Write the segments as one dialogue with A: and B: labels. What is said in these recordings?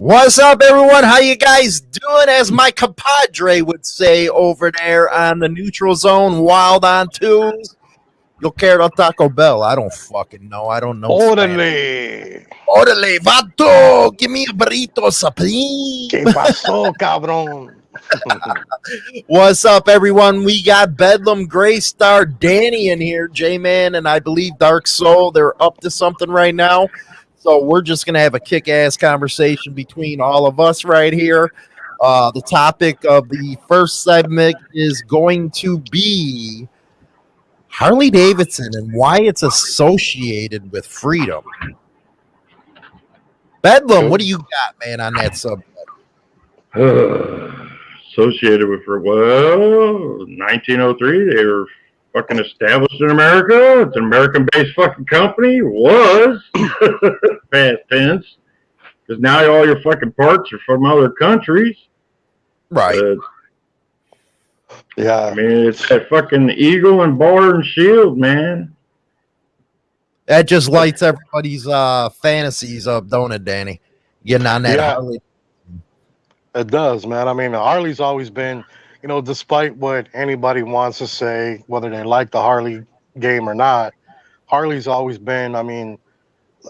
A: What's up, everyone? How you guys doing? As my compadre would say over there on the neutral zone, wild on twos. Yo quiero Taco Bell. I don't fucking know. I don't know.
B: Órale.
A: Orale, vato. Give me a burrito, supreme.
B: ¿Qué pasó, cabrón?
A: What's up, everyone? We got Bedlam, Gray Star, Danny in here, J Man, and I believe Dark Soul. They're up to something right now. So we're just going to have a kick ass conversation between all of us right here. Uh, the topic of the first segment is going to be Harley Davidson and why it's associated with freedom. Bedlam, what do you got, man, on that subject?
C: associated with. Well, 1903, they were fucking established in America. It's an American-based fucking company. Was past tense, because now all your fucking parts are from other countries.
A: Right.
C: Uh,
B: Yeah.
C: I mean, it's that fucking eagle and bar and shield, man.
A: That just lights everybody's uh fantasies up, don't it, Danny? Getting on that
B: Yeah.
A: Harley.
B: It does, man. I mean, Harley's always been, you know, despite what anybody wants to say, whether they like the Harley game or not, Harley's always been. I mean,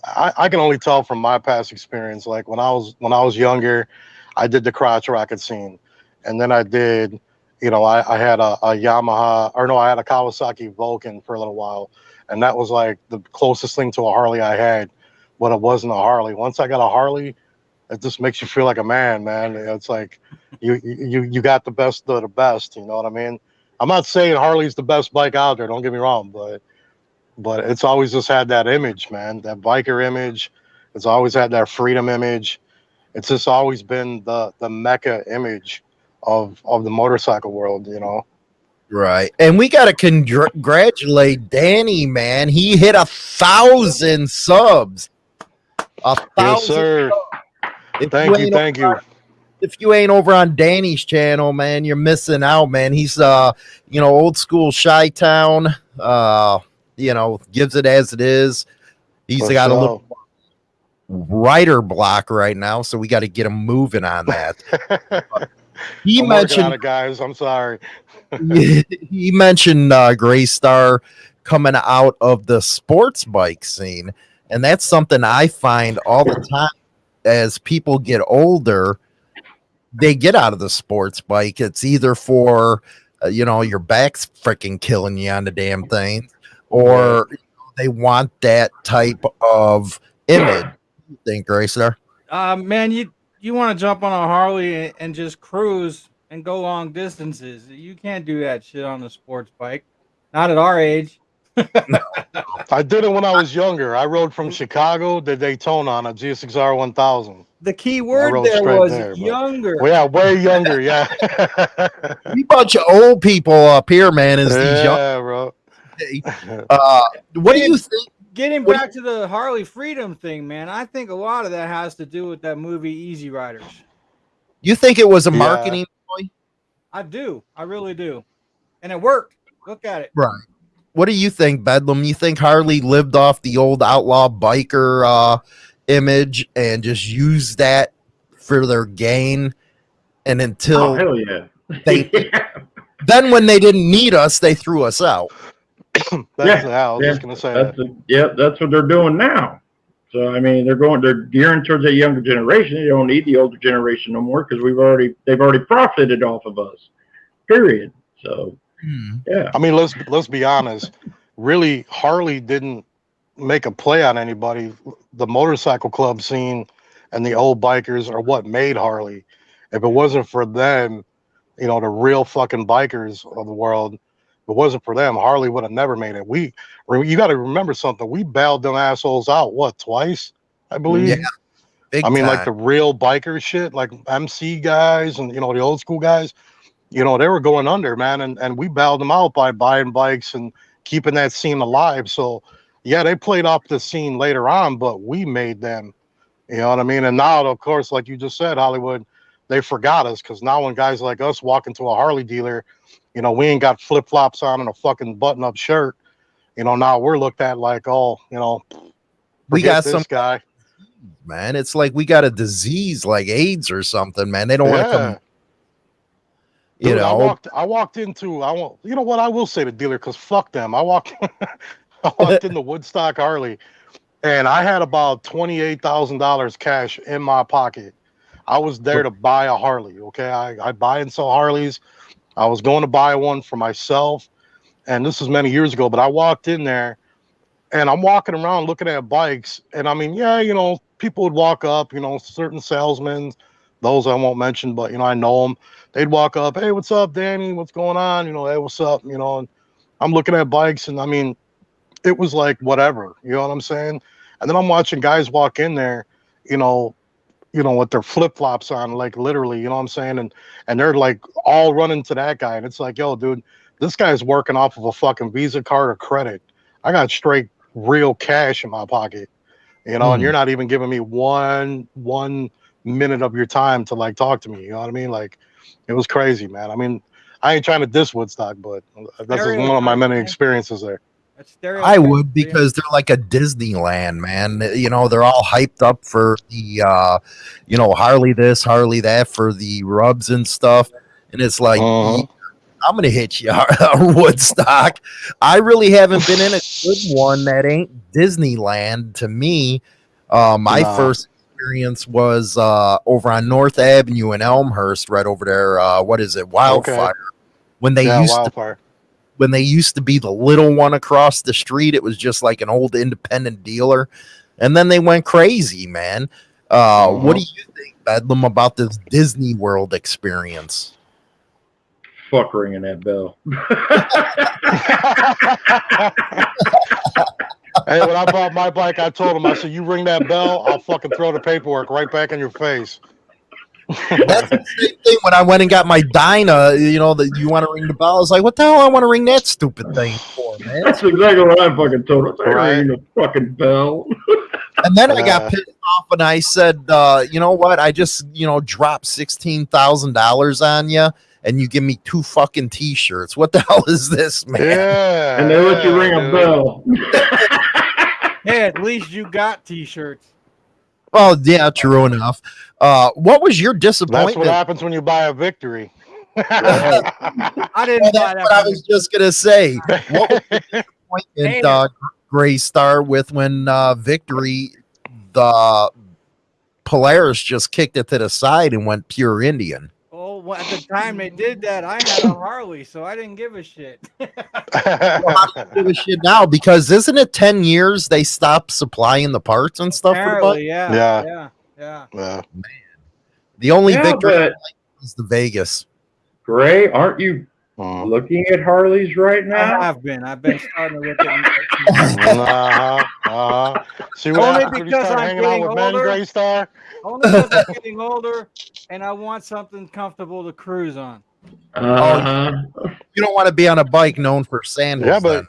B: I, I can only tell from my past experience. Like when I was when I was younger, I did the crotch rocket scene, and then I did, you know, I, I had a, a Yamaha or no, I had a Kawasaki Vulcan for a little while, and that was like the closest thing to a Harley I had, but it wasn't a Harley. Once I got a Harley, it just makes you feel like a man, man. It's like you you you got the best of the best. You know what I mean? I'm not saying Harley's the best bike out there. Don't get me wrong, but but it's always just had that image, man. That biker image. It's always had that freedom image. It's just always been the the mecca image of of the motorcycle world. You know.
A: Right. And we got to congratulate Danny, man. He hit a thousand subs. A thousand.
B: Yes, sir. Thank you, thank you.
A: If you ain't over on Danny's channel, man, you're missing out, man. He's uh, you know, old school Chi Town. Uh, you know, gives it as it is. He's
B: For
A: got a little writer block right now, so we got to get him moving on that. He
B: I'm
A: mentioned
B: it, guys. I'm sorry.
A: he mentioned uh, Gray Star coming out of the sports bike scene, and that's something I find all the time as people get older. They get out of the sports bike. It's either for uh, you know your back's freaking killing you on the damn thing, or they want that type of image. You think Gray Star?
D: Uh, man, you you want to jump on a Harley and, and just cruise and go long distances. You can't do that shit on a sports bike. Not at our age.
B: I did it when I was younger. I rode from Chicago to Daytona on a GSXR 1000.
D: The key word there was
B: there,
D: younger.
B: Well, yeah, way younger. Yeah.
A: We bunch of old people up here, man. Is these young?
B: yeah, bro.
A: Uh, what do you think?
D: Getting
A: What-
D: back to the Harley freedom thing, man, I think a lot of that has to do with that movie Easy Riders.
A: You think it was a
B: Yeah.
A: marketing ploy?
D: I do. I really do. And it worked. Look at it.
A: Right. What do you think, Bedlam? You think Harley lived off the old outlaw biker uh, image and just use that for their gain? And
C: Oh,
A: until
C: hell yeah.
A: they, then when they didn't need us, they threw us out.
B: That's
C: Yeah,
B: yeah, I was
C: yeah,
B: just gonna say
C: That's
B: that.
C: the, yeah, that's what they're doing now. So I mean, they're going, they're gearing towards a younger generation. They don't need the older generation no more because we've already, they've already profited off of us. Period. So hmm. yeah,
B: I mean, let's let's be honest. Really, Harley didn't make a play on anybody. The motorcycle club scene and the old bikers are what made Harley. If it wasn't for them, you know, the real fucking bikers of the world, if it wasn't for them, Harley would have never made it. We, you got to remember something. We bailed them assholes out what twice, I believe.
A: Yeah, Big
B: I mean, like the real biker shit, like MC guys and you know the old school guys. You know, they were going under, man, and and we bailed them out by buying bikes and keeping that scene alive. So, yeah, they played off the scene later on, but we made them. You know what I mean? And now, of course, like you just said, Hollywood, they forgot us because now when guys like us walk into a Harley dealer, you know, we ain't got flip flops on and a fucking button up shirt. You know, now we're looked at like, oh, you know,
A: we got
B: this
A: some
B: guy.
A: man. It's like we got a disease like AIDS or something, man. They don't want to come. You
B: Dude, I
A: know,
B: walked. I walked into. I won't. You know what? I will say the dealer because fuck them. I walked. I walked into Woodstock Harley, and I had about twenty eight thousand dollars cash in my pocket. I was there to buy a Harley. Okay, I, I buy and sell Harleys. I was going to buy one for myself, and this was many years ago. But I walked in there, and I'm walking around looking at bikes, and I mean, yeah, you know, people would walk up, you know, certain salesmen, those I won't mention, but you know, I know them they'd walk up, hey, what's up, Danny? What's going on? You know, hey, what's up? You know, and I'm looking at bikes, and I mean, it was like whatever, you know what I'm saying? And then I'm watching guys walk in there, you know, you know, with their flip flops on, like literally, you know what I'm saying? And and they're like all running to that guy, and it's like, yo, dude, this guy's working off of a fucking Visa card or credit. I got straight real cash in my pocket, you know, and
A: Mhm.
B: you're not even giving me one one minute of your time to like talk to me. You know what I mean? Like it was crazy, man. I mean, I ain't trying to diss Woodstock, but that's just one of my many experiences there.
D: That's stereotype,
A: I would because they're like a Disneyland, man. You know, they're all hyped up for the, uh, you know, Harley this, Harley that for the rubs and stuff. And it's like,
B: Uh-huh.
A: I'm gonna hit you, Woodstock. I really haven't been in a good one that ain't Disneyland to me. Uh, my
B: Nah.
A: first experience was uh, over on North Avenue in Elmhurst, right over there. Uh, what is it, Wildfire? When they
B: yeah,
A: used to
B: wildfire.
A: When they used to be the little one across the street, it was just like an old independent dealer. And then they went crazy, man. Uh, What do you think, Bedlam, about this Disney World experience?
C: Fuck ringing that bell.
B: hey, when I bought my bike, I told him, I said, "You ring that bell, I'll fucking throw the paperwork right back in your face."
A: That's the same thing when I went and got my Dyna. You know that you want to ring the bell. I was like, what the hell? I want to ring that stupid thing for, man.
C: That's exactly what I fucking told him. I
B: Right.
C: ringing the fucking bell.
A: And then I got pissed off and I said, uh, you know what? I just, you know, dropped sixteen thousand dollars on you, and you give me two fucking t-shirts. What the hell is this, man?
B: Yeah,
C: And they let you
B: yeah,
C: ring a bell.
D: Hey, at least you got t-shirts.
A: Well, yeah, true enough. Uh, what was your disappointment?
B: That's what happens when you buy a victory.
D: I didn't
A: Well,
D: buy
A: that's
D: that.
A: what I was just gonna say. What was your
D: Damn.
A: disappointment, uh, Gray Star, with when uh, Victory, the Polaris just kicked it to the side and went pure Indian?
D: Well, at the time they did that, I had a Harley, so I didn't give a shit.
A: Give a shit now because isn't it ten years they stopped supplying the parts and stuff for the?
D: Apparently, yeah,
B: Yeah.
D: yeah, yeah.
B: yeah.
A: The only
C: Yeah,
A: Victory
C: but
A: is the Vegas.
C: Gray, aren't you
B: Mm.
C: looking at Harleys right now.
D: I've been. I've been starting to look at.
B: Uh-huh, uh-huh. See what
D: Only
B: happens when you
D: because I'm
B: hanging out
D: getting older.
B: Gray
D: Only because I'm getting older, and I want something comfortable to cruise on.
C: Uh-huh.
A: You don't want to be on a bike known for sandals.
B: Yeah, but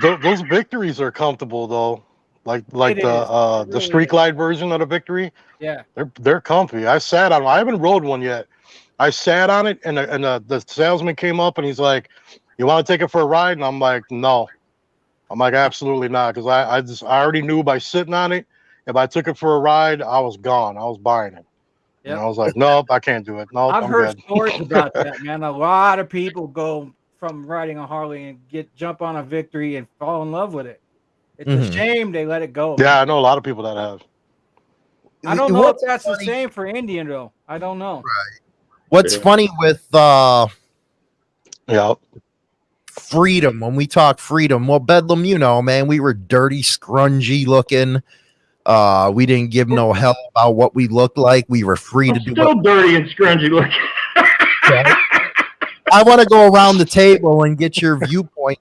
B: th- those victories are comfortable though. Like like
D: It
B: the
D: is.
B: uh
D: It
B: the
D: really
B: street
D: is.
B: glide version of the victory.
D: Yeah,
B: They're they're comfy. I sat on. I haven't rode one yet. I sat on it, and the, and the, the salesman came up and he's like, "You want to take it for a ride?" And I'm like, "No." I'm like, "Absolutely not," because I I just I already knew by sitting on it, if I took it for a ride, I was gone. I was buying it. And I was like, "Nope, I can't do it. Nope,
D: I've
B: I'm
D: heard
B: good."
D: stories about that, man. A lot of people go from riding a Harley and get jump on a Victory and fall in love with it. It's
A: Mhm.
D: a shame they let it go.
B: Yeah, I know a lot of people that have.
D: I don't know
A: What's
D: if that's
A: funny-
D: the same for Indian though. I don't know.
A: What's
C: Yeah.
A: funny with uh,
B: Yeah.
A: freedom when we talk freedom well bedlam you know man we were dirty scrungy looking uh we didn't give no hell about what we looked like we were free to
C: I'm
A: do
C: still
A: what
C: dirty and scrunchy looking.
A: i want to go around the table and get your viewpoint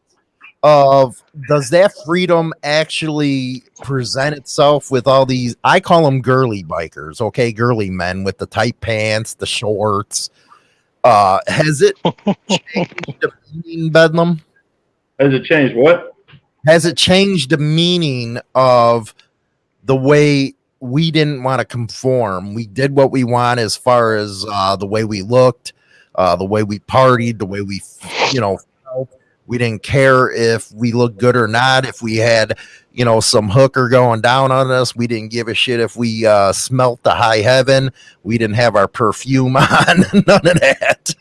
A: of does that freedom actually present itself with all these i call them girly bikers okay? Girly men with the tight pants the shorts. Uh has it changed the meaning bedlam?
C: Has it changed what?
A: has it changed the meaning of the way we didn't want to conform? We did what we want as far as uh, the way we looked uh, the way we partied the way we you know felt We didn't care if we looked good or not. If we had, you know, some hooker going down on us, we didn't give a shit if we uh, smelt the high heaven. We didn't have our perfume on. None of that.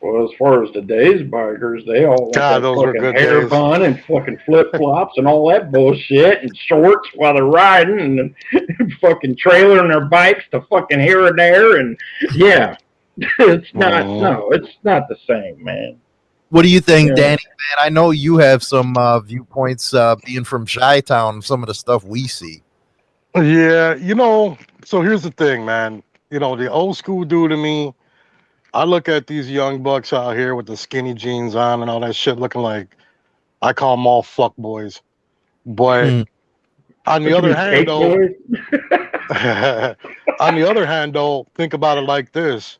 C: Well, as far as today's bikers, they all want
B: God, those were
C: fucking
B: good
C: hair
B: days.
C: bun and fucking flip flops and all that bullshit and shorts while they're riding and fucking trailering their bikes to fucking here and there and yeah, it's not
B: Mhm.
C: no, it's not the same, man.
A: What do you think,
C: Yeah.
A: Danny? Man, I know you have some uh, viewpoints uh, being from Chi Town. Some of the stuff we see.
B: Yeah, you know, so here's the thing, man. You know, the old school dude to me, I look at these young bucks out here with the skinny jeans on and all that shit looking like I call them all fuck boys. But
A: Mm.
B: on the other hand, though, on the other hand, though, think about it like this.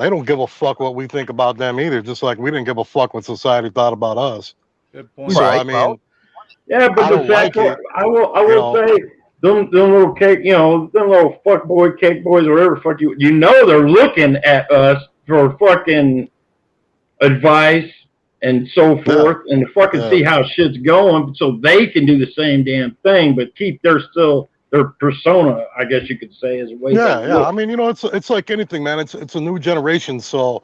B: They don't give a fuck what we think about them either, just like we didn't give a fuck what society thought about us.
D: Good point.
B: So I mean,
A: well,
C: Yeah, but
B: I
C: the fact
B: like it,
C: I will, I
B: you
C: will
B: know.
C: say, them, them little cake, you know, them little fuck boy, cake boys, or whatever fuck you, you know, they're looking at us for fucking advice and so forth, and to fucking
B: Yeah.
C: see how shit's going, so they can do the same damn thing, but keep their still their persona, I guess you could say, is way.
B: yeah, yeah.
C: look.
B: I mean, you know, it's it's like anything, man. It's it's a new generation, so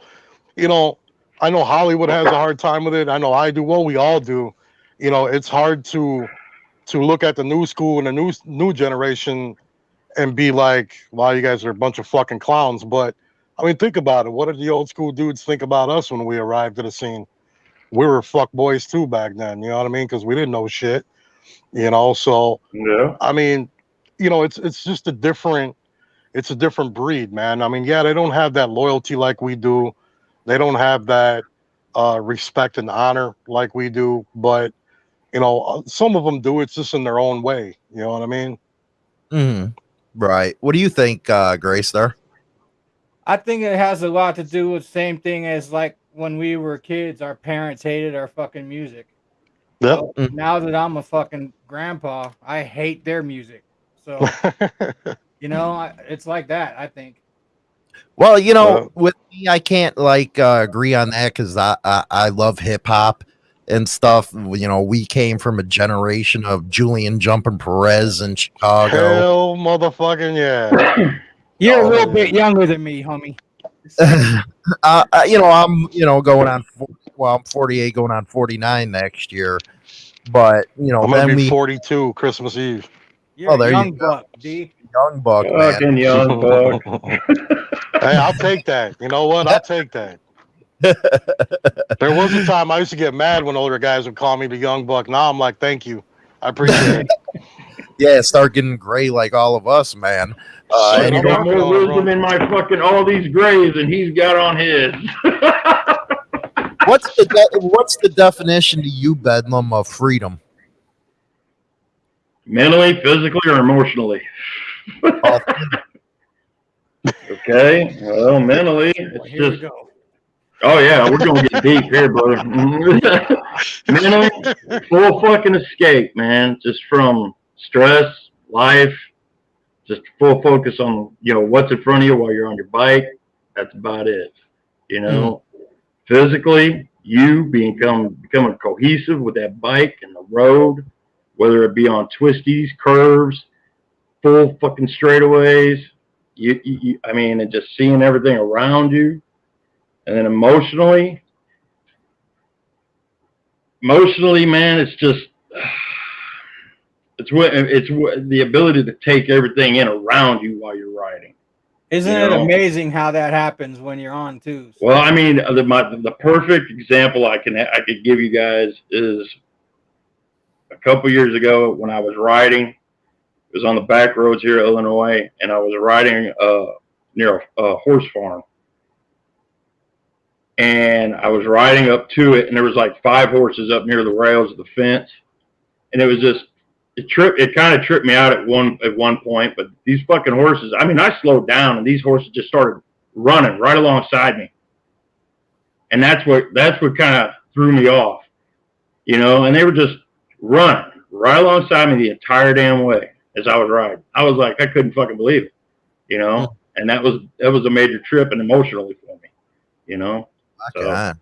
B: you know, I know Hollywood has a hard time with it. I know I do. Well, we all do. You know, it's hard to to look at the new school and the new new generation and be like, "Wow, you guys are a bunch of fucking clowns." But I mean, think about it. What did the old school dudes think about us when we arrived at the scene? We were fuck boys too back then. You know what I mean? Because we didn't know shit. You know, so
C: yeah.
B: I mean, you know, it's it's just a different it's a different breed, man. I mean, yeah, they don't have that loyalty like we do. They don't have that uh respect and honor like we do, but you know, uh, some of them do it's just in their own way, you know what I mean?
A: mhm. Right. What do you think, uh, Grace? There.
D: I think it has a lot to do with the same thing as like when we were kids, our parents hated our fucking music.
B: Yep.
D: So now that I'm a fucking grandpa, I hate their music. So you know, I, it's like that. I think.
A: Well, you know,
B: Well-
A: with me, I can't like uh, agree on that because I, I I love hip hop and stuff. You know, we came from a generation of Julian Jumping Perez in Chicago.
B: Hell motherfucking yeah.
D: You're
A: Oh,
D: a little bit younger than me, homie.
A: uh, uh, you know, I'm you know going on. Well, I'm 48, going on 49 next year. But you know,
B: I'm gonna
A: then
B: be
A: we
B: 42 Christmas Eve.
D: You're
A: Oh, there
D: a
A: you
D: young
A: go.
D: buck, D.
A: young buck man.
C: Fucking young buck.
B: hey, I'll take that. You know what? I'll take that. There was a time I used to get mad when older guys would call me the young buck. Now I'm like, thank you. I appreciate it.
A: Yeah, start getting gray like all of us, man. Uh,
B: Shit,
C: I got more wisdom in my fucking all these grays than he's got on his.
A: what's the de- what's the definition to you, Bedlam, of freedom?
C: Mentally, physically, or emotionally. Okay. Well, mentally, it's
D: Here we
C: just.
D: go.
C: Oh yeah, we're gonna get deep here, brother. mentally, full fucking escape, man. Just from stress, life, just full focus on you know what's in front of you while you're on your bike. That's about it. You know, mm. physically, you become becoming cohesive with that bike and the road, whether it be on twisties, curves, full fucking straightaways. You, you, you I mean, and just seeing everything around you, and then emotionally, emotionally, man, it's just it's what it's what the ability to take everything in around you while you're riding.
D: Isn't
C: You
D: it amazing how that happens when you're on too?
C: Well, I mean, the my, the perfect example I can I could give you guys is a couple years ago when I was riding. It was on the back roads here in Illinois, and I was riding uh, near a, a horse farm. And I was riding up to it, and there was like five horses up near the rails of the fence, and it was just it tripped. It kind of tripped me out at one at one point. But these fucking horses, I mean, I slowed down, and these horses just started running right alongside me. And that's what that's what kind of threw me off. You know, and they were just running right alongside me the entire damn way as I was riding. I was like, I couldn't fucking believe it. You know? And that was that was a major trip and emotionally for me. You know? So-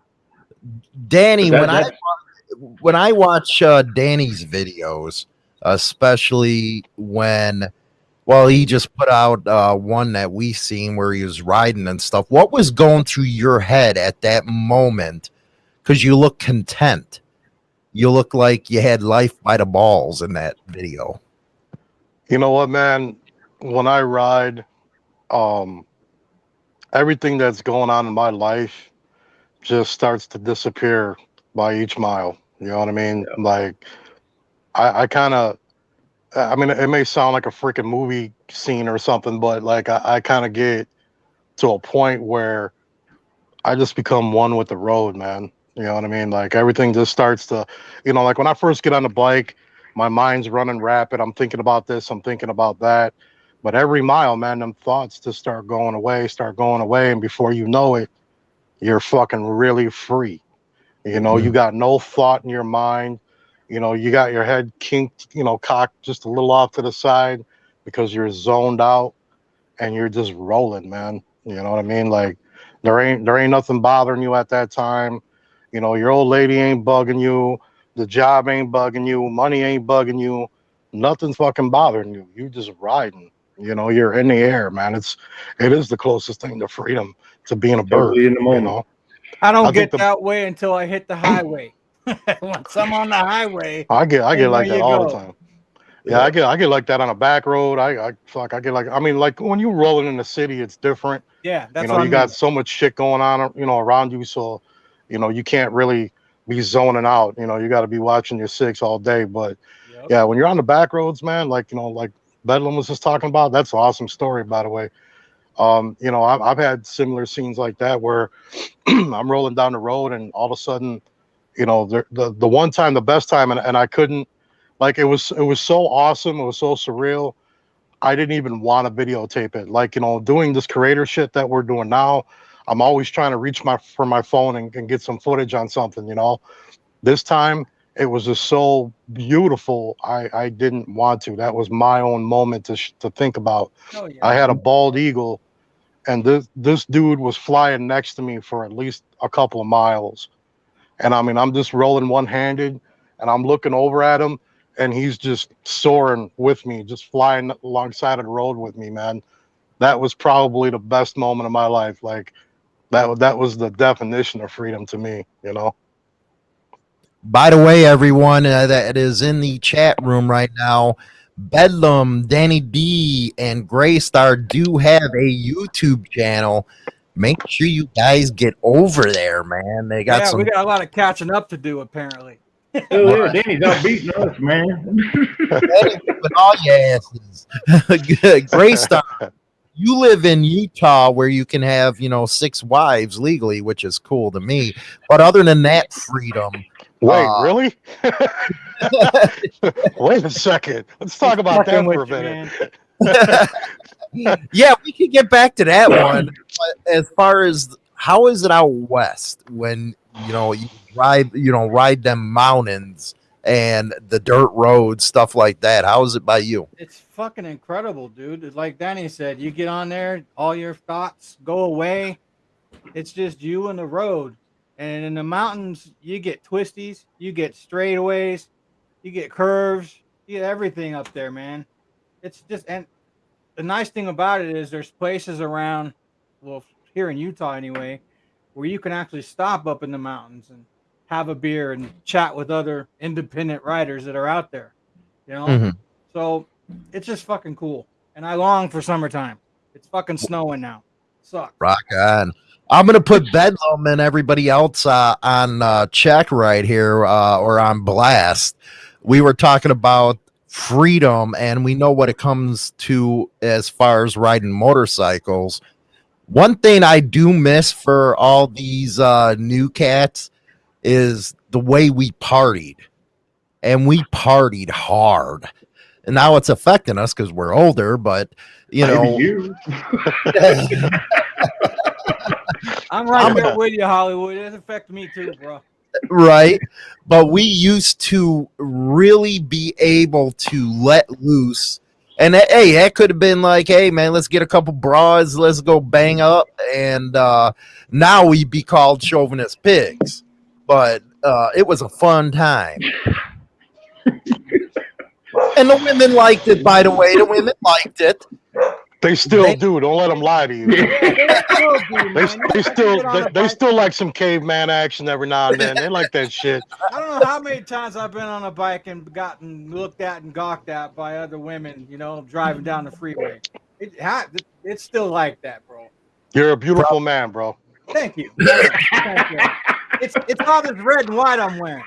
A: Danny,
C: That-
A: when I when I watch uh, Danny's videos, especially when, well, he just put out uh, one that we seen where he was riding and stuff. What was going through your head at that moment? Because you look content. You look like you had life by the balls in that video.
B: You know what, man? When I ride, um, everything that's going on in my life just starts to disappear by each mile. You know what I mean? Like, I, I kind of, I mean, it may sound like a freaking movie scene or something, but like, I, I kind of get to a point where I just become one with the road, man. You know what I mean? Like, everything just starts to, you know, like when I first get on the bike, my mind's running rapid. I'm thinking about this, I'm thinking about that. But every mile, man, them thoughts just start going away, start going away. And before you know it, you're fucking really free. You know, you got no thought in your mind. You know, you got your head kinked, you know, cocked just a little off to the side because you're zoned out and you're just rolling, man. You know what I mean? Like there ain't there ain't nothing bothering you at that time. You know, your old lady ain't bugging you, the job ain't bugging you, money ain't bugging you, nothing's fucking bothering you. You just riding. You know, you're in the air, man. It's it is the closest thing to freedom to being a bird.
C: In the
B: You know,
D: I don't
B: I
D: get
B: the-
D: that way until I hit the highway. Once I'm on the highway,
B: I get I get like that all
D: go.
B: the time. Yeah, I get I get like that on a back road. I, I fuck I get like I mean like when you're rolling in the city, it's different.
D: yeah, that's
B: you know,
D: what
B: you
D: I
B: got so much shit going on, you know, around you. So, you know, you can't really be zoning out. You know, you got to be watching your six all day. But
D: Yep.
B: yeah, when you're on the back roads, man, like you know, like Bedlam was just talking about, that's an awesome story, by the way. Um, you know, I've, I've had similar scenes like that where I'm rolling down the road and all of a sudden, you know, the the, the one time, the best time, and, and I couldn't, like, it was it was so awesome, it was so surreal. I didn't even want to videotape it. Like, you know, doing this creator shit that we're doing now, I'm always trying to reach my for my phone and, and get some footage on something, you know. This time it was just so beautiful. I I didn't want to. That was my own moment to sh- to think about.
D: Oh, yeah.
B: I had a bald eagle, and this this dude was flying next to me for at least a couple of miles, and I mean I'm just rolling one handed, and I'm looking over at him, and he's just soaring with me, just flying alongside of the road with me, man. That was probably the best moment of my life. Like that that was the definition of freedom to me, you know.
A: By the way, everyone uh, that is in the chat room right now, Bedlam, Danny D, and Graystar do have a YouTube channel. Make sure you guys get over there, man. They got
D: yeah,
A: some.
D: we got a lot of catching up to do apparently.
C: Hell yeah, Danny's out beating us, man.
A: Danny with all your asses. Graystar, you live in Utah where you can have, you know, six wives legally, which is cool to me. But other than that freedom,
B: Wait,
A: Uh,
B: really? Wait a second. Let's talk about that for a
D: with you,
B: minute.
A: yeah, we could get back to that one. But as far as how is it out west when you know you ride, you know, ride them mountains and the dirt roads, stuff like that? How is it by you?
D: It's fucking incredible, dude. Like Danny said, you get on there, all your thoughts go away. It's just you and the road. And in the mountains, you get twisties, you get straightaways, you get curves, you get everything up there, man. It's just and the nice thing about it is there's places around, well, here in Utah anyway, where you can actually stop up in the mountains and have a beer and chat with other independent riders that are out there. You know?
A: Mhm.
D: So it's just fucking cool. And I long for summertime. It's fucking snowing now. Suck.
A: Rock on. I'm gonna put Bedlam and everybody else uh, on uh, check right here uh, or on blast. We were talking about freedom, and we know what it comes to as far as riding motorcycles. One thing I do miss for all these uh, new cats is the way we partied, and we partied hard. And now it's affecting us because we're older, but you
C: Maybe
A: know.
C: you.
D: I'm right
A: I'm-
D: there with you, Hollywood. It affects me too, bro.
A: right? But we used to really be able to let loose. And that- hey, that could have been like, hey man, let's get a couple bras, let's go bang up. And uh now we'd be called chauvinist pigs. but uh, it was a fun time. and the women liked it, by the way. The women liked it.
B: They still
A: They-
B: do. Don't let them lie to you.
D: They still do,
B: They, they still they, they still like some caveman action every now and then. They like that shit.
D: I don't know how many times I've been on a bike and gotten looked at and gawked at by other women, you know, driving down the freeway. It, it's still like that, bro.
B: You're a beautiful man, bro.
D: Thank you. Thank you. It's it's all this red and white I'm wearing.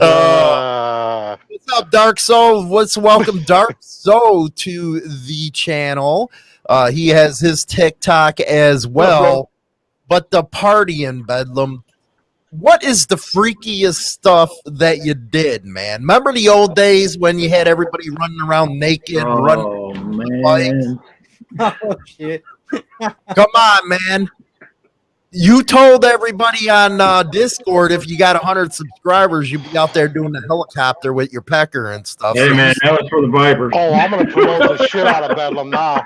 A: Uh, what's up, Dark Soul? What's welcome, Dark Soul, to the channel. Uh, he has his TikTok as well. But the party in Bedlam, what is the freakiest stuff that you did, man? Remember the old days when you had everybody running around naked, running?
C: Oh man.
D: Oh shit.
A: Come on, man. You told everybody on uh, Discord if you got 100 subscribers, you'd be out there doing the helicopter with your pecker and stuff.
C: Hey man, that was for the Vipers.
B: oh, I'm gonna promote the shit out of Bedlam now.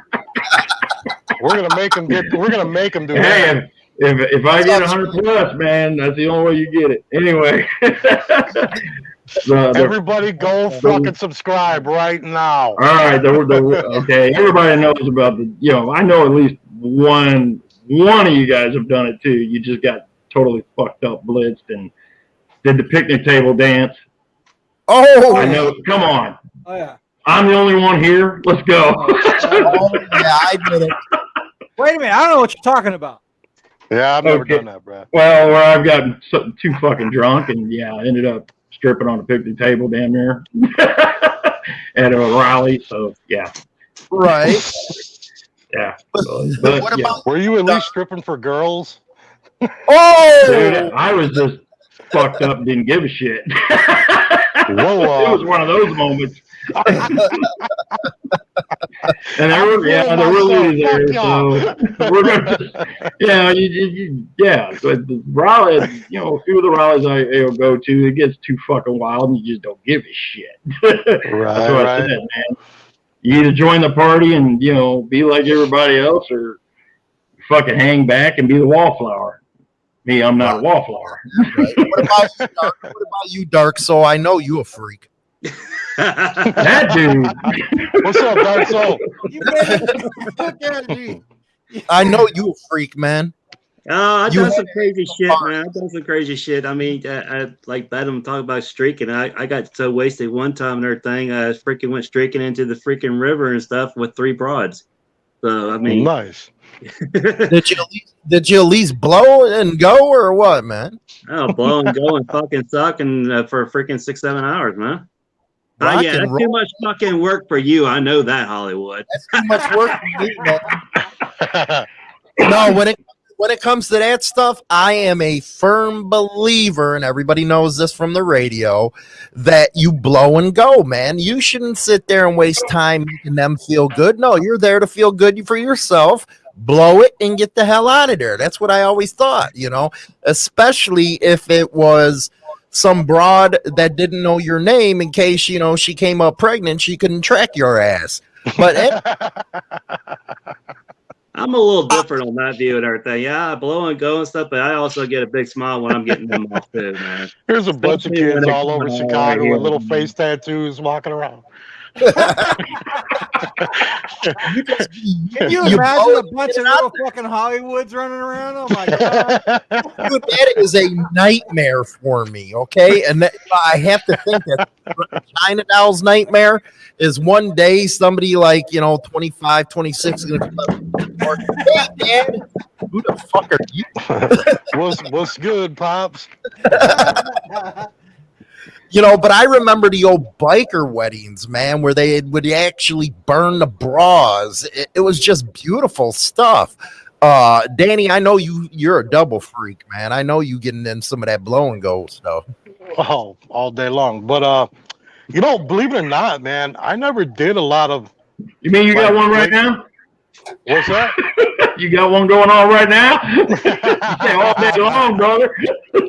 B: We're gonna make them get. We're gonna make him do
C: Hey,
B: that.
C: if, if if I get 100 plus, man, that's the only way you get it. Anyway, the, the,
B: Everybody, go fucking subscribe right now.
C: all right, the, the, okay, everybody knows about the. You know, I know at least one one of you guys have done it too. You just got totally fucked up, blitzed, and did the picnic table dance.
A: Oh,
C: I know. Come on,
D: Oh yeah.
C: I'm the only one here. Let's go.
A: oh, yeah, I did it.
D: Wait a minute. I don't know what you're talking about.
B: Yeah, I've never
C: Okay.
B: done that, bro.
C: Well, where I've gotten so, too fucking drunk, and yeah, I ended up stripping on a picnic table damn near at a rally. So yeah,
A: Right.
C: yeah.
A: But,
C: But,
A: what
C: yeah.
A: about?
B: Were you at least stripping for girls?
A: Oh,
C: Dude, I was just fucked up and didn't give a shit.
B: Whoa,
C: it was one of those moments. and there were, yeah,
B: I'm
C: there were ladies
B: myself.
C: there.
B: Fuck
C: So we're gonna just, yeah, you, you, you, yeah. So the rally, you know, a few of the rallies I you know, go to, it gets too fucking wild, and you just don't give a shit. right, That's
B: Right,
C: what I
B: right.
C: said, man. You either join the party and you know be like everybody else, or fucking hang back and be the wallflower. Me, I'm not a wallflower.
A: Right. What about you, Dark? What about you, Dark Soul? I know you a freak.
C: That dude.
B: What's up, Dark Soul?
D: You made it. Look at me.
A: I know you a freak, man.
E: Oh, I've
A: You
E: done some crazy shit,
A: fun.
E: man. I've done some crazy shit. I mean, I, I like Bedlam talk about streaking. I, I got so wasted one time in and everything. I freaking went streaking into the freaking river and stuff with three broads. So I mean,
B: Nice.
A: Did you at least, did you at least blow and go or what, man?
E: oh, blow and go and fucking suck and uh, for freaking six seven hours, man. Oh
A: Rock
E: yeah, that's
A: roll.
E: too much fucking work for you. I know that Hollywood.
A: That's too much work for me, man. no, when it when it comes to that stuff, I am a firm believer, and everybody knows this from the radio, that you blow and go, man. You shouldn't sit there and waste time making them feel good. No, you're there to feel good for yourself. Blow it and get the hell out of there. That's what I always thought, you know, especially if it was some broad that didn't know your name in case, you know, she came up pregnant, she couldn't track your ass. But
E: I'm a little different on that view and everything. Yeah, I blow and go and stuff, but I also get a big smile when I'm getting them off too, man.
B: Here's a bunch of
E: Especially
B: kids all over Chicago with little face tattoos walking around.
D: Can you
A: You
D: imagine
A: blow
D: a bunch of little fucking Hollywoods running around? Oh my god!
A: Dude, that is a nightmare for me. Okay, and that, I have to think that China Doll's nightmare is one day somebody like you know 25, 26 is gonna come up. and Hey, Dad, who the fuck are you?
B: what's what's good, pops?
A: You know, but I remember the old biker weddings, man, where they would actually burn the bras. It, it was just beautiful stuff. Uh, Danny, I know you. You're a double freak, man. I know you getting in some of that blow and go stuff.
B: Oh, all day long. But uh, you know, believe it or not, man, I never did a lot of.
C: You mean you got one right now?
B: What's up?
C: You got one going on right now? yeah, all day long, brother.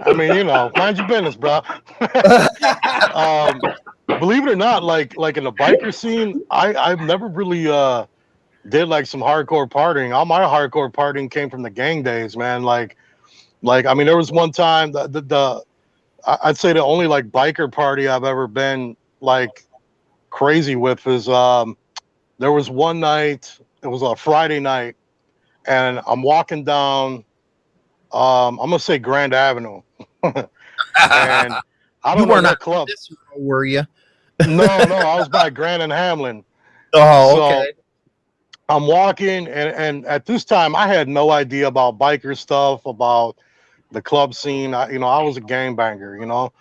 B: I mean, you know, mind your business, bro. um, believe it or not, like like in the biker scene, I I've never really uh did like some hardcore partying. All my hardcore partying came from the gang days, man. Like Like, I mean, there was one time the, the, the I- I'd say the only like biker party I've ever been like crazy with is um there was one night, it was a Friday night, and I'm walking down um I'm gonna say Grand Avenue. and I don't know that club.
A: This were you?
B: No, no, I was by Grand and Hamlin.
A: Oh,
B: So,
A: okay.
B: I'm walking, and and at this time, I had no idea about biker stuff, about the club scene. I, you know, I was a gangbanger, you know,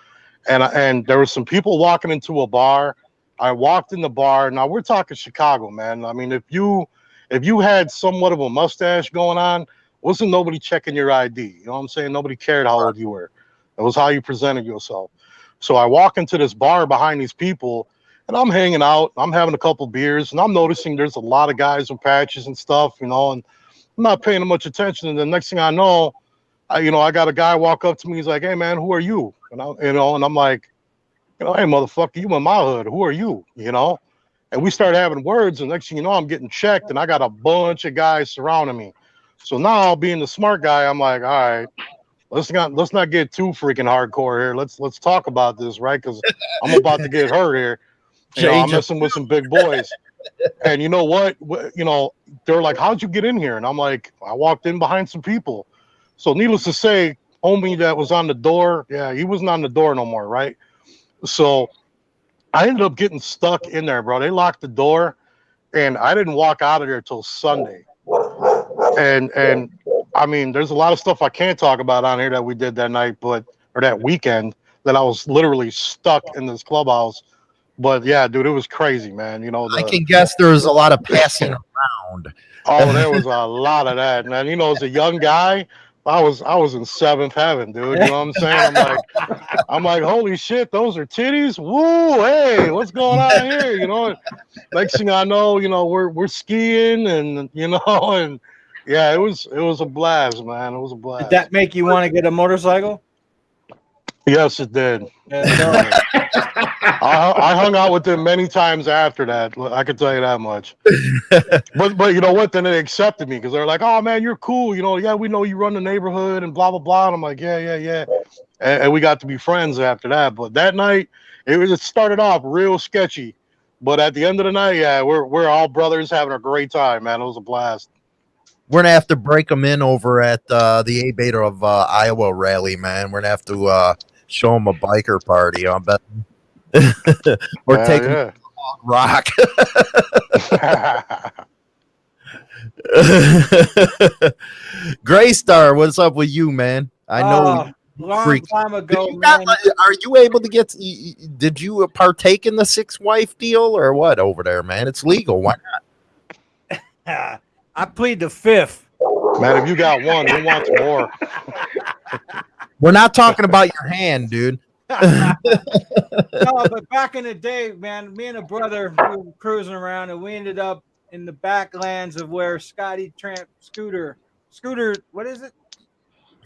B: and I- and there were some people walking into a bar. I walked in the bar. Now we're talking Chicago, man. I mean, if you if you had somewhat of a mustache going on, wasn't nobody checking your ID? You know what I'm saying? Nobody cared how old you were. It was how you presented yourself. So I walk into this bar behind these people, and I'm hanging out. I'm having a couple beers, and I'm noticing there's a lot of guys with patches and stuff, you know, and I'm not paying much attention. And the next thing I know, I, you know, I got a guy walk up to me. He's like, "Hey, man, who are you?" And I, you know, and I'm like, you know, "Hey, motherfucker, you in my hood? Who are you?" You know, and we start having words, and next thing you know, I'm getting checked, and I got a bunch of guys surrounding me. So now, being the smart guy, I'm like, "All right." Let's not let's not get too freaking hardcore here. Let's let's talk about this, right? Because I'm about to get hurt here. You know, I'm messing with some big boys. and you know what? You know, they're like, "How'd you get in here?" And I'm like, "I walked in behind some people." So, needless to say, homie that was on the door, yeah, he wasn't on the door no more, right? So, I ended up getting stuck in there, bro. They locked the door, and I didn't walk out of there till Sunday. And and I mean, there's a lot of stuff I can't talk about on here that we did that night, but or that weekend that I was literally stuck in this clubhouse. But yeah, dude, it was crazy, man. You know,
A: I can guess there was a lot of passing around.
B: oh, there was a lot of that, man. You know, as a young guy, I was I was in seventh heaven, dude. You know what I'm saying? I'm like, I'm like, holy shit, those are titties. Woo, hey, what's going on here? You know, next thing I know, you know, we're we're skiing and you know, and yeah, it was it was a blast, man. It was a blast.
D: Did that make you want to get a motorcycle?
B: Yes, it did. I, I hung out with them many times after that. I can tell you that much. but but you know what? Then they accepted me because they're like, "Oh man, you're cool." You know, yeah, we know you run the neighborhood and blah blah blah. And I'm like, "Yeah, yeah, yeah," and, and we got to be friends after that. But that night, it was it started off real sketchy, but at the end of the night, yeah, we're we're all brothers having a great time, man. It was a blast.
A: We're gonna have to break them in over at uh, the ABATE of uh, Iowa rally, man. We're gonna have to uh, show them a biker party. I bet. or
B: Yeah,
A: take 'em to rock.
B: yeah.
A: Gray Star, what's up with you, man? I know.
D: Uh, long
A: freak.
D: time ago,
A: you got- are you able to get? y- y- Did you partake in the six wife deal or what over there, man? It's legal. Why? Not?
D: I plead the fifth.
B: man, if you got one, who want more?
A: We're not talking about your hand, dude.
D: no, but back in the day, man, me and a brother we were cruising around, and we ended up in the backlands of where Scotty Tramp Scooter, Scooter, what is it?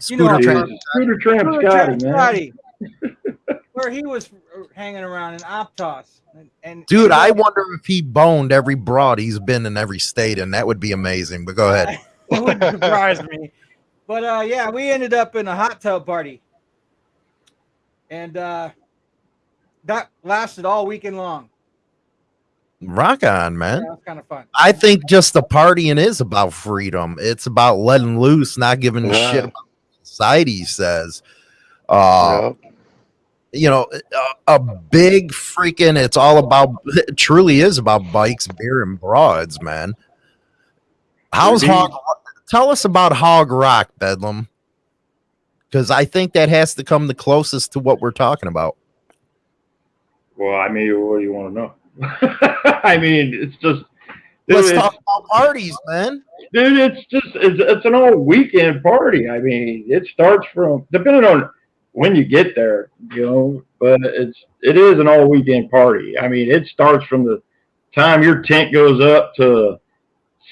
D: You know
A: Scooter Tramp.
C: Scooter Tramp
D: Scooter
C: Scotty,
D: Tramp
C: man.
D: Scotty, where he was hanging around in Optos. And, and
A: Dude, I wonder if he boned every broad he's been in every state, and that would be amazing. But go ahead.
D: it wouldn't surprise me. But uh, yeah, we ended up in a hot tub party, and uh, that lasted all weekend long.
A: Rock on, man.
D: that was kind of fun.
A: I think just the partying is about freedom. It's about letting loose, not giving a shit about society says. Uh,
B: Yeah.
A: you know, a, a big freaking. It's all about. It truly is about bikes, beer, and broads, man. How's
C: Indeed.
A: Tell us about Hog Rock, Bedlam, because I think that has to come the closest to what we're talking about.
C: Well, I mean, what do you want to know? I mean, it's just.
A: Let's talk about parties, man.
C: dude it's just it's, it's an all weekend party i mean it starts from depending on when you get there you know but it's it is an all weekend party i mean it starts from the time your tent goes up to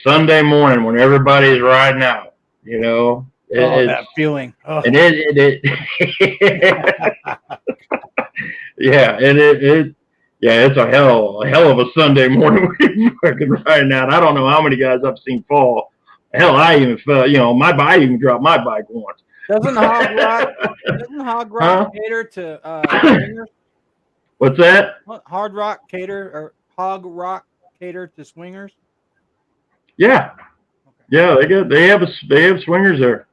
C: sunday morning when everybody's riding out you know It-
D: oh, that feeling. Oh.
C: and it, it, it yeah, and it, it, yeah, it's a hell, a hell of a Sunday morning fucking riding out. I don't know how many guys I've seen fall. Hell, I even fell, you know, my bike even dropped my bike once.
D: Doesn't Hog Rock doesn't Hog Rock
C: Huh?
D: cater to uh, swingers?
C: What's that?
D: Hard Rock cater or Hog Rock cater to swingers?
C: Yeah, yeah. They got they have a, they have swingers there.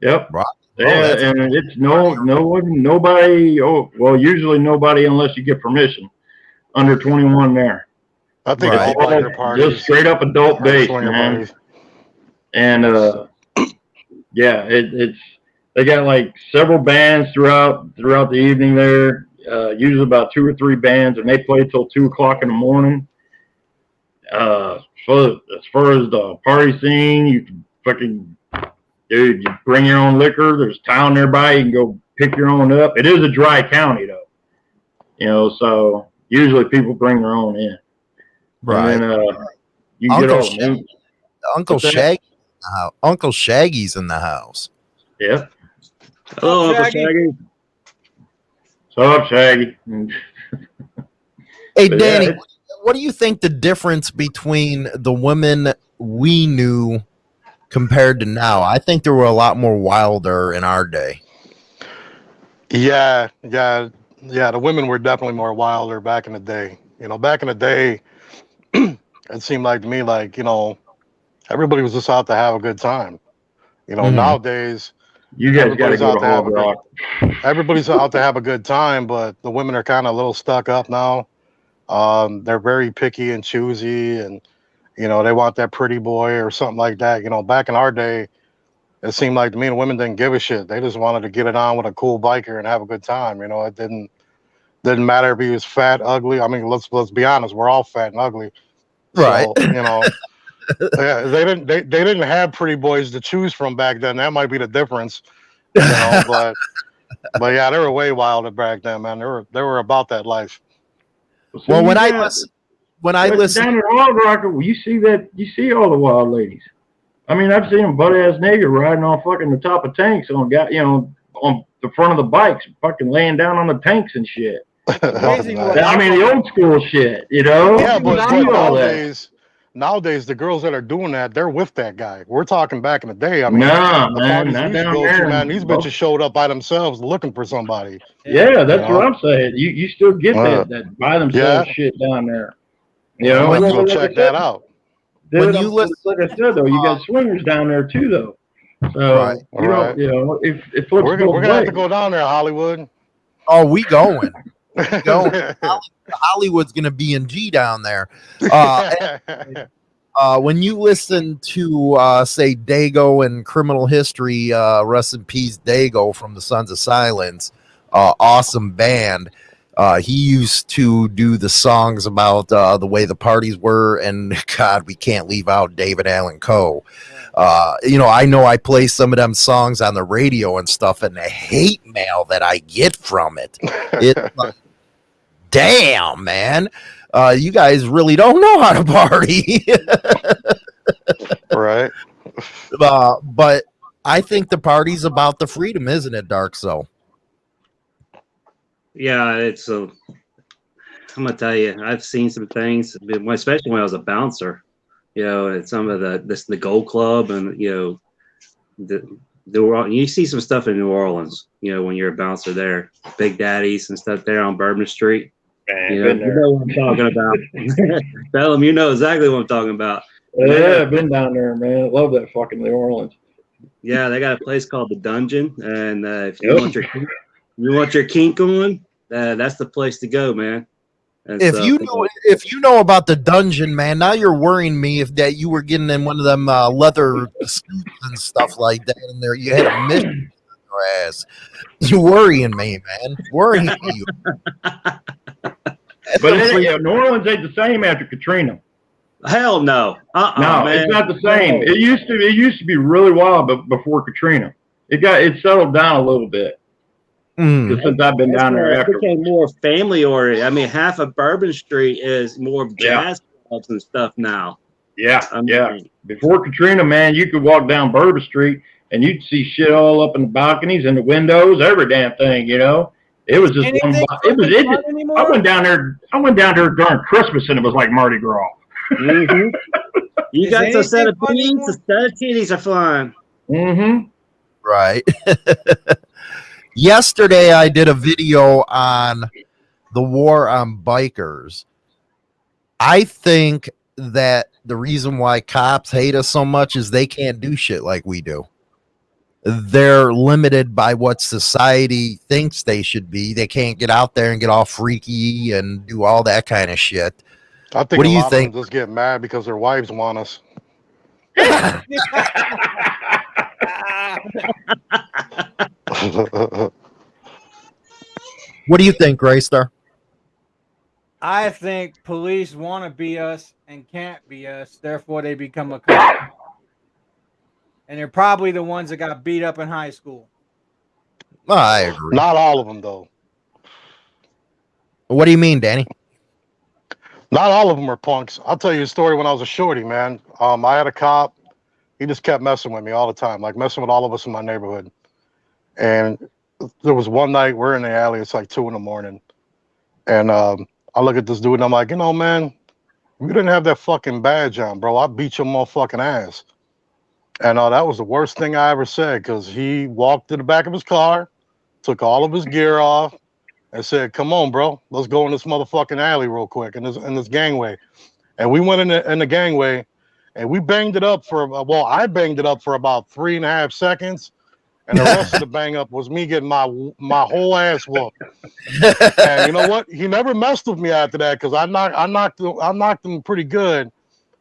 C: Yep.
A: Right.
C: They
A: Oh,
C: have-
A: that's-
C: and it's no no one nobody. Oh well, usually nobody unless you get permission. Under twenty one there.
B: I think
A: Right.
B: it's all biker
C: Just straight up adult
B: or
C: base, man.
B: parties.
C: and uh yeah it, it's they got like several bands throughout throughout the evening there uh usually about two or three bands and they play till two o'clock in the morning uh so as far as the party scene you can fucking dude you bring your own liquor there's town nearby you can go pick your own up it is a dry county though you know so usually people bring their own in
A: Right.
C: and then, uh you
A: Uncle
C: get all
A: Shag-
C: new
A: Uncle
C: What's?
A: Shaggy. Uh, Uncle Shaggy's in the house.
C: yeah
E: Hello, Uncle
D: Shaggy.
E: Shaggy.
C: What's up, Shaggy?
A: Hey,
C: But yeah,
A: Danny,
C: it's-
A: what do you think the difference between the women we knew compared to now? I think there were a lot more wilder in our day.
B: Yeah, yeah, yeah. The women were definitely more wilder back in the day. You know, back in the day, it seemed like to me like you know, everybody was just out to have a good time. You know,
A: Mhm.
B: nowadays
C: You guys got to
B: Everybody's
C: go
B: out
C: to
B: to have a
C: Rock.
B: everybody's out to have a good time, but the women are kind of a little stuck up now. Um, they're very picky and choosy, and you know they want that pretty boy or something like that. You know, back in our day, it seemed like to me the women didn't give a shit. They just wanted to get it on with a cool biker and have a good time. You know, it didn't didn't matter if he was fat, ugly. I mean, let's let's be honest, we're all fat and ugly.
A: Right.
B: So, you know, yeah, they didn't they, they didn't have pretty boys to choose from back then. That might be the difference. You know, but but yeah, they were way wilder back then, man. They were they were about that life.
C: See,
A: well, when
C: you
A: I
C: got-
A: listen, when I
C: but
A: listen,
C: down at Hog Rock, you see that you see all the wild ladies. I mean, I've seen them butt ass nigger riding on fucking the top of tanks on got you know on the front of the bikes, fucking laying down on the tanks and shit. I mean, the old school shit, you know.
B: yeah, but, but
C: all that.
B: nowadays, nowadays the girls that are doing that, they're with that guy. We're talking back in the day. I mean,
C: Nah,
B: the
C: man,
B: parties
C: not
B: we used to
C: down
B: go
C: there.
B: man, these bitches showed up by themselves looking for somebody.
C: Yeah, that's
B: You
C: what
B: know?
C: I'm saying. You you still get
B: Uh,
C: that that by themselves shit down there. You
B: I
C: know,
B: might
A: when
B: go
C: like
B: check that out.
A: When you
C: I'm-
A: listen-
C: like I said though, you got swingers down there too though. So
A: Right.
C: you
B: Right.
C: you know, if if
B: We're, gonna- we're gonna have to go down there, Hollywood.
A: oh, we going. Go. Hollywood's gonna be in G down there. Uh, uh, when you listen to uh, say Dago and Criminal History, uh, rest in peace, Dago from the Sons of Silence, uh, awesome band. Uh, he used to do the songs about uh, the way the parties were, and God, we can't leave out David Allan Coe. Uh, you know, I know I play some of them songs on the radio and stuff, and the hate mail that I get from it, it like, damn man, uh, you guys really don't know how to party.
B: right.
A: uh, but I think the party's about the freedom, isn't it, Dark Soul?
E: Yeah, it's a. I'm gonna tell you, I've seen some things, especially when I was a bouncer. You know, at some of the this the Gold Club, and you know, the the you see some stuff in New Orleans. You know, when you're a bouncer there, Big Daddies and stuff there on Bourbon Street.
C: Man,
E: You know, you know what I'm talking about. Tell them you know exactly what I'm talking about.
C: Yeah, I've been down there, man. Love that fucking New Orleans.
E: Yeah, they got a place called the Dungeon, and uh, if you
C: Yep.
E: want your you want your kink on, uh, that's the place to go, man. And
A: If
E: so-
A: you know, if you know about the dungeon, man, now you're worrying me if that you were getting in one of them uh, leather suits and stuff like that, and there you had a mission in your ass. You worrying me, man. Worrying you.
C: But it, ain't- yeah, New Orleans ain't the same after Katrina.
E: hell no, uh, uh
C: No,
E: man.
C: it's not the same. It used to. It used to be really wild, but before Katrina, it got it settled down a little bit.
A: Mm.
C: Just since I've been
E: It's
C: down
E: more-
C: there
E: it became more family oriented. I mean, half of Bourbon Street is more of
C: Yeah.
E: jazz clubs and stuff now.
C: Yeah,
E: I mean,
C: yeah. Before Katrina, man, you could walk down Bourbon Street and you'd see shit all up in the balconies and the windows, every damn thing. You know, it was just one.
D: Anything
C: bo- It was. It just,
D: anymore?
C: I went down there. I went down there during Christmas and it was like Mardi Gras.
E: Mhm. You got the set of
D: anything
E: beans,
D: anymore?
E: the set of titties are flying.
C: Mm-hmm.
A: Right. Yesterday, I did a video on the war on bikers. I think that the reason why cops hate us so much is they can't do shit like we do. They're limited by what society thinks they should be. They can't get out there and get all freaky and do all that kind of shit.
B: I think
A: What
B: a
A: do you
B: lot
A: think?
B: of them just get mad because their wives want us.
A: What do you think, Graystar?
D: I think police want to be us and can't be us, therefore they become a cop. And they're probably the ones that got beat up in high school.
A: I agree.
B: Not all of them, though.
A: What do you mean, Danny?
B: Not all of them are punks. I'll tell you a story when I was a shorty, man. Um, I had a cop. He just kept messing with me all the time, like messing with all of us in my neighborhood. And there was one night we're in the alley. It's like two in the morning, and um, I look at this dude and I'm like, you know, man, you didn't have that fucking badge on, bro, I beat your motherfucking ass. And uh, that was the worst thing I ever said because he walked to the back of his car, took all of his gear off, and said, "Come on, bro, let's go in this motherfucking alley real quick in this in this gangway." And we went in the, in the gangway, and we banged it up for well, I banged it up for about three and a half seconds, and the rest of the bang up was me getting my my whole ass whooped. And you know what? He never messed with me after that because I knocked I knocked him, I knocked him pretty good.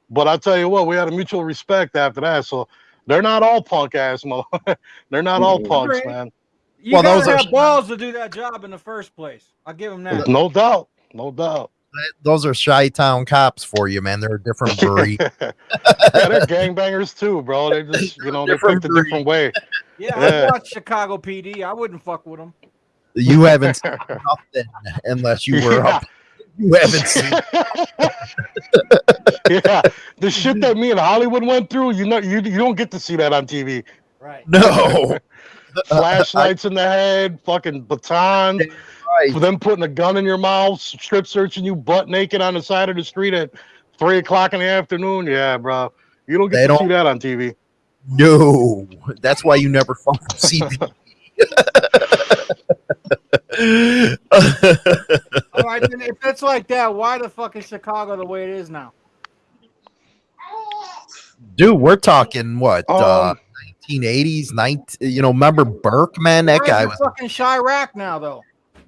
B: But I tell you what, we had a mutual respect after that. So they're not all punk ass mother. they're not all
E: Mhm.
B: punks, man.
D: You
A: Well,
D: gotta
A: those are-
D: have balls to do that job in the first place. I'll give them that.
B: No doubt, no doubt.
A: Those are Chi Town cops for you, man. They're a different breed.
B: yeah, they're gangbangers too, bro. They just, you know, they
A: Different
B: picked a different way.
D: Yeah,
B: Yeah.
D: I watched Chicago PD. I wouldn't fuck with them.
A: you haven't seen nothing unless you were
B: Yeah.
A: up. You haven't seen.
B: yeah, the shit that me and Hollywood went through, you know, you you don't get to see that on TV.
D: Right.
A: No.
B: Flashlights in the head, fucking baton,
A: Right.
B: for them putting a gun in your mouth, strip searching you butt naked on the side of the street at three o'clock in the afternoon. Yeah, bro, you don't get
A: They
B: to see
A: don't-
B: that on TV.
A: No. That's why you never fucking see me.
D: All right, then if it's like that, why the fuck is Chicago the way it is now?
A: Dude, we're talking what? uh
B: Um,
A: 1980s, 19, you know, remember Burke, man? That guy was
D: fucking Chiraq now, though.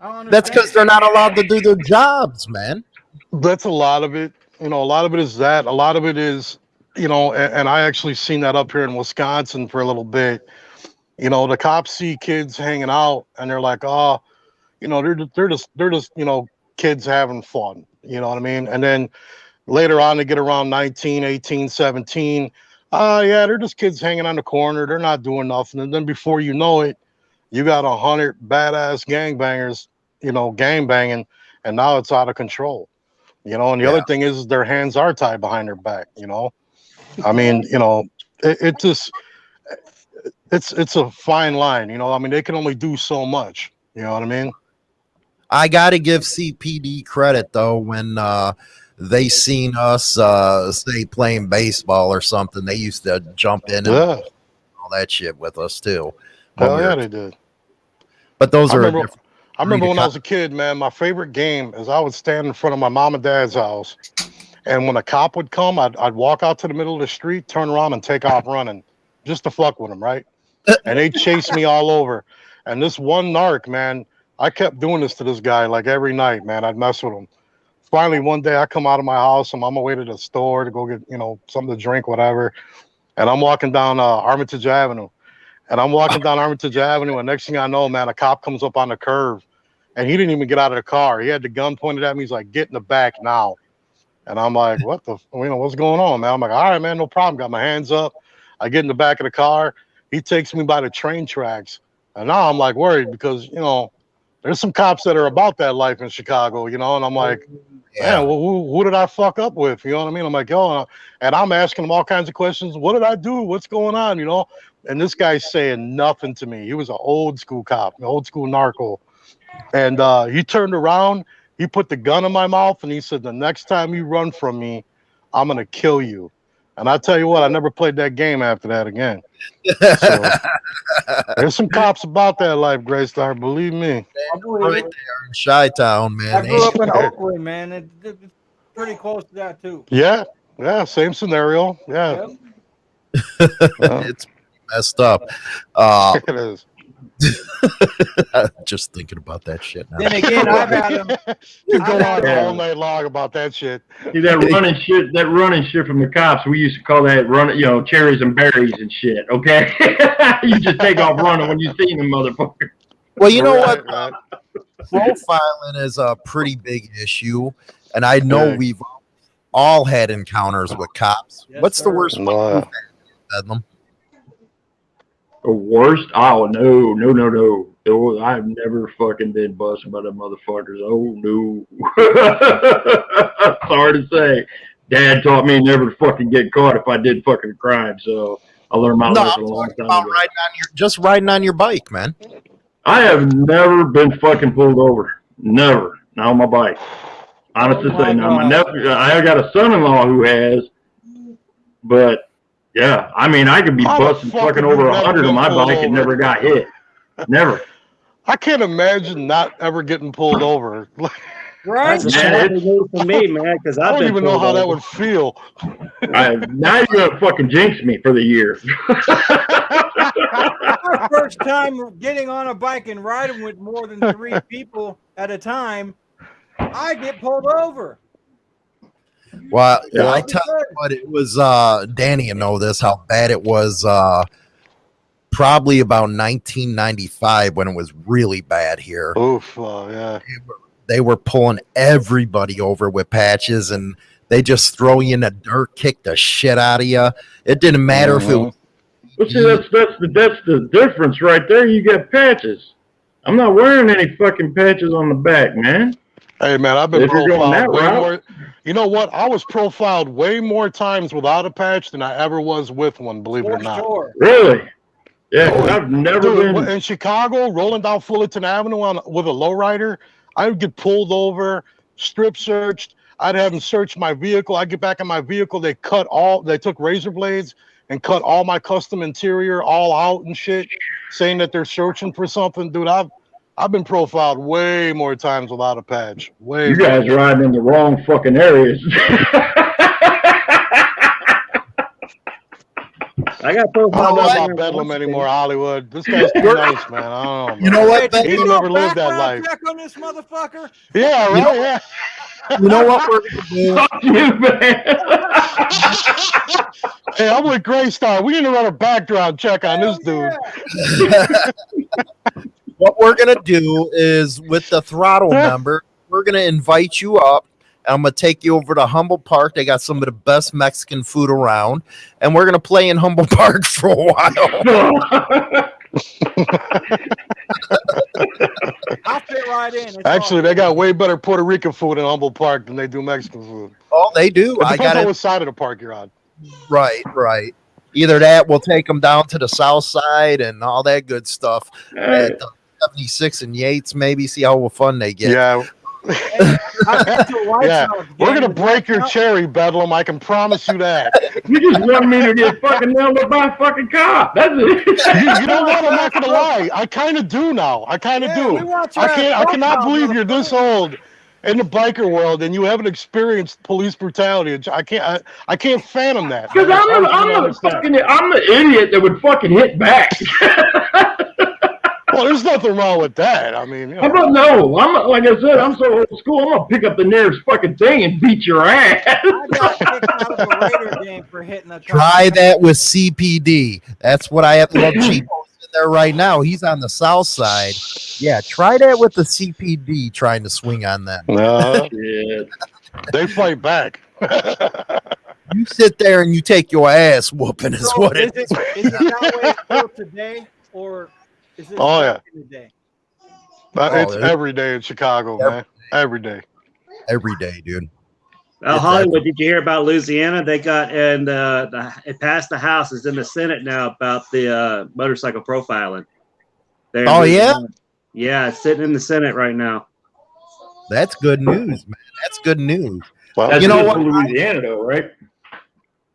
D: I don't
A: That's because they're not allowed to do their jobs, man.
B: That's a lot of it. You know, a lot of it is that. A lot of it is, you know, and, and I actually seen that up here in Wisconsin for a little bit. You know, the cops see kids hanging out and they're like, oh, you know, they're they're just they're just you know kids having fun. You know what I mean? And then later on, they get around 19, 18, 17. Uh, yeah, they're just kids hanging on the corner. They're not doing nothing. And then before you know it, you got a hundred badass gangbangers, you know, gang banging, and now it's out of control. You know, and the
A: Yeah.
B: other thing is their hands are tied behind their back. You know, I mean, you know, it, it just it's it's a fine line. You know, I mean, they can only do so much. You know what I mean?
A: I got to give CPD credit though when uh, they seen us uh, say playing baseball or something. They used to jump in and
B: Yeah,
A: all that shit with us too. Oh we
B: yeah,
A: were-
B: they did.
A: But those
B: I
A: are a
B: remember,
A: different-
B: I remember when I was a kid, man. My favorite game is I would stand in front of my mom and dad's house, and when a cop would come, I'd, I'd walk out to the middle of the street, turn around, and take off running, just to fuck with them, right? And they chase me all over. And this one narc, man, I kept doing this to this guy like every night, man. I'd mess with him. Finally, one day I come out of my house. And I'm on my way to the store to go get, you know, something to drink, whatever. And I'm walking down uh, Armitage Avenue. And I'm walking down Armitage Avenue, and next thing I know, man, a cop comes up on the curve, and he didn't even get out of the car. He had the gun pointed at me. He's like, "Get in the back now." And I'm like, "What the? You know, what's going on, man?" I'm like, "All right, man, no problem." Got my hands up. I get in the back of the car. He takes me by the train tracks, and now I'm like worried because you know, there's some cops that are about that life in Chicago, you know, and I'm like,
A: yeah.
B: man, well, who, who did I fuck up with? You know what I mean? I'm like, yo, and I'm asking him all kinds of questions. What did I do? What's going on? You know? And this guy's saying nothing to me. He was an old school cop, an old school narco. And uh, he turned around, he put the gun in my mouth, and he said, The next time you run from me, I'm gonna kill you. And I tell you what, I never played that game after that again. So, there's some cops about that life, Gray Star. Believe me.
D: I believe
A: right there in Chi Town,
D: I
A: man.
D: grew up in Oakland, man. It, it- it's pretty close to that too.
B: Yeah, yeah, same scenario. Yeah,
D: Yep.
B: yeah,
A: it's messed up. Uh,
B: it is.
A: just thinking about that shit now.
D: Then again, I've had them.
B: You go on all night long about that shit.
C: See that running shit, that running shit from the cops. We used to call that running, you know, cherries and berries and shit. Okay, you just take off running when you see them, motherfucker.
A: Well, you know
B: Right,
A: what?
B: right.
A: Profiling is a pretty big issue, and I know
B: Yeah.
A: we've all had encounters with cops.
D: Yes,
A: What's the
D: sir.
A: worst one
B: No.
A: You've had, Bedlam?
C: The worst? Oh no, no, no, no. Oh, I've never fucking been busted by the motherfuckers. Oh no. Sorry to say. Dad taught me never to fucking get caught if I did fucking crime, so I learned my
A: No,
C: lesson
A: I'm
C: a long
A: talking
C: time
A: about
C: ago.
A: riding on your just riding on your bike, man.
C: I have never been fucking pulled over. Never. Not on my bike. Honest
D: Oh
C: to
D: my
C: say, now my
D: God.
C: nephew, I got a son-in-law who has, but yeah, I mean, I could be
B: How
C: busting
B: fuck
C: fucking over a hundred on my
B: pulled
C: bike and never got hit. Never.
B: I can't imagine not ever getting pulled over.
D: Right?
E: That's a
C: Man,
E: shocking for me, man, because
B: I don't even know
E: pulled
B: how that would feel.
C: I, now you're gonna fucking jinx me for the year.
D: My first time getting on a bike and riding with more than three people at a time, I get pulled over.
A: Well,
B: Yeah.
A: I tell you what, it was uh Danny you know this how bad it was uh probably about 1995 when it was really bad here.
B: Oof, uh, yeah.
A: They were pulling everybody over with patches and they just throw you in the dirt, kick the shit out of you. It didn't matter if it was
C: Well, see, that's that's the that's the difference right there. You got patches. I'm not wearing any fucking patches on the back, man.
B: Hey man, I've been
C: If you're going that
B: profiled way
C: route.
B: more. You know what? I was profiled way more times without a patch than I ever was with one. Believe it or not.
D: sure.
C: Really? Yeah, 'cause I've never
B: Dude,
C: been.
B: in Chicago, rolling down Fullerton Avenue on with a lowrider, I would get pulled over, strip searched. I'd have them search my vehicle. I get back in my vehicle. They cut all. They took razor blades and cut all my custom interior all out and shit, saying that they're searching for something. Dude, I've I've been profiled way more times without a patch. Way.
C: You guys
B: more.
C: riding in the wrong fucking areas.
E: I got profiled.
B: I don't know
E: profiled
A: what?
B: about Bedlam anymore, Hollywood. This guy's too nice, man. I don't know.
A: You know what?
D: Hey,
A: Ben?
B: He
D: you
B: never
D: do
B: lived that life.
D: Check on this motherfucker.
B: Yeah,
A: You
B: right.
A: know-
B: yeah.
A: You know what we're gonna do?
C: Fuck you, man.
B: Hey, I'm with Graystar. We need to run a background check on this dude.
D: yeah.
A: What we're gonna do is with the throttle number, we're gonna invite you up. and I'm gonna take you over to Humboldt Park. They got some of the best Mexican food around, and we're gonna play in Humboldt Park for a while.
D: I'll fit right in. It's
B: Actually,
D: all
B: they got way better Puerto Rican food in Humboldt Park than they do Mexican food.
A: Oh, they do.
B: It
A: I
B: depends
A: got
B: on
A: it
B: what side of the park you're on.
A: right, right. Either that, we'll take them down to the south side and all that good stuff
C: Hey,
A: at the 76 and Yates. Maybe see how fun they get.
B: Yeah,
D: I've been to a White
B: Yeah, we're gonna break your cherry, Bedlam. I can promise you that.
C: you just want me to get fucking nailed up by a fucking cop. That's it.
B: You, you know what? I'm not gonna lie. I kind of do now. I kind of
D: Yeah,
B: do. I can't. I cannot
D: profile,
B: believe you're this old in the biker world and you haven't experienced police brutality. I can't. I, I can't fathom that.
C: Because I'm the I'm the fucking I'm the idiot that would fucking hit back.
B: Well, there's nothing wrong with that. I mean, you
C: I'm not, no. I'm like I said. I'm so old school. I'm gonna pick up the nearest fucking thing and beat your ass.
D: I got kicked out of a Raider game for hitting a
A: Try that with CPD. That's what I have. Look, Chico's in there right now. He's on the south side. Yeah, try that with the CPD trying to swing on them.
B: no,
C: Shit.
B: they fight back.
A: You sit there and you take your ass whooping is
D: So
A: what
D: is
A: it
D: it, is it that way still today, or is it
B: Oh,
D: back in the day?
B: But
A: Oh,
B: it's
A: there's-
B: every day in Chicago, man. Every day.
A: every day, dude. It's
E: Hollywood, did you hear about Louisiana? They got and uh, the, it passed the House. It's in the Senate now about the uh, motorcycle profiling. There in
A: Oh, yeah?
E: Yeah, it's sitting in the Senate right now.
A: That's good news, man. That's good news.
B: Well,
C: That's
A: You know what?
C: Louisiana though, right?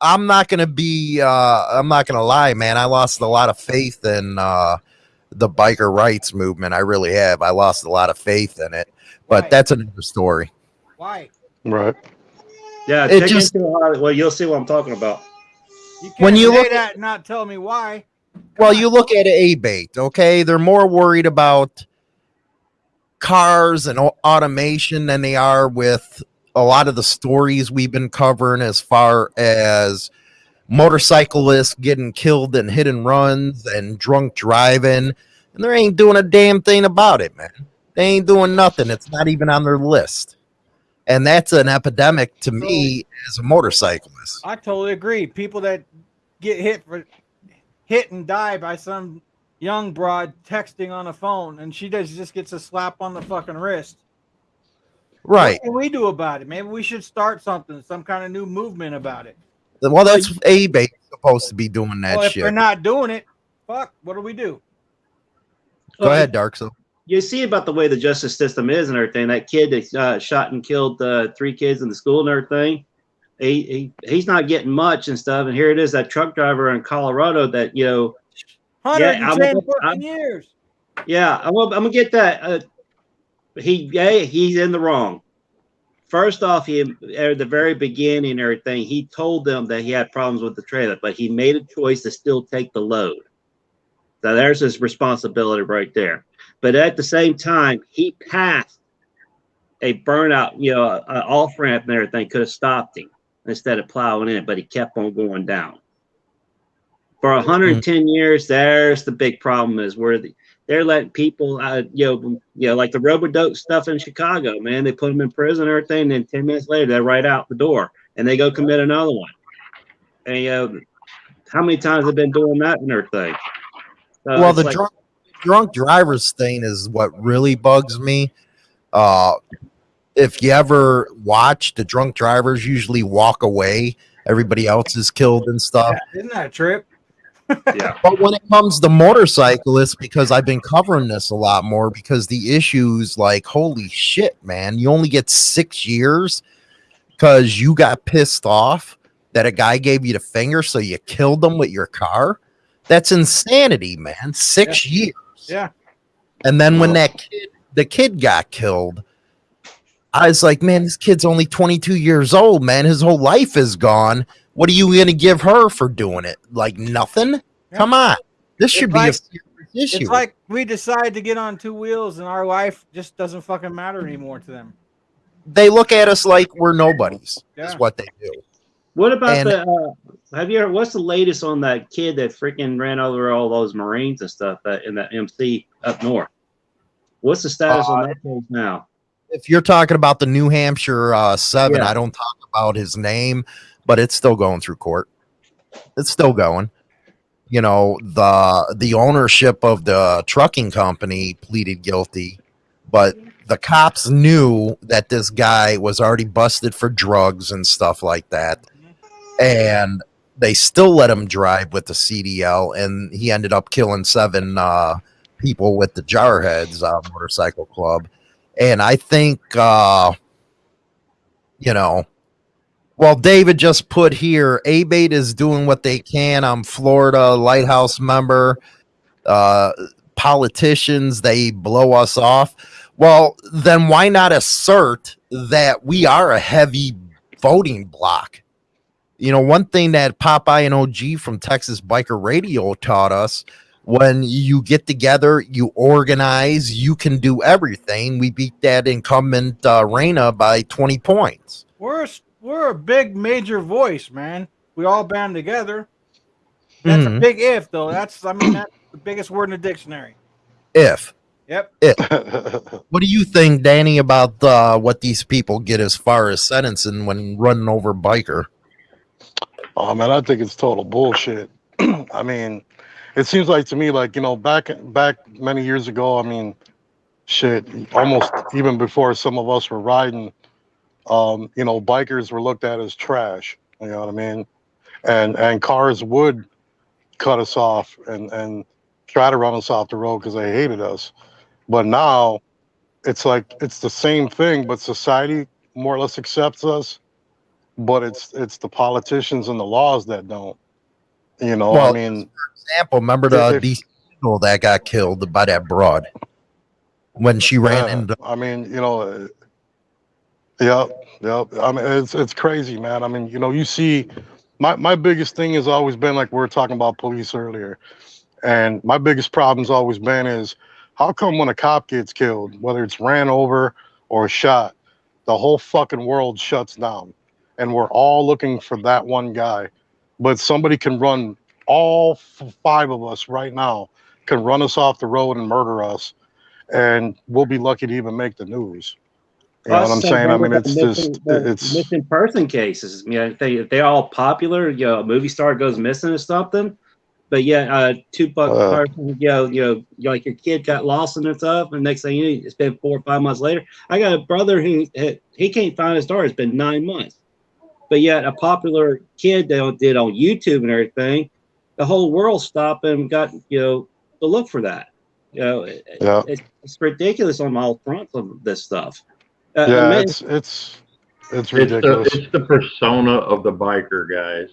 A: I'm not gonna be. Uh, I'm not gonna lie, man. I lost a lot of faith in uh, the biker rights movement. I really have. I lost a lot of faith in it, but
D: Why?
A: that's another story.
D: Why?
B: Right.
E: Yeah,
A: It
E: check
A: just-
E: into Harley. Well, you'll see what I'm talking about.
D: You can't
A: When you
D: say
A: look-
D: that and not tell me why.
A: Well, you look at ABATE, okay? They're more worried about cars and automation than they are with a lot of the stories we've been covering as far as motorcyclists getting killed in hit and runs and drunk driving. And they ain't doing a damn thing about it, man. They ain't doing nothing. It's not even on their list. And that's an epidemic to me as a motorcyclist.
D: I totally agree. People that get hit for hit and die by some young broad texting on a phone, and she does just gets a slap on the fucking wrist.
A: Right.
D: What can we do about it? Maybe we should start something, some kind of new movement about it.
A: Well, that's ABATE supposed to be doing that
D: well, if
A: shit.
D: they're not doing it, fuck, what do we do?
A: Go ahead, Dark. So
E: You see about the way the justice system is and everything. That kid that uh, shot and killed uh, three kids in the school and everything. He, he he's not getting much and stuff. And here it is, that truck driver in Colorado that you know
D: 110
E: I'm-
D: fucking years.
E: Yeah, I'm, gonna- I'm gonna get that. Uh, he, yeah, he's in the wrong. First off, he at the very beginning, and everything, he told them that he had problems with the trailer, but he made a choice to still take the load. So there's his responsibility right there. But at the same time, he passed a burnout, you know, an off ramp and everything could have stopped him instead of plowing in, but he kept on going down. For 110 mm-hmm. years, there's the big problem is where the, they're letting people, uh, you know, you know, like the robodope stuff in Chicago, man. They put them in prison and everything, and then ten minutes later they're right out the door, and they go commit another one. And you know, how many times have been doing that and everything? So
A: well, the
E: like-
A: drunk drunk drivers thing is what really bugs me. Uh, if you ever watch, the drunk drivers usually walk away. Everybody else is killed and stuff.
D: Isn't that a trip?
E: Yeah,
A: But when it comes to motorcyclists, because I've been covering this a lot more, because the issues like, holy shit, man, you only get six years because you got pissed off that a guy gave you the finger, so you killed them with your car. That's insanity, man. Six years.
D: Yeah.
A: And then when that kid, the kid got killed, I was like, man, this kid's only 22 years old, man. His whole life is gone. What are you going to give her for doing it? Like nothing?
D: Yeah.
A: Come on. This should
D: It's
A: be
D: like-
A: a serious issue.
D: It's like we decide to get on two wheels, and our life just doesn't fucking matter anymore to them.
A: they look at us like we're nobodies,
D: Yeah.
A: is what they do.
E: What about
A: And-
E: the? Uh, have you ever? What's the latest on that kid that freaking ran over all those Marines and stuff uh, in that MC up north? What's the status
A: Uh,
E: on that case now?
A: If you're talking about the New Hampshire uh, seven,
E: Yeah.
A: I don't talk about his name, but it's still going through court. It's still going. You know, the the ownership of the trucking company pleaded guilty, but the cops knew that this guy was already busted for drugs and stuff like that. And they still let him drive with the CDL, and he ended up killing seven uh, people with the Jarheads uh, Motorcycle Club. And I think, uh, you know, well, David just put here, ABATE is doing what they can. I'm Florida Lighthouse member. Uh, politicians, they blow us off. Well, then why not assert that we are a heavy voting block? You know, one thing that Popeye and OG from Texas Biker Radio taught us when you get together, you organize, you can do everything. We beat that incumbent uh, Reina by 20 points.
D: A, we're a big major voice, man. We all band together. That's a
A: Mhm.
D: big if, though. That's I mean that's the biggest word in the dictionary.
A: If.
D: Yep. If.
A: what do you think, Danny, about uh, what these people get as far as sentencing when running over biker?
B: Oh man, I think it's total bullshit. I mean, it seems like to me, like you know, back back many years ago. I mean, shit, almost even before some of us were riding, um, you know, bikers were looked at as trash. You know what I mean? And and cars would cut us off and and try to run us off the road because they hated us. But now, it's like it's the same thing, but society more or less accepts us but it's it's the politicians and the laws that don't. You know,
A: Well,
B: I mean, for
A: Example, remember the DC that got killed by that broad when she ran
B: yeah,
A: into
B: I mean, you know, uh, yep. I mean, it's it's crazy, man. I mean, you know, you see, my my biggest thing has always been like we were talking about police earlier, and my biggest problem's always been is how come when a cop gets killed, whether it's ran over or shot, the whole fucking world shuts down, and we're all looking for that one guy, but somebody can run all five of us right now can run us off the road and murder us and we'll be lucky to even make the news. You know what I'm saying? I mean, it's
E: missing-
B: just, it's,
E: missing person cases. You know, if they if they're all popular, you know, a movie star goes missing or something. But yeah, uh, two buck
B: Uh.
E: person, you know, you know, like your kid got lost and stuff, and next thing you know, it's been four or five months later. I got a brother who he can't find his daughter. It's been nine months, but yet a popular kid that did on YouTube and everything, the whole world stopped and got you know to look for that. You know, it-
B: yeah,
E: it's, it's ridiculous on all fronts of this stuff. Uh,
B: yeah,
E: I mean,
B: it's, it's, it's
C: It's the
B: ridiculous.
C: it's the persona of the biker guys.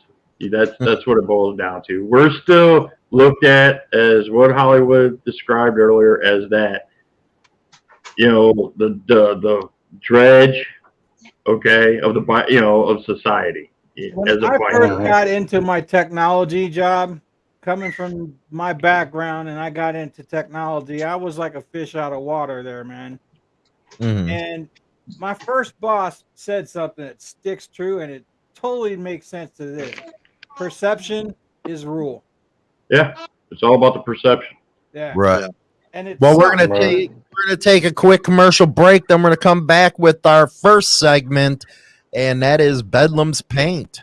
C: That's
A: Hmm.
C: that's what it boils down to. We're still looked at as what Hollywood described earlier as that. You know the the the dredge, okay, of the bi- you know of society
D: When
C: as a
D: I
C: biker.
D: first got into my technology job, coming from my background, and I got into technology, I was like a fish out of water there, man.
A: Mhm.
D: And my first boss said something that sticks true, and it totally makes sense to this. Perception is rule.
C: Yeah, it's all about the perception.
D: Yeah.
A: right.
D: And it's
A: Well, we're gonna
B: Right.
A: take we're gonna take a quick commercial break. Then we're gonna come back with our first segment, and that is Bedlam's Paint.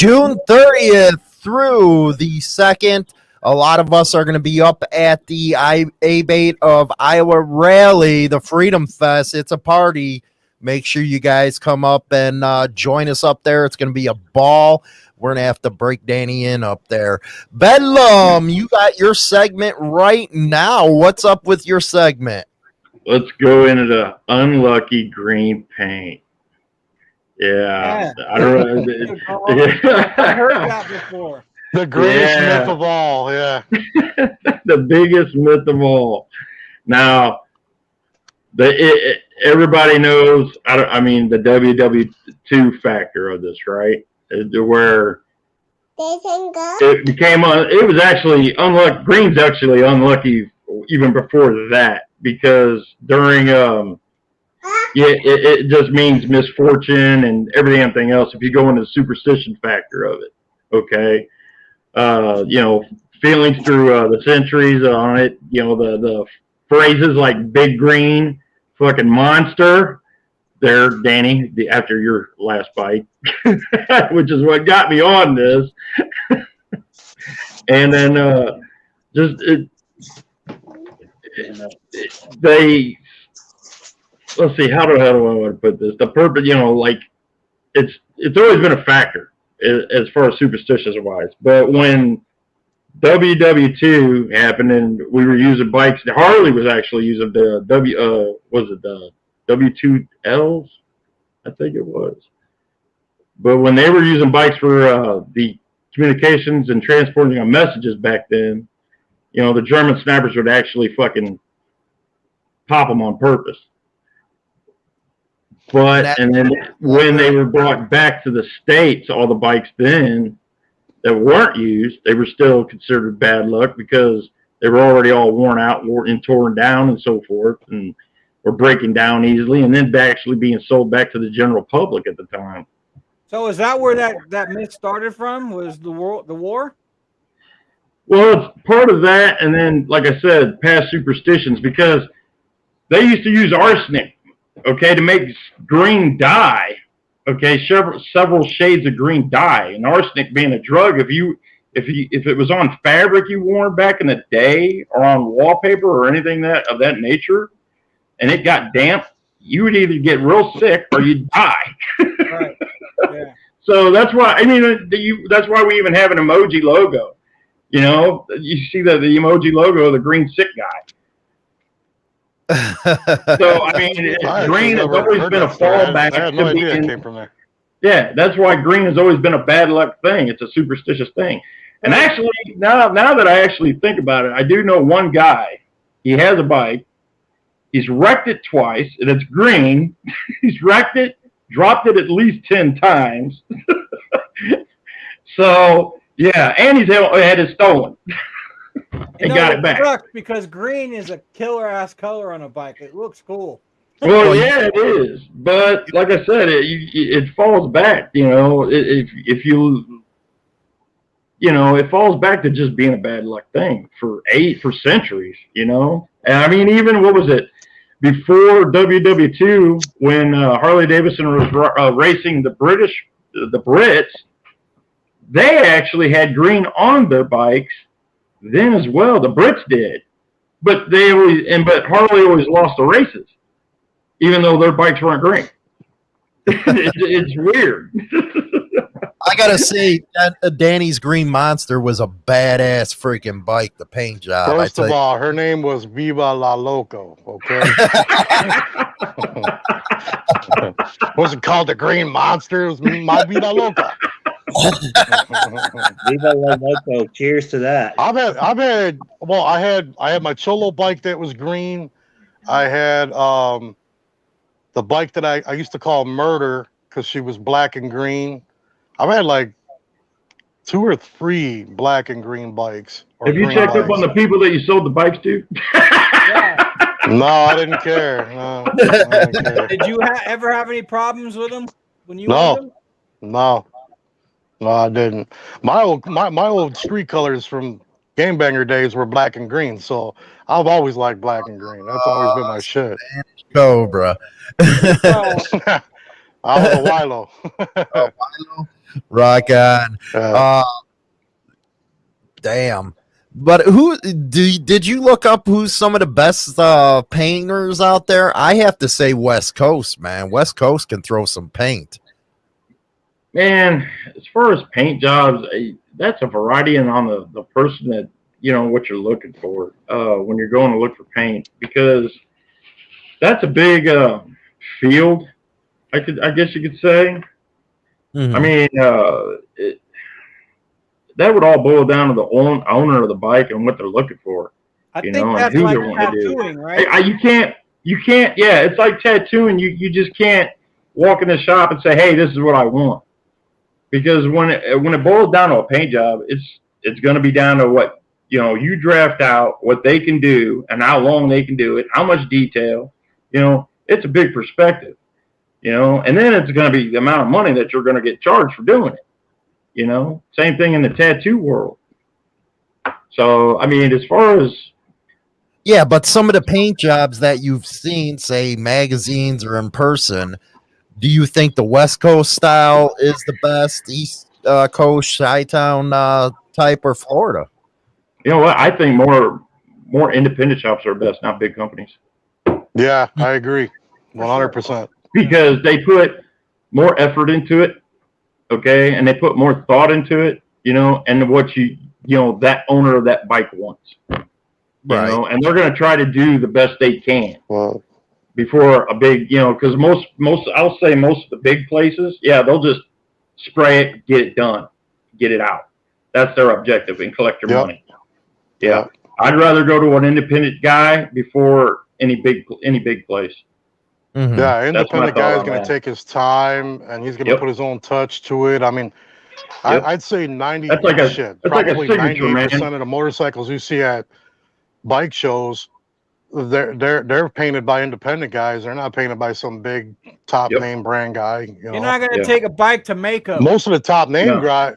A: June 30th through the 2nd. A lot of us are going to be up at the I- ABATE of Iowa Rally, the Freedom Fest. It's a party. Make sure you guys come up and uh, join us up there. It's going to be a ball. We're going to have to break Danny in up there. Bedlam, you got your segment right now. What's up with your segment?
C: Let's go into the unlucky green paint. Yeah, I don't know.
D: I heard that before.
B: The greatest
C: Yeah.
B: myth of all, yeah.
C: the biggest myth of all. Now, the it, it- everybody knows. I, don't, I mean, the WW two factor of this, right? To Where it became un, it was actually unlucky. Green's actually unlucky even before that because during um yeah it, it just means misfortune and everything else if you go into the superstition factor of it okay? Uh you know feelings through uh, the centuries on it you know the the phrases like big green fucking monster there danny the, after your last bite which is what got me on this. And then uh just it, they let's see how do, how do I want to put this? The purpose you know like it's it's always been a factor as far as superstitious wise but when WW2 happened and we were using bikes Harley was actually using the W uh was it the W2Ls I think it was. But when they were using bikes for uh, the communications and transporting of messages back then you know, the German snipers would actually fucking pop them on purpose. But and then when they were brought back to the states, all the bikes then that weren't used, they were still considered bad luck because they were already all worn out, worn and torn down, and so forth. And were breaking down easily, and then actually being sold back to the general public at the time.
D: So is that where that that myth started from? Was the war the war?
C: Well, it's part of that, and then, like I said, past superstitions because they used to use arsenic, okay, to make green dye, okay, several several shades of green dye, and arsenic being a drug. If you if you if it was on fabric you wore back in the day, or on wallpaper or anything that of that nature, and it got damp, you would either get real sick or you'd die.
D: Right. Yeah.
C: So that's why I mean you, that's why we even have an emoji logo. You know, you see the, the emoji logo the green sick guy. So I mean,
B: I
C: green has always been a
B: that story. I had-
C: fallback.
B: I had no idea it came from there.
C: yeah, that's why green has always been a bad luck thing. It's a superstitious thing. And actually, now now that I actually think about it, I do know one guy. He has a bike. He's wrecked it twice, and it's green. he's wrecked it, dropped it at least ten times. so yeah, and he's had, had it stolen. And
D: know,
C: got it back.
D: because green is a killer ass color on a bike. It looks cool.
C: Well, yeah, it is, but like I said, it it falls back. You know, if if you you know, it falls back to just being a bad luck thing for eight for centuries. You know, and I mean, even what was it before WW2 when uh, Harley Davidson was uh, racing the British the Brits, they actually had green on their bikes then as well. The Brits did, but they always and but Harley always lost the races even though their bikes weren't green. it's, it's weird.
A: I gotta say, that, uh, Danny's Green Monster was a badass freaking bike. The paint job.
B: First of all, her name was Viva La Loco. Okay, wasn't called the Green Monster. It was my Vida Loca.
E: Viva la loco. Cheers to that.
B: I've had, I've had, well, I had, I had my Cholo bike that was green. I had um, the bike that I, I used to call Murder because she was black and green. I've had like two or three black and green bikes. or
C: Have you
B: green
C: checked up on the people that you sold the bikes to?
D: Yeah.
B: No, I didn't care. No, I didn't care.
D: Did you ha- ever have any problems with them when you
B: No.
D: them?
B: No, no, I didn't. My old my, my old street colors from Game Banger days were black and green, so I've always liked black and green. That's always been my shit.
A: Cobra.
B: I was a Wilo.
A: Rock on.
B: Uh,
A: Uh, damn. But who do did you look up who's some of the best uh, painters out there? I have to say West Coast, man. West Coast can throw some paint.
C: Man, as far as paint jobs, that's a variety and on the, the person that, you know, what you're looking for uh, when you're going to look for paint because that's a big uh, field, I could, I guess you could say.
A: Mhm.
C: I mean, uh, it, that would all boil down to the own, owner of the bike and what they're looking for.
D: I
C: You
D: think
C: know, and
D: that's
C: who
D: like
C: they wanna do.
D: tattooing,
C: I,
D: right?
C: I, you can't, you can't, yeah, it's like tattooing. You, you just can't walk in the shop and say, hey, this is what I want. Because when it, when it boils down to a paint job, it's, it's going to be down to what, you know, you draft out what they can do and how long they can do it, how much detail, you know, it's a big perspective, you know, and then it's going to be the amount of money that you're going to get charged for doing it. You know, same thing in the tattoo world. So, I mean, as far as
A: Yeah, but some of the paint jobs that you've seen, say magazines or in person, do you think the West Coast style is the best, East uh, Coast, Chi Town uh, type, or Florida?
C: You know what? I think more more independent shops are best, not big companies,
B: yeah, I agree, one hundred percent.
C: because they put more effort into it, okay, and they put more thought into it, you know, and what you you know that owner of that bike wants, you
A: Right.
C: know, and they're going to try to do the best they can.
B: Well,
C: before a big, you know, because most most I'll say most of the big places, yeah, they'll just spray it, get it done, get it out. That's their objective and collect your
B: Yep.
C: money. Yeah. I'd rather go to an independent guy before any big any big place.
A: Mhm.
B: yeah, independent
C: thought
B: guy's
C: on
B: gonna take his time and he's gonna
C: Yep.
B: put his own touch to it. I mean,
C: Yep.
B: I, I'd say ninety.
C: That's like a-
B: shit,
C: that's like a
B: probably
C: signature,
B: ninety-eight
C: man.
B: percent of the motorcycles you see at bike shows they're they're they're painted by independent guys. They're not painted by some big top
C: Yep.
B: name brand guy. You know,
D: You're not gonna
C: Yeah.
D: take a bike to makeup.
B: most of the top name
C: No.
B: guy.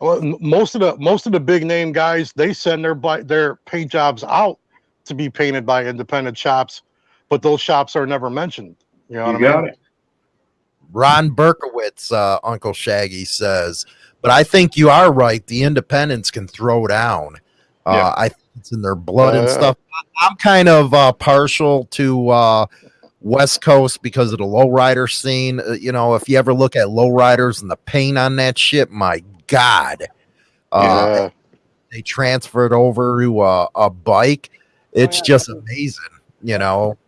B: Well, most of the most of the big name guys they send their bi- their paint jobs out to be painted by independent shops, but those shops are never mentioned. You know
C: You
B: what I
C: got
B: mean?
C: it.
A: Ron Berkowitz, uh, Uncle Shaggy says, but I think you are right. The independents can throw down. Uh,
C: Yeah.
A: I think it's in their blood and
B: Uh,
A: stuff. I- I'm kind of uh, partial to uh, West Coast because of the lowrider scene. Uh, you know, if you ever look at lowriders and the paint on that shit, my God. Uh,
B: yeah.
A: they transferred over to a, a bike. It's
D: yeah.
A: just amazing. You know,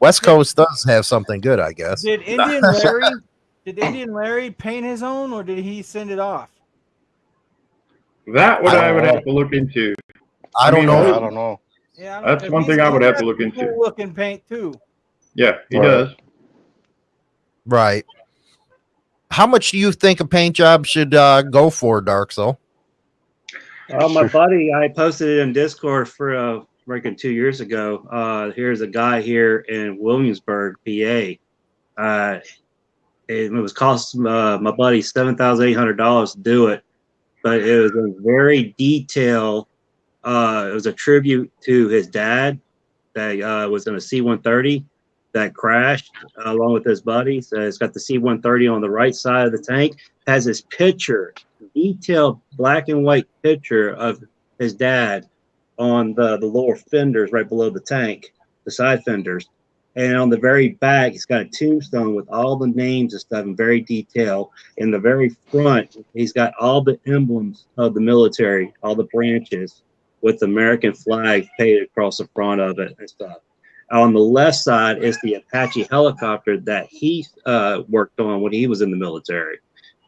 A: West Coast does have something good, I guess.
D: Did Indian Larry did Indian Larry paint his own or did he send it off?
C: That what
A: I
C: I, would
B: don't
C: have to look into.
A: I don't
C: mean,
A: know.
B: I don't know.
D: Yeah,
C: That's one thing I would have to look into.
D: Looking paint too.
C: Yeah, he
B: Right.
C: does.
A: Right. How much do you think a paint job should uh, go for, Dark Soul?
E: Uh, my buddy, I posted it in Discord for uh, reckon two years ago. Uh, here's a guy here in Williamsburg, PA. Uh, it was cost uh, my buddy seven thousand eight hundred dollars to do it, but it was a very detailed. Uh, it was a tribute to his dad that uh, was in a C one thirty that crashed uh, along with his buddy. So it's got the C one thirty on the right side of the tank. Has his picture detailed black and white picture of his dad on the, the lower fenders right below the tank, the side fenders. And on the very back, he's got a tombstone with all the names and stuff in very detail. In the very front, he's got all the emblems of the military, all the branches with the American flag painted across the front of it and stuff. On the left side is the Apache helicopter that he uh, worked on when he was in the military.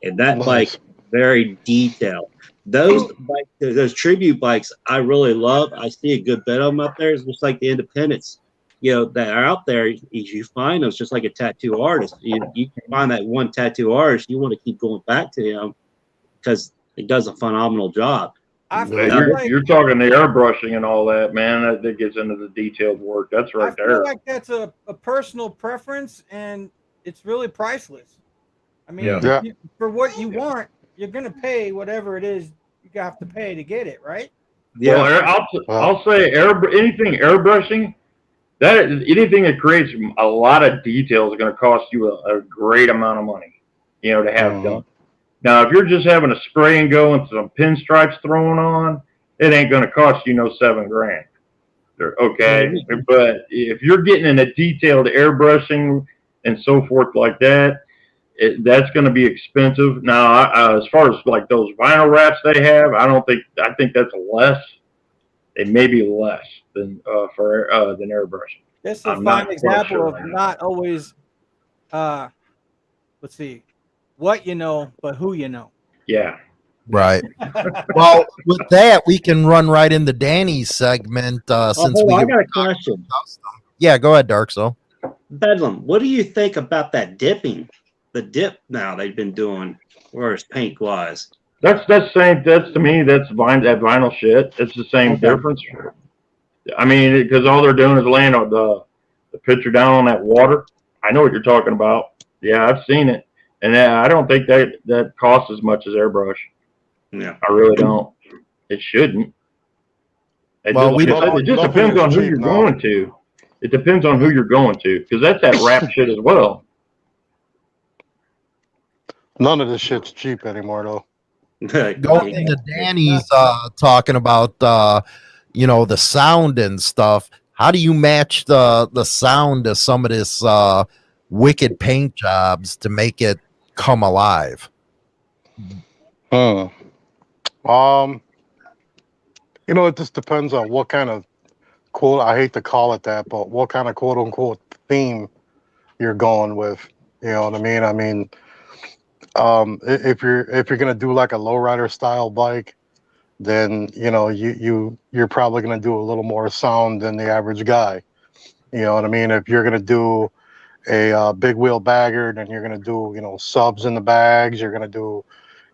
E: And that
B: Nice.
E: bike very detailed. Those bike, those tribute bikes, I really love. I see a good bit of them up there. It's just like the independents, you know, that are out there. You, you find those just like a tattoo artist. You, you can find that one tattoo artist. You want to keep going back to him because he does a phenomenal job.
D: I
C: Yeah,
D: feel
E: Yeah,
C: you're,
D: like
C: you're talking the airbrushing and all that, man. That, that gets into the detailed work. That's
D: I
C: right
D: feel
C: there.
D: like that's a, a personal preference and it's really priceless. I mean,
C: Yeah.
B: Yeah.
D: you- for what you want, you're gonna pay whatever it is you have to pay to get it, right?
C: Well, I'll, I'll say air, anything airbrushing, that anything that creates a lot of detail is going to cost you a, a great amount of money, you know, to have
B: Mhm.
C: done. Now, if you're just having a spray and go and some pinstripes thrown on, it ain't going to cost you no seven grand. Okay, but if you're getting in a detailed airbrushing and so forth like that, it, that's going to be expensive. Now, I, uh, as far as like those vinyl wraps they have, I don't think I think that's less. It may be less than uh, for uh, than airbrushing.
D: This is a fine example
C: sure
D: of not always uh let's see what you know, but who you know.
C: Yeah,
A: Right. well, with that, we can run right into Danny's segment. Uh,
E: Oh,
A: since
E: hold
A: we
E: I got a question.
A: yeah, go ahead, Dark Soul.
E: Bedlam, what do you think about that dipping? The dip now they've been doing, whereas paint wise.
C: that's that's same. That's to me. That's vine that vinyl shit. It's the same
E: Okay.
C: difference. I mean, because all they're doing is laying the the picture down on that water. I know what you're talking about. Yeah, I've seen it, and I don't think that that costs as much as airbrush.
E: Yeah.
C: I really don't. It shouldn't. It
A: Well,
C: just,
A: we
C: it-
B: don't-
C: it just depends on who
B: cheap
C: you're
B: now.
C: going to. It depends on who you're going to, because that's that rap shit as well.
B: None of this shit's cheap anymore, though.
A: Going into Danny's uh, talking about uh, you know the sound and stuff. How do you match the the sound of some of this uh, wicked paint jobs to make it come alive?
B: Hmm. Um, you know, it just depends on what kind of quote. I hate to call it that, but what kind of quote unquote theme you're going with. You know what I mean? I mean, um, if you're if you're gonna do like a lowrider style bike, then you know you you you're probably gonna do a little more sound than the average guy. You know what I mean? If you're gonna do a uh, big wheel bagger, then you're gonna do you know subs in the bags. You're gonna do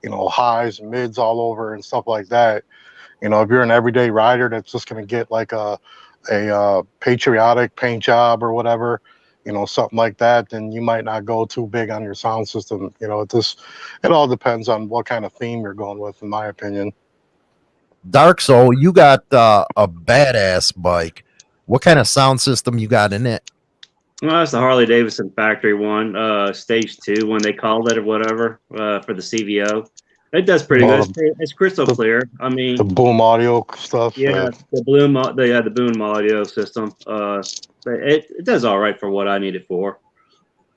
B: you know, highs and mids all over and stuff like that. You know, if you're an everyday rider that's just gonna get like a a uh, patriotic paint job or whatever, you know, something like that, then you might not go too big on your sound system. You know, it just it all depends on what kind of theme you're going with, in my opinion.
A: Dark Soul, you got uh, a badass bike. What kind of sound system you got in it?
E: Well, that's the Harley Davidson factory one, uh, stage two, when they called it or whatever, uh, for the CVO. It does pretty good. It's, it's crystal
B: the-
E: clear. I mean,
B: The boom audio stuff.
E: yeah, the Bloom, au- the yeah, the Boom audio system. Uh, it, it does all right for what I need it for.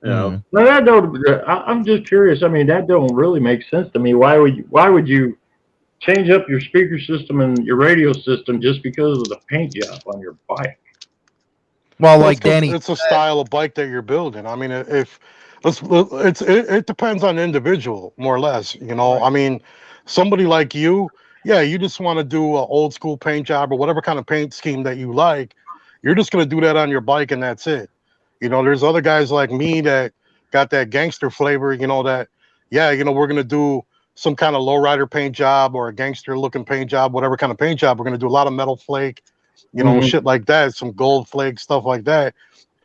E: You know.
C: Well, that don't. I, I'm just curious. I mean, that don't really make sense to me. Why would you, Why would you change up your speaker system and your radio system just because of the paint job on your bike?
A: Well, like Danny,
B: it's a style of bike that you're building. I mean, if let's, it's it, it depends on the individual more or less. You know, I mean, somebody like you, yeah, you just want to do an old school paint job or whatever kind of paint scheme that you like. You're just gonna do that on your bike and that's it. You know, there's other guys like me that got that gangster flavor. You know that, yeah, you know, we're gonna do some kind of lowrider paint job or a gangster looking paint job, whatever kind of paint job. We're gonna do a lot of metal flake you know,
C: Mhm.
B: shit like that, some gold flake stuff like that.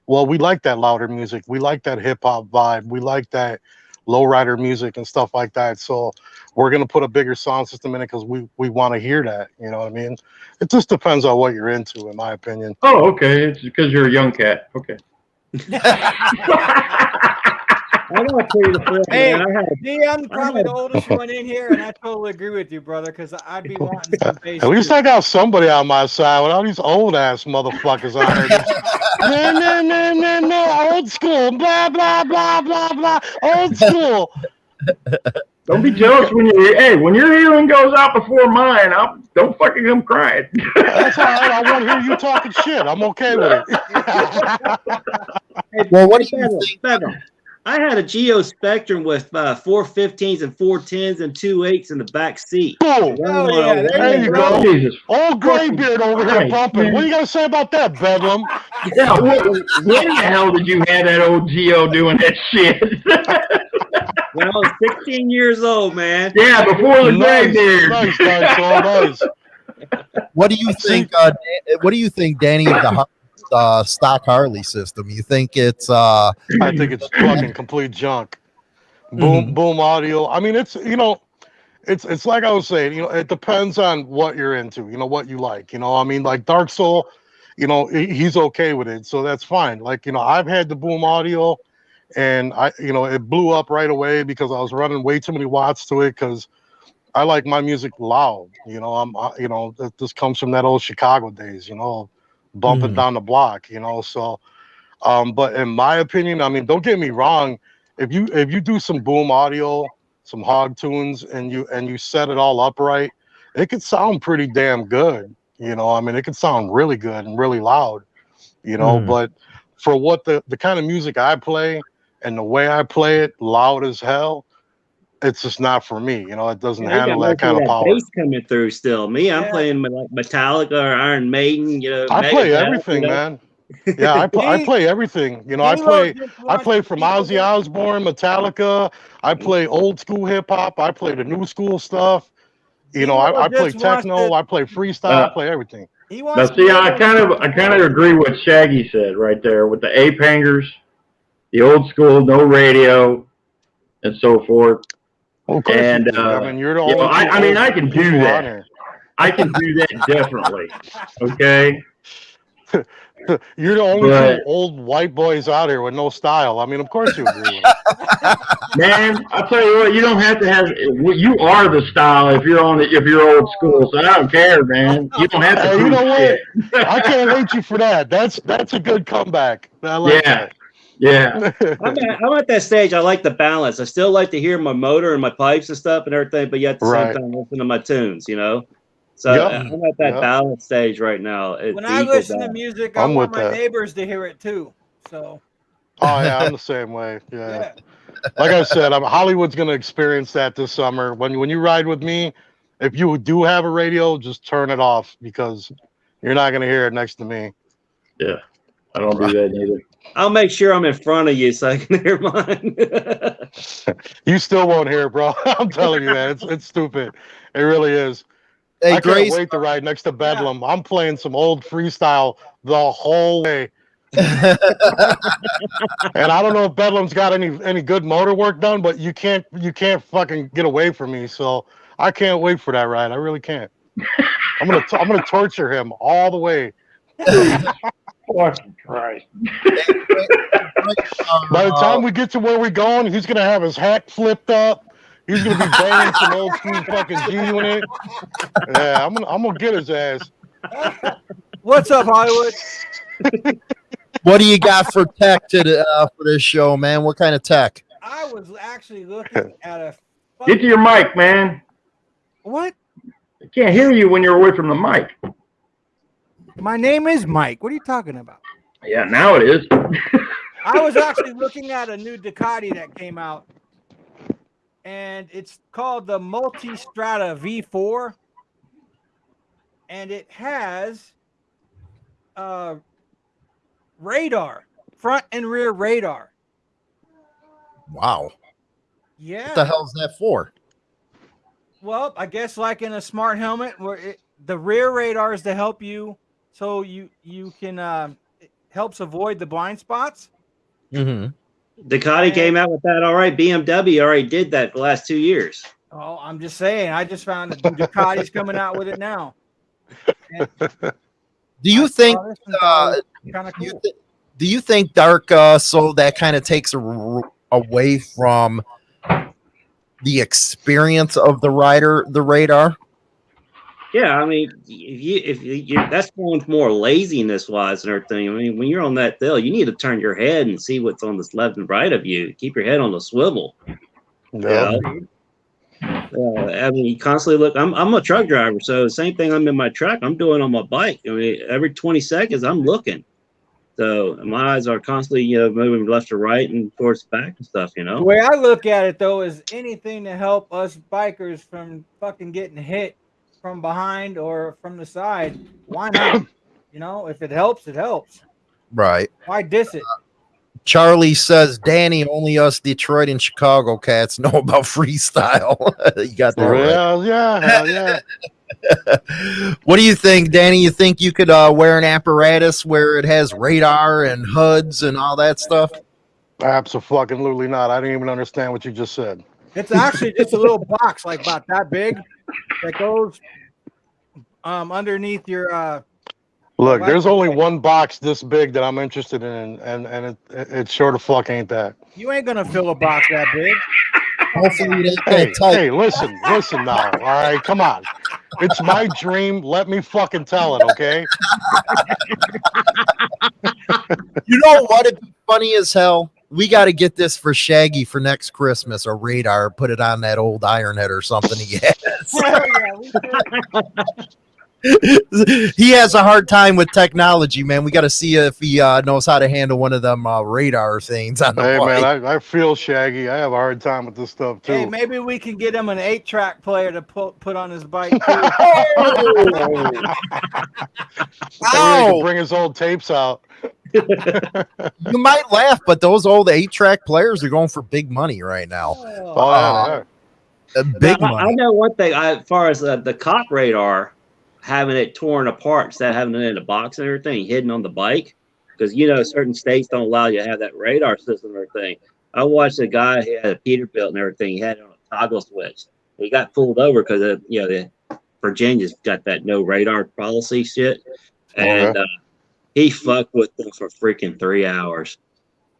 B: Well, we like that louder music. We like that hip hop vibe. We like that lowrider music and stuff like that. So we're gonna put a bigger sound system in it because we we want to hear that. You know what I mean? It just depends on what you're into, in my opinion.
C: Oh, okay. It's because you're a young cat. Okay.
E: I gotta tell you the truth,
D: Hey.
E: man. I had
D: See, I'm probably the oldest one in here, and I totally agree with you, brother, because I'd be wanting some bass.
B: At least
D: too.
B: I got somebody on my side with all these old ass motherfuckers on there. no, no, no, no, no, old school, blah, blah, blah, blah, blah, old school.
C: Don't be jealous when you. Hey, when your hearing goes out before mine, I'll, don't fucking come crying.
B: That's all right. I want to hear you talking shit. I'm okay with it.
E: Hey,
A: Well, what do you
E: Bedlam,
A: think-
E: Bedlam. I had a Geo Spectrum with uh, four 15s and four 10s and two 8s in the back seat.
B: Boom.
D: Oh, yeah, there
B: There you
D: go.
B: go.
C: Jesus.
B: Old graybeard over here
C: Christ,
B: bumping. What are you going to say about that, Bedlam?
C: Yeah, what, when the hell did you have that old Geo doing that shit?
E: When I was 16 years old, man.
C: yeah, before the gray
B: Nice,
C: beard.
B: nice, nice, all nice.
A: what do you think? Uh, what do you think, Danny, of the Har- uh, stock Harley system? You think it's uh,
B: I think it's fucking complete junk. Boom, boom audio. I mean, it's you know, it's it's like I was saying. You know, it depends on what you're into. You know, what you like. You know, I mean, like Dark Soul. You know, he's okay with it, so that's fine. Like you know, I've had the boom audio, and I you know it blew up right away because I was running way too many watts to it because I like my music loud. You know, I'm you know this comes from that old Chicago days. You know, bumping
A: Mhm.
B: down the block. You know, so. Um, but in my opinion, I mean, don't get me wrong. If you if you do some boom audio, some hog tunes, and you and you set it all up right, it could sound pretty damn good. You know, I mean, it could sound really good and really loud. You know,
A: Hmm.
B: but for what the the kind of music I play and the way I play it, loud as hell, it's just not for me. You know, it doesn't
E: You
B: handle that kind of power.
E: bass coming through still. Me, I'm
D: Yeah.
E: playing like Metallica or Iron Maiden. You know,
B: I play
E: Megadeth,
B: everything,
E: you know.
B: man. Yeah, I, pl- I play everything. You know, I play. I play
D: for
B: from
D: people
B: Ozzy Osbourne, Metallica. I play old school hip hop. I play the new school stuff. You know, I, I play techno. I play freestyle.
C: Uh,
B: I play everything.
D: He
C: Now,
D: wants
C: see, I kind of, I kind of agree with Shaggy said right there with the ape hangers, the old school, no radio, and so forth.
B: Well,
C: And, uh,
B: I mean, you're the
C: you know. I- I mean, I can do that. I can do that definitely. Okay.
B: You're the only
C: But-
B: old white boys out here with no style. I mean, of course you agree.
C: Man, I'll tell you what, you don't have to have. You are the style if you're on the, if you're old school. So I don't care, man. You don't have to.
B: Hey, you know what? I can't hate you for that. That's that's a good comeback. I like
C: Yeah. Yeah.
E: I'm at, I'm at that stage. I like the balance. I still like to hear my motor and my pipes and stuff and everything, but yet at the
B: Right.
E: same time listen to my tunes. You know. So
B: Yep.
E: I'm at that
B: Yep.
E: balance stage right now. It's
D: When I
E: equal
D: listen to music, I
B: I'm
D: want
B: with
D: my
B: that.
D: neighbors to hear it too. So
B: oh yeah, I'm the same way.
D: yeah.
B: like I said, I'm, Hollywood's going to experience that this summer. When when you ride with me, if you do have a radio, just turn it off because you're not going to hear it next to me.
C: Yeah, I don't do that either.
E: I'll make sure I'm in front of you so I can hear mine.
B: You still won't hear it, bro. I'm telling you that it's it's stupid. It really is.
A: Hey,
B: I can't
A: Grace.
B: wait to ride next to Bedlam. I'm playing some old freestyle the whole way. And I don't know if Bedlam's got any any good motor work done, but you can't you can't fucking get away from me. So I can't wait for that ride. I really can't. I'm gonna t- I'm gonna torture him all the way.
C: Fucking Christ.
B: By the time we get to where we're going, he's gonna have his hat flipped up. He's gonna be banging some old school fucking G unit. Yeah, I'm gonna I'm gonna get his ass.
D: What's up, Hollywood?
A: what do you got for tech to the, uh, for this show, man? What kind of tech?
D: I was actually looking at a.
C: Get to your mic, man.
D: What?
C: I can't hear you when you're away from the mic.
D: My name is Mike. What are you talking about?
C: Yeah, now it is.
D: I was actually looking at a new Ducati that came out, and it's called the Multistrada V4, and it has uh, radar, front and rear radar.
A: Wow.
D: Yeah.
A: What the hell is that for?
D: Well, I guess like in a smart helmet, where it, the rear radar is to help you, so you you can um, it helps avoid the blind spots.
A: Mm-hmm.
E: Ducati came out with that all right. BMW already did that the last two years.
D: Oh, I'm just saying. I just found that Ducati's coming out with it now.
A: Do you think? Uh,
D: kind of
A: you
D: cool?
A: do you think Dark uh, Soul that kind of takes a r- away from the experience of the rider, the radar?
E: Yeah, I mean, if you if you, you that's going more laziness wise and everything. I mean, when you're on that hill, you need to turn your head and see what's on this left and right of you. Keep your head on the swivel.
B: Yeah.
E: Uh, I mean, you constantly look. I'm I'm a truck driver, so same thing. I'm in my truck. I'm doing on my bike. I mean, every 20 seconds, I'm looking. So my eyes are constantly, you know, moving left to right and towards back and stuff. You know.
D: The way I look at it though is anything to help us bikers from fucking getting hit from behind or from the side. Why not? you know, if it helps, it helps.
A: Right.
D: Why diss it?
A: Charlie says, Danny, only us Detroit and Chicago cats know about freestyle. you got that right.
B: Yeah, yeah, hell yeah.
A: what do you think, Danny? You think you could uh, wear an apparatus where it has radar and HUDs and all that stuff?
B: Absolutely not. I didn't even understand what you just said.
D: It's actually just a little box like about that big that goes um underneath your uh
B: Look, there's only one box this big that I'm interested in, and and it it, it sure the fuck ain't that.
D: you ain't gonna fill a box that big.
A: Hopefully, it ain't
B: Hey,
A: that
B: hey, listen, listen now. All right, come on. It's my dream. Let me fucking tell it, okay?
A: You know what? It'd be funny as hell. We got to get this for Shaggy for next Christmas. A radar, put it on that old iron head or something he has.
D: Hell yeah, we should.
A: he has a hard time with technology, man. We got to see if he uh, knows how to handle one of them uh, radar things on the
B: Hey
A: bike.
B: man, I, I feel shaggy. I have a hard time with this stuff too.
D: Hey, maybe we can get him an eight track player to put put on his bike. Too.
B: Maybe he bring his old tapes out.
A: You might laugh, but those old eight track players are going for big money right now.
B: Oh,
A: Uh,
B: yeah,
A: big
E: Now, I, I know one thing. I, as far as uh, the cop radar, having it torn apart instead of having it in a box and everything, hidden on the bike, because you know certain states don't allow you to have that radar system or thing. I watched a guy he had a Peterbilt and everything. He had it on a toggle switch. He got pulled over because of you know the Virginia's got that no radar policy shit, and uh, he fucked with them for freaking three hours.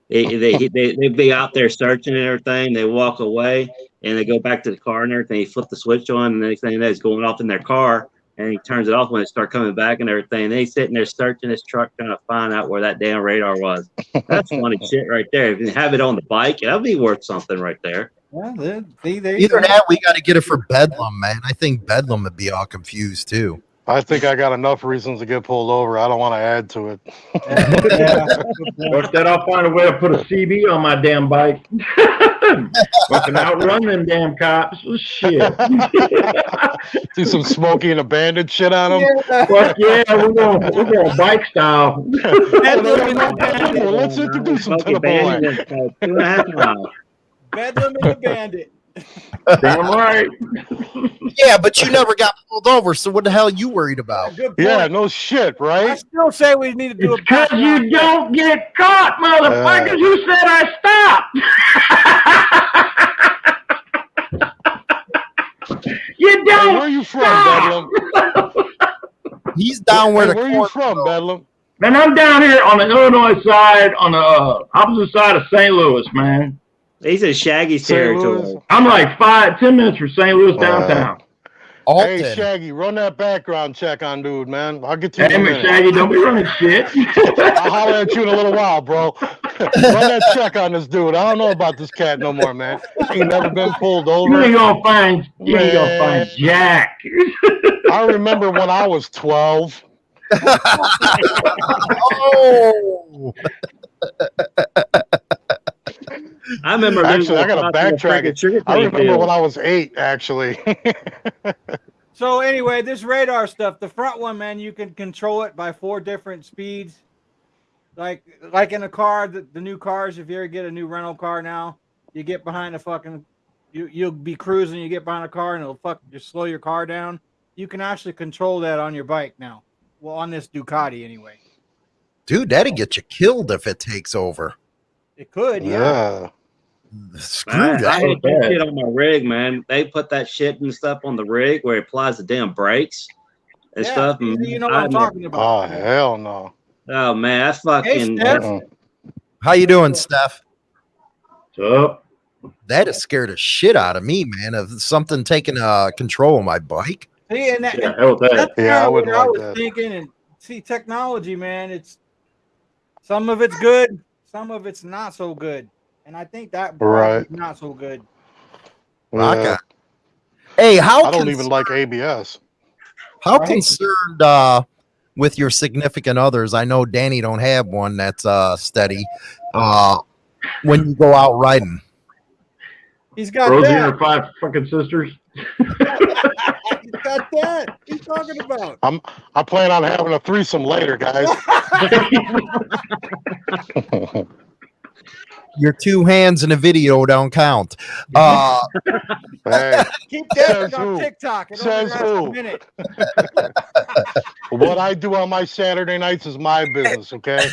E: They, they, they, they'd be out there searching and everything. They walk away and they go back to the car and everything. He flip the switch on, and the next thing you know, it's going off in their car. And he turns it off when it start coming back and everything. And he's sitting there searching his truck trying to find out where that damn radar was. That's funny shit right there. If you have it on the bike, that'd be worth something right there.
D: Well, there, see, there
A: Either
D: go.
A: that, we got to get it for Bedlam, man. I think Bedlam would be all confused too.
B: I think I got enough reasons to get pulled over. I don't want to add to it.
D: Yeah.
C: Look that I'll find a way to put a CB on my damn bike. Fucking outrun them damn cops. Oh, shit.
B: Do some Smokey and a Bandit shit on him.
C: Fuck yeah, we're going we're going bike style.
B: Let's introduce him to the boy.
E: Bandit is, two and a half miles.
D: Bedlam and the Bandit.
C: Damn right.
A: Yeah, but you never got pulled over, so what the hell you worried about?
D: Good.
B: Yeah, no shit, right?
D: I still say we need to do
C: It's
D: a
C: because you
D: background
C: don't get caught, motherfuckers.
B: Uh.
C: Who said I stopped? you
B: Hey,
C: don't.
B: where are you from,
C: stop.
B: Bedlam?
A: He's down where
B: Hey,
A: the
B: where you
A: corn-
B: from, Bedlam?
C: Man, I'm down here on the Illinois side, on the uh, opposite side of St. Louis, man.
E: He's in Shaggy's territory.
C: I'm like five, ten minutes from St. Louis downtown.
A: Alton.
B: Hey, Shaggy, run that background check on dude, man. I'll get to you in a
C: Damn it. Shaggy, don't be running shit.
B: I'll holler at you in a little while, bro. Run that check on this dude. I don't know about this cat no more, man. He never been pulled over.
C: you
B: over.
C: ain't gonna find, you ain't gonna find Jack.
B: I remember when I was 12.
A: oh,
E: I remember.
B: Actually, I gotta backtrack it. I remember
E: pills.
B: when I was eight, actually.
D: So anyway, this radar stuff, the front one, man, you can control it by four different speeds. Like like in a car, the, the new cars, if you ever get a new rental car now, you get behind a fucking you you'll be cruising, you get behind a car and it'll fuck just slow your car down. You can actually control that on your bike now. Well, on this Ducati anyway.
A: dude, that'd get you killed if it takes over.
D: It could, yeah.
B: yeah.
A: Screw
E: I, I
A: that.
E: hate that shit on my rig, man. They put that shit and stuff on the rig where it applies the damn brakes and
D: Yeah,
E: stuff.
D: you-
E: and
D: you know what
E: I
D: I'm talking about.
B: Oh, hell no.
E: Oh man, I fucking
D: Steph.
B: Mm-mm.
A: How you doing, Steph?
C: So,
A: That has scared the shit out of me, man. Of something taking uh control of my bike.
D: See, and that,
C: yeah, hell with that.
D: that's
B: Yeah, I
D: kinda
B: wouldn't
D: what I was
B: that.
D: thinking. And see, technology, man, it's some of it's good, some of it's not so good, and I think that
B: Right.
D: is not so good.
A: Rock
B: Yeah.
A: on. Hey, how
B: I don't even like ABS.
A: how
D: Right.
A: concerned uh with your significant others? I know Danny don't have one that's uh steady. Uh when you go out riding.
D: He's got
C: Rosie and her
D: that.
C: five fucking sisters.
D: He's got that. He's talking about.
B: I'm I plan on having a threesome later, guys.
A: Your two hands in a video don't count. Uh
B: hey,
D: Keep that
B: Says
D: on
B: who?
D: TikTok. It only
B: Says
D: lasts
B: who?
D: a minute.
B: what I do on my Saturday nights is my business, okay?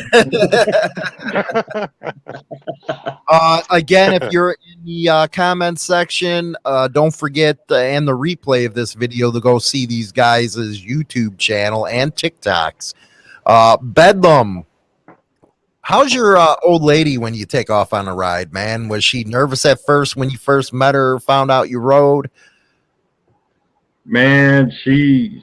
A: Uh, again, if you're in the uh, comment section, uh, don't forget uh, and the replay of this video to go see these guys' YouTube channel and TikToks. Uh, Bedlam, how's your uh, old lady when you take off on a ride, man? Was she nervous at first when you first met her, found out you rode?
C: Man, she,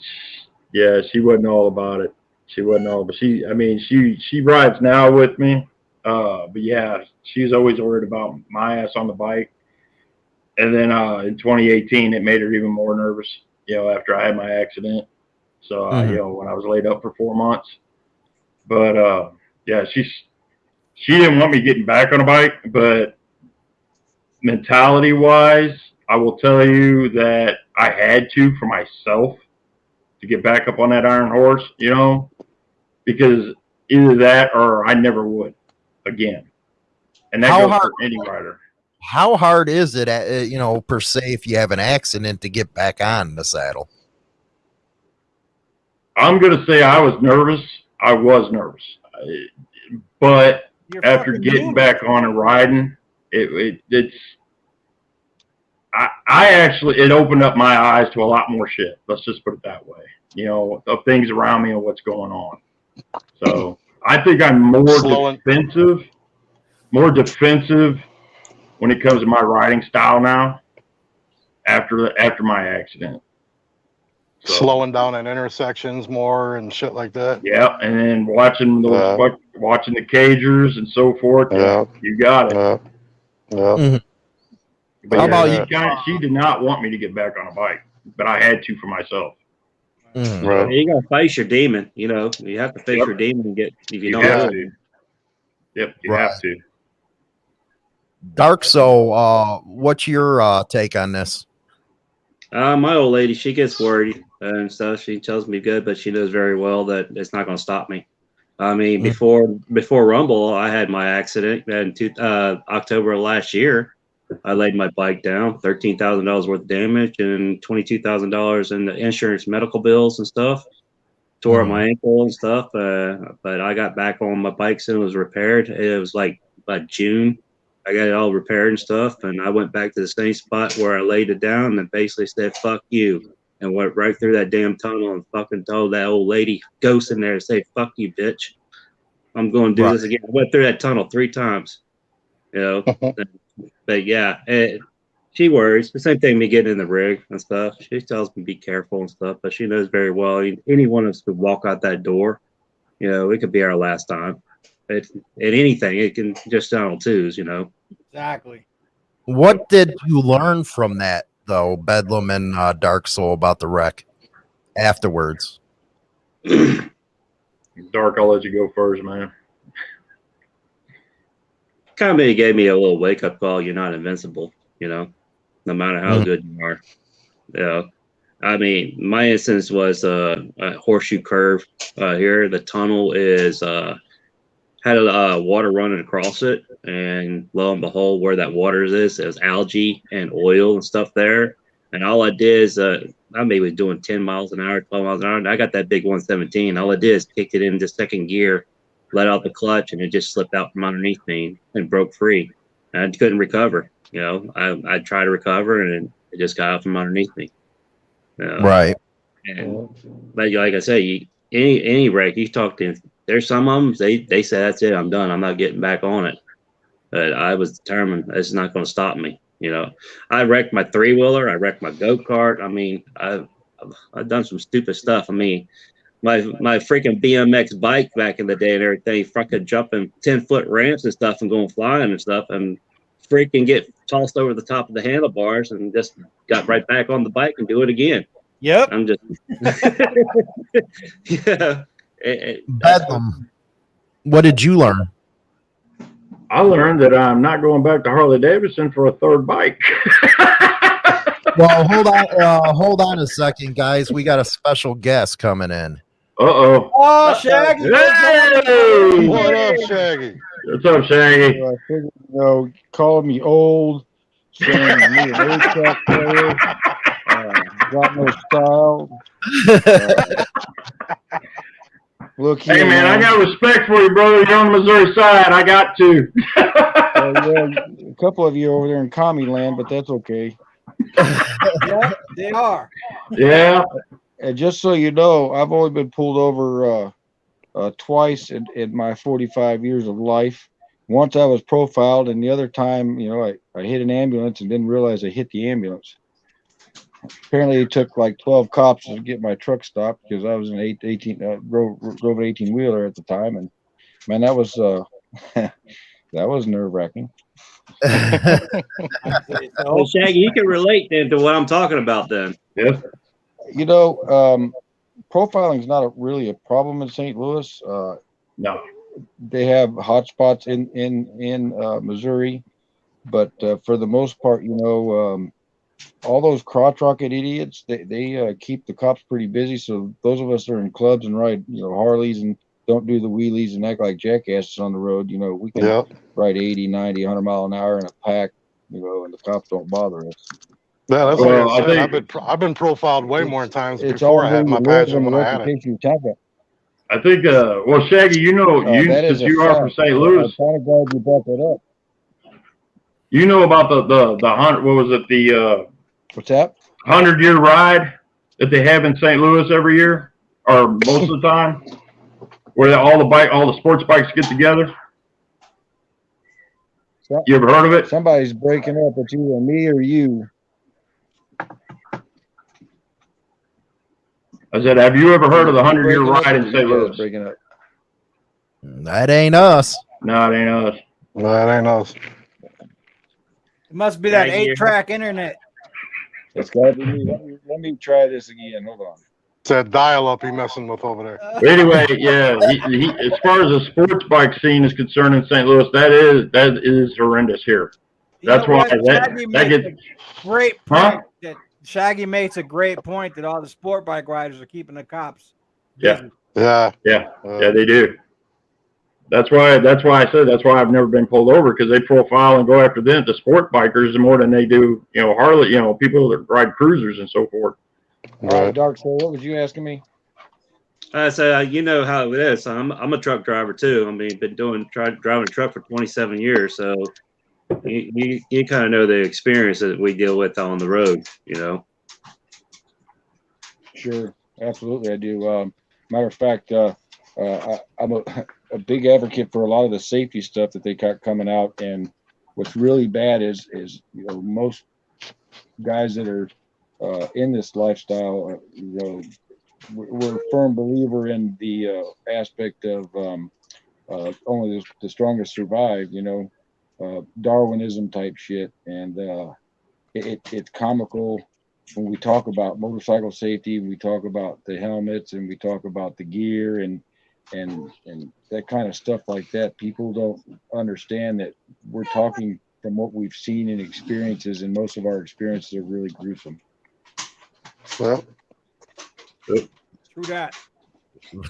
C: yeah, she wasn't all about it. She wasn't all, but she, I mean, she, she rides now with me. Uh, but yeah, she's always worried about my ass on the bike. And then, uh, in 2018, it made her even more nervous, you know, after I had my accident. So, uh,
A: Mhm.
C: you know, when I was laid up for four months, but, uh, yeah, she's, she didn't want me getting back on a bike, but mentality wise, I will tell you that I had to for myself to get back up on that iron horse, you know, because either that or I never would again. And that
A: How
C: goes
A: hard-
C: for any rider.
A: How hard is it, uh, you know, per se, if you have an accident to get back on the saddle?
C: I'm going to say I was nervous. I was nervous. I- But
D: You're
C: after getting
D: human.
C: back on and riding, it, it it's I I actually it opened up my eyes to a lot more shit. Let's just put it that way. You know, of things around me and what's going on. So I think I'm more
B: Slowing-
C: defensive, more defensive when it comes to my riding style now. After the, after my accident. So-
B: Slowing down at intersections more and shit like that.
C: Yeah, and then watching those
B: Yeah.
C: watching the cagers and so forth.
B: Yeah.
C: You got it.
B: Yeah. Yeah.
C: But
A: How about you?
C: kinda- she did not want me to get back on a bike, but I had to for myself.
A: Mhm.
B: Right.
E: You gotta face your demon. You know, you have to face
C: Yep.
E: your demon and get if you,
C: You
E: don't.
C: have to. Yep, you
A: Right.
C: have to.
A: Dark, so uh, what's your uh, take on this?
E: Uh, my old lady, she gets worried and stuff. She tells me good, but she knows very well that it's not going to stop me. I mean,
A: Mm.
E: before before Rumble, I had my accident in two, uh, October of last year, I laid my bike down, thirteen thousand dollars worth of damage and twenty two thousand dollars in the insurance, medical bills and stuff. Tore up
A: Mhm.
E: my ankle and stuff, uh, but I got back on my bike soon. It was repaired. It was like by June. I got it all repaired and stuff, and I went back to the same spot where I laid it down and basically said "fuck you" and went right through that damn tunnel and fucking told that old lady ghost in there to say "fuck you, bitch." I'm going to do this again. I went through that tunnel three times, you know. Uh-huh. but yeah, it, she worries. The same thing me getting in the rig and stuff. She tells me be careful and stuff, but she knows very well any one of us could walk out that door. You know, it could be our last time. It, at anything, it can just down twos. You know.
D: Exactly.
A: What did you learn from that though, Bedlam and uh, Dark Soul about the wreck afterwards?
C: Dark, I'll let you go first, man.
E: kind of gave me a little wake up call. You're not invincible, you know, no matter how
A: Mhm.
E: good you are. You know, I mean, my instance was uh, a horseshoe curve uh, here. The tunnel is uh, had a uh, water running across it, and lo and behold, where that water is, there's algae and oil and stuff there. And all I did is, uh, I maybe was doing 10 miles an hour, 12 miles an hour. And I got that big 117. All I did is kicked it into second gear, let out the clutch, and it just slipped out from underneath me and broke free. And I couldn't recover. You know, I I tried to recover, and it just got out from underneath me. You know?
A: Right.
E: And, but like I say, you, any any wreck you talk to, there's some of them they they say that's it, I'm done, I'm not getting back on it. But I was determined it's not going to stop me. You know, I wrecked my three wheeler, I wrecked my go kart. I mean, I've I've done some stupid stuff. I mean, my my freaking BMX bike back in the day and everything, fucking jumping ten foot ramps and stuff and going flying and stuff, and freaking get tossed over the top of the handlebars and just got right back on the bike and do it again.
D: Yep.
E: I'm just yeah. It- it-
A: Bedlam. What did you learn?
C: I learned that I'm not going back to Harley Davidson for a third bike.
A: Well, hold on, uh, hold on a second, guys. We got a special guest coming in.
C: Uh oh.
D: Oh, Shaggy.
C: Hey!
B: What up, Shaggy?
C: What's up, Shaggy?
F: I figured, you know, calling me old, saying I need an eight-track player, uh, got no style. Uh, look here,
C: Hey, man, I got respect for you, brother. You're on the Missouri side. I got to.
F: uh, yeah, a couple of you over there in commie land, but that's okay.
D: Yeah, they are.
C: yeah.
F: And just so you know, I've only been pulled over uh, uh, twice in, in my 45 years of life. Once I was profiled, and the other time, you know, I, I hit an ambulance and didn't realize I hit the ambulance. Apparently, it took like 12 cops to get my truck stopped because I was an eight, 18, uh, drove, drove an 18 wheeler at the time. And man, that was, uh, that was nerve wracking.
E: Well, Shaggy, you can relate then to what I'm talking about then.
C: Yes.
F: You know, um, profiling is not a, really a problem in St. Louis. Uh,
C: No.
F: they have hotspots in in in uh, Missouri, but uh, for the most part, you know, um, all those crotch rocket idiots they they uh, keep the cops pretty busy. So those of us that are in clubs and ride you know Harleys and don't do the wheelies and act like jackasses on the road, you know, we can
B: Yep.
F: ride 80, 90, 100 mile an hour in a pack, you know, and the cops don't bother us.
B: Yeah, that's
C: Well,
B: like
C: I
B: I said.
C: think-
B: I've been I've been profiled way more times
F: It's all
B: before I had my
F: you live
B: badge than when I had it.
F: you talk about.
C: I think, uh, well, Shaggy, you know,
F: Uh,
C: you since you are from St. Louis.
F: I'm
C: Louis,
F: kind of glad you brought that up.
C: You know about the, the, the hundred, what was it, the, uh,
F: What's that?
C: hundred year ride that they have in St. Louis every year, or most of the time, where all the bike, all the sports bikes get together.
F: So-
C: You ever heard of it?
F: Somebody's breaking up. It's either me or you.
C: I said, have you ever heard of the hundred year ride in St. Louis?
F: Breaking up.
A: That ain't us.
C: No, it ain't us.
B: No, that ain't us.
D: It must be that
E: Shaggy.
D: eight track internet.
F: It's gotta be me. Let me, let me try this again. Hold on.
B: It's that dial up he messing with over there.
C: Anyway, yeah, he, he, as far as the sports bike scene is concerned in St. Louis, that is that is horrendous here.
D: You
C: That's
D: know
C: why
D: what?
C: that, that gets
D: a great point.
C: Huh?
D: That Shaggy makes a great point that all the sport bike riders are keeping the cops.
C: Yeah.
B: Yeah.
C: yeah
B: Uh,
C: yeah they do. That's why, that's why I said, that's why I've never been pulled over, because they profile and go after them, the sport bikers, more than they do, you know, Harley, you know, people that ride cruisers and so forth.
F: All right,
B: Right.
F: Dark Soul, what was you asking me?
E: I say, uh, you know how it is. I'm, I'm a truck driver too. I mean, been doing try, driving a truck for 27 years, so you you, you kind of know the experience that we deal with on the road. You know,
F: Sure, absolutely, I do. Um, matter of fact, uh, uh, I, I'm a, a big advocate for a lot of the safety stuff that they got coming out. And what's really bad is, is, you know, most guys that are, uh, in this lifestyle, uh, you know, we're, a firm believer in the, uh, aspect of, um, uh, only the, the strongest survive, you know, uh, Darwinism type shit. And, uh, it, it's comical when we talk about motorcycle safety, we talk about the helmets and we talk about the gear and and and that kind of stuff like that. People don't understand that we're talking from what we've seen and experiences, and most of our experiences are really gruesome.
B: Well,
D: True that.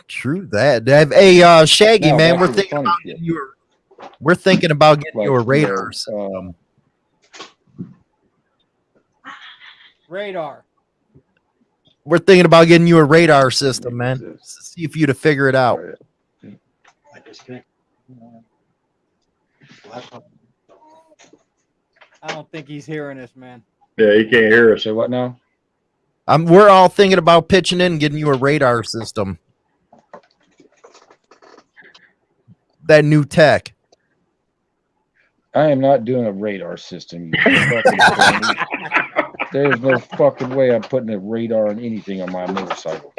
A: True that. Have- Hey, uh, Shaggy,
F: Now,
A: man, we're thinking about
F: shit.
A: getting you a, we're thinking about getting you
F: Like,
A: radar.
F: you know, um,
D: Radar.
A: We're thinking about getting you a radar system, man. See if you to figure it out.
D: I don't think he's hearing us, man.
C: Yeah, he can't hear us.
F: Say what now?
A: Um, we're all thinking about pitching in and getting you a radar system. That new tech.
F: I am not doing a radar system. Phony. There's no fucking way I'm putting a radar on anything on my motorcycle.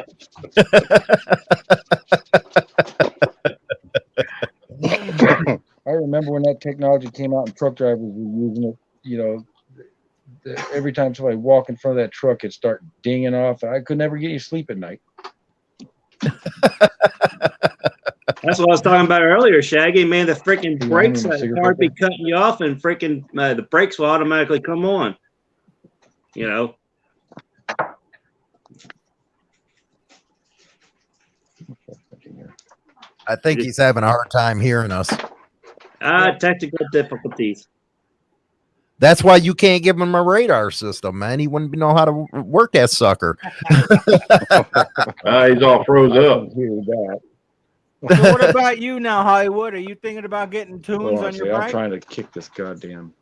F: I remember when that technology came out and truck drivers were using it, you know, the- every time somebody walk in front of that truck, it'd start dinging off. I could never get you sleep at night.
E: that's what I was talking about earlier, Shaggy. Man, the freaking brakes,
F: to
E: the car be cutting you off, and freaking uh, the brakes will automatically come on. You know,
A: I think he's having a hard time hearing us.
E: ah, technical difficulties.
A: That's why you can't give him a radar system, man. He wouldn't know how to work that sucker.
C: Uh, he's all froze up.
F: can hear that.
D: So what about you now, Hollywood? Are you thinking about getting tunes
F: Hold on,
D: on your
F: I'm
D: bike?
F: trying to kick this goddamn.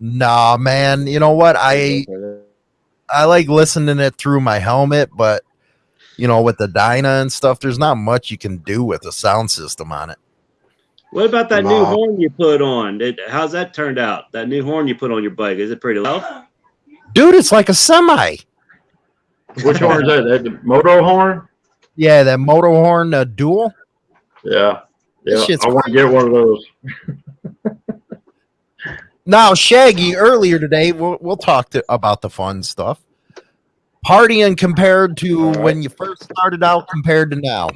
A: Nah, man. You know what? I I like listening it through my helmet, but you know, with the Dyna and stuff, there's not much you can do with a sound system on it.
E: What about that new horn you put on? Did, how's that turned out? That new horn you put on your bike is it pretty loud?
A: Dude, it's like a semi.
C: Which horn is that? That the moto horn?
A: Yeah, that motor horn uh, dual.
C: Yeah. Yeah. I want to get one of those.
A: Now, Shaggy, earlier today, we'll, we'll talk to, about the fun stuff. Partying compared to when you first started out compared to now.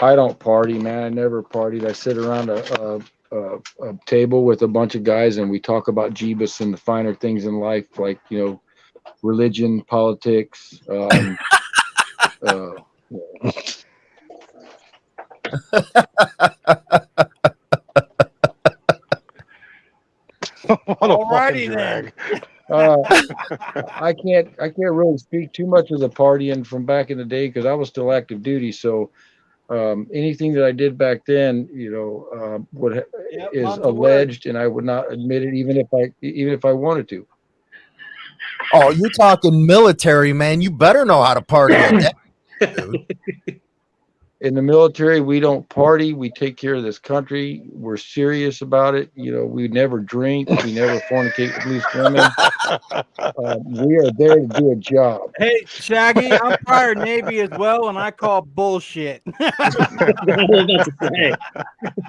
F: I don't party, man. I never partied. I sit around a, a, a, a table with a bunch of guys and we talk about Jeebus and the finer things in life, like, you know, religion, politics. Um, uh,
B: what a
D: Alrighty
B: fucking
D: then.
B: drag.
F: uh, I can't, I can't really speak too much of the partying from back in the day because I was still active duty. So um, anything that I did back then, you know, uh, would ha-
D: Yep,
F: is
D: months of work.
F: alleged, and I would not admit it, even if I, even if I wanted to.
A: Oh, you're talking military, man. You better know how to party. at that, dude.
F: in the military, we don't party. We take care of this country. We're serious about it. You know, we never drink. We never fornicate with loose women. Uh, we are there to do a job.
D: Hey, Shaggy, I'm prior Navy as well, and I call bullshit.
E: I was about to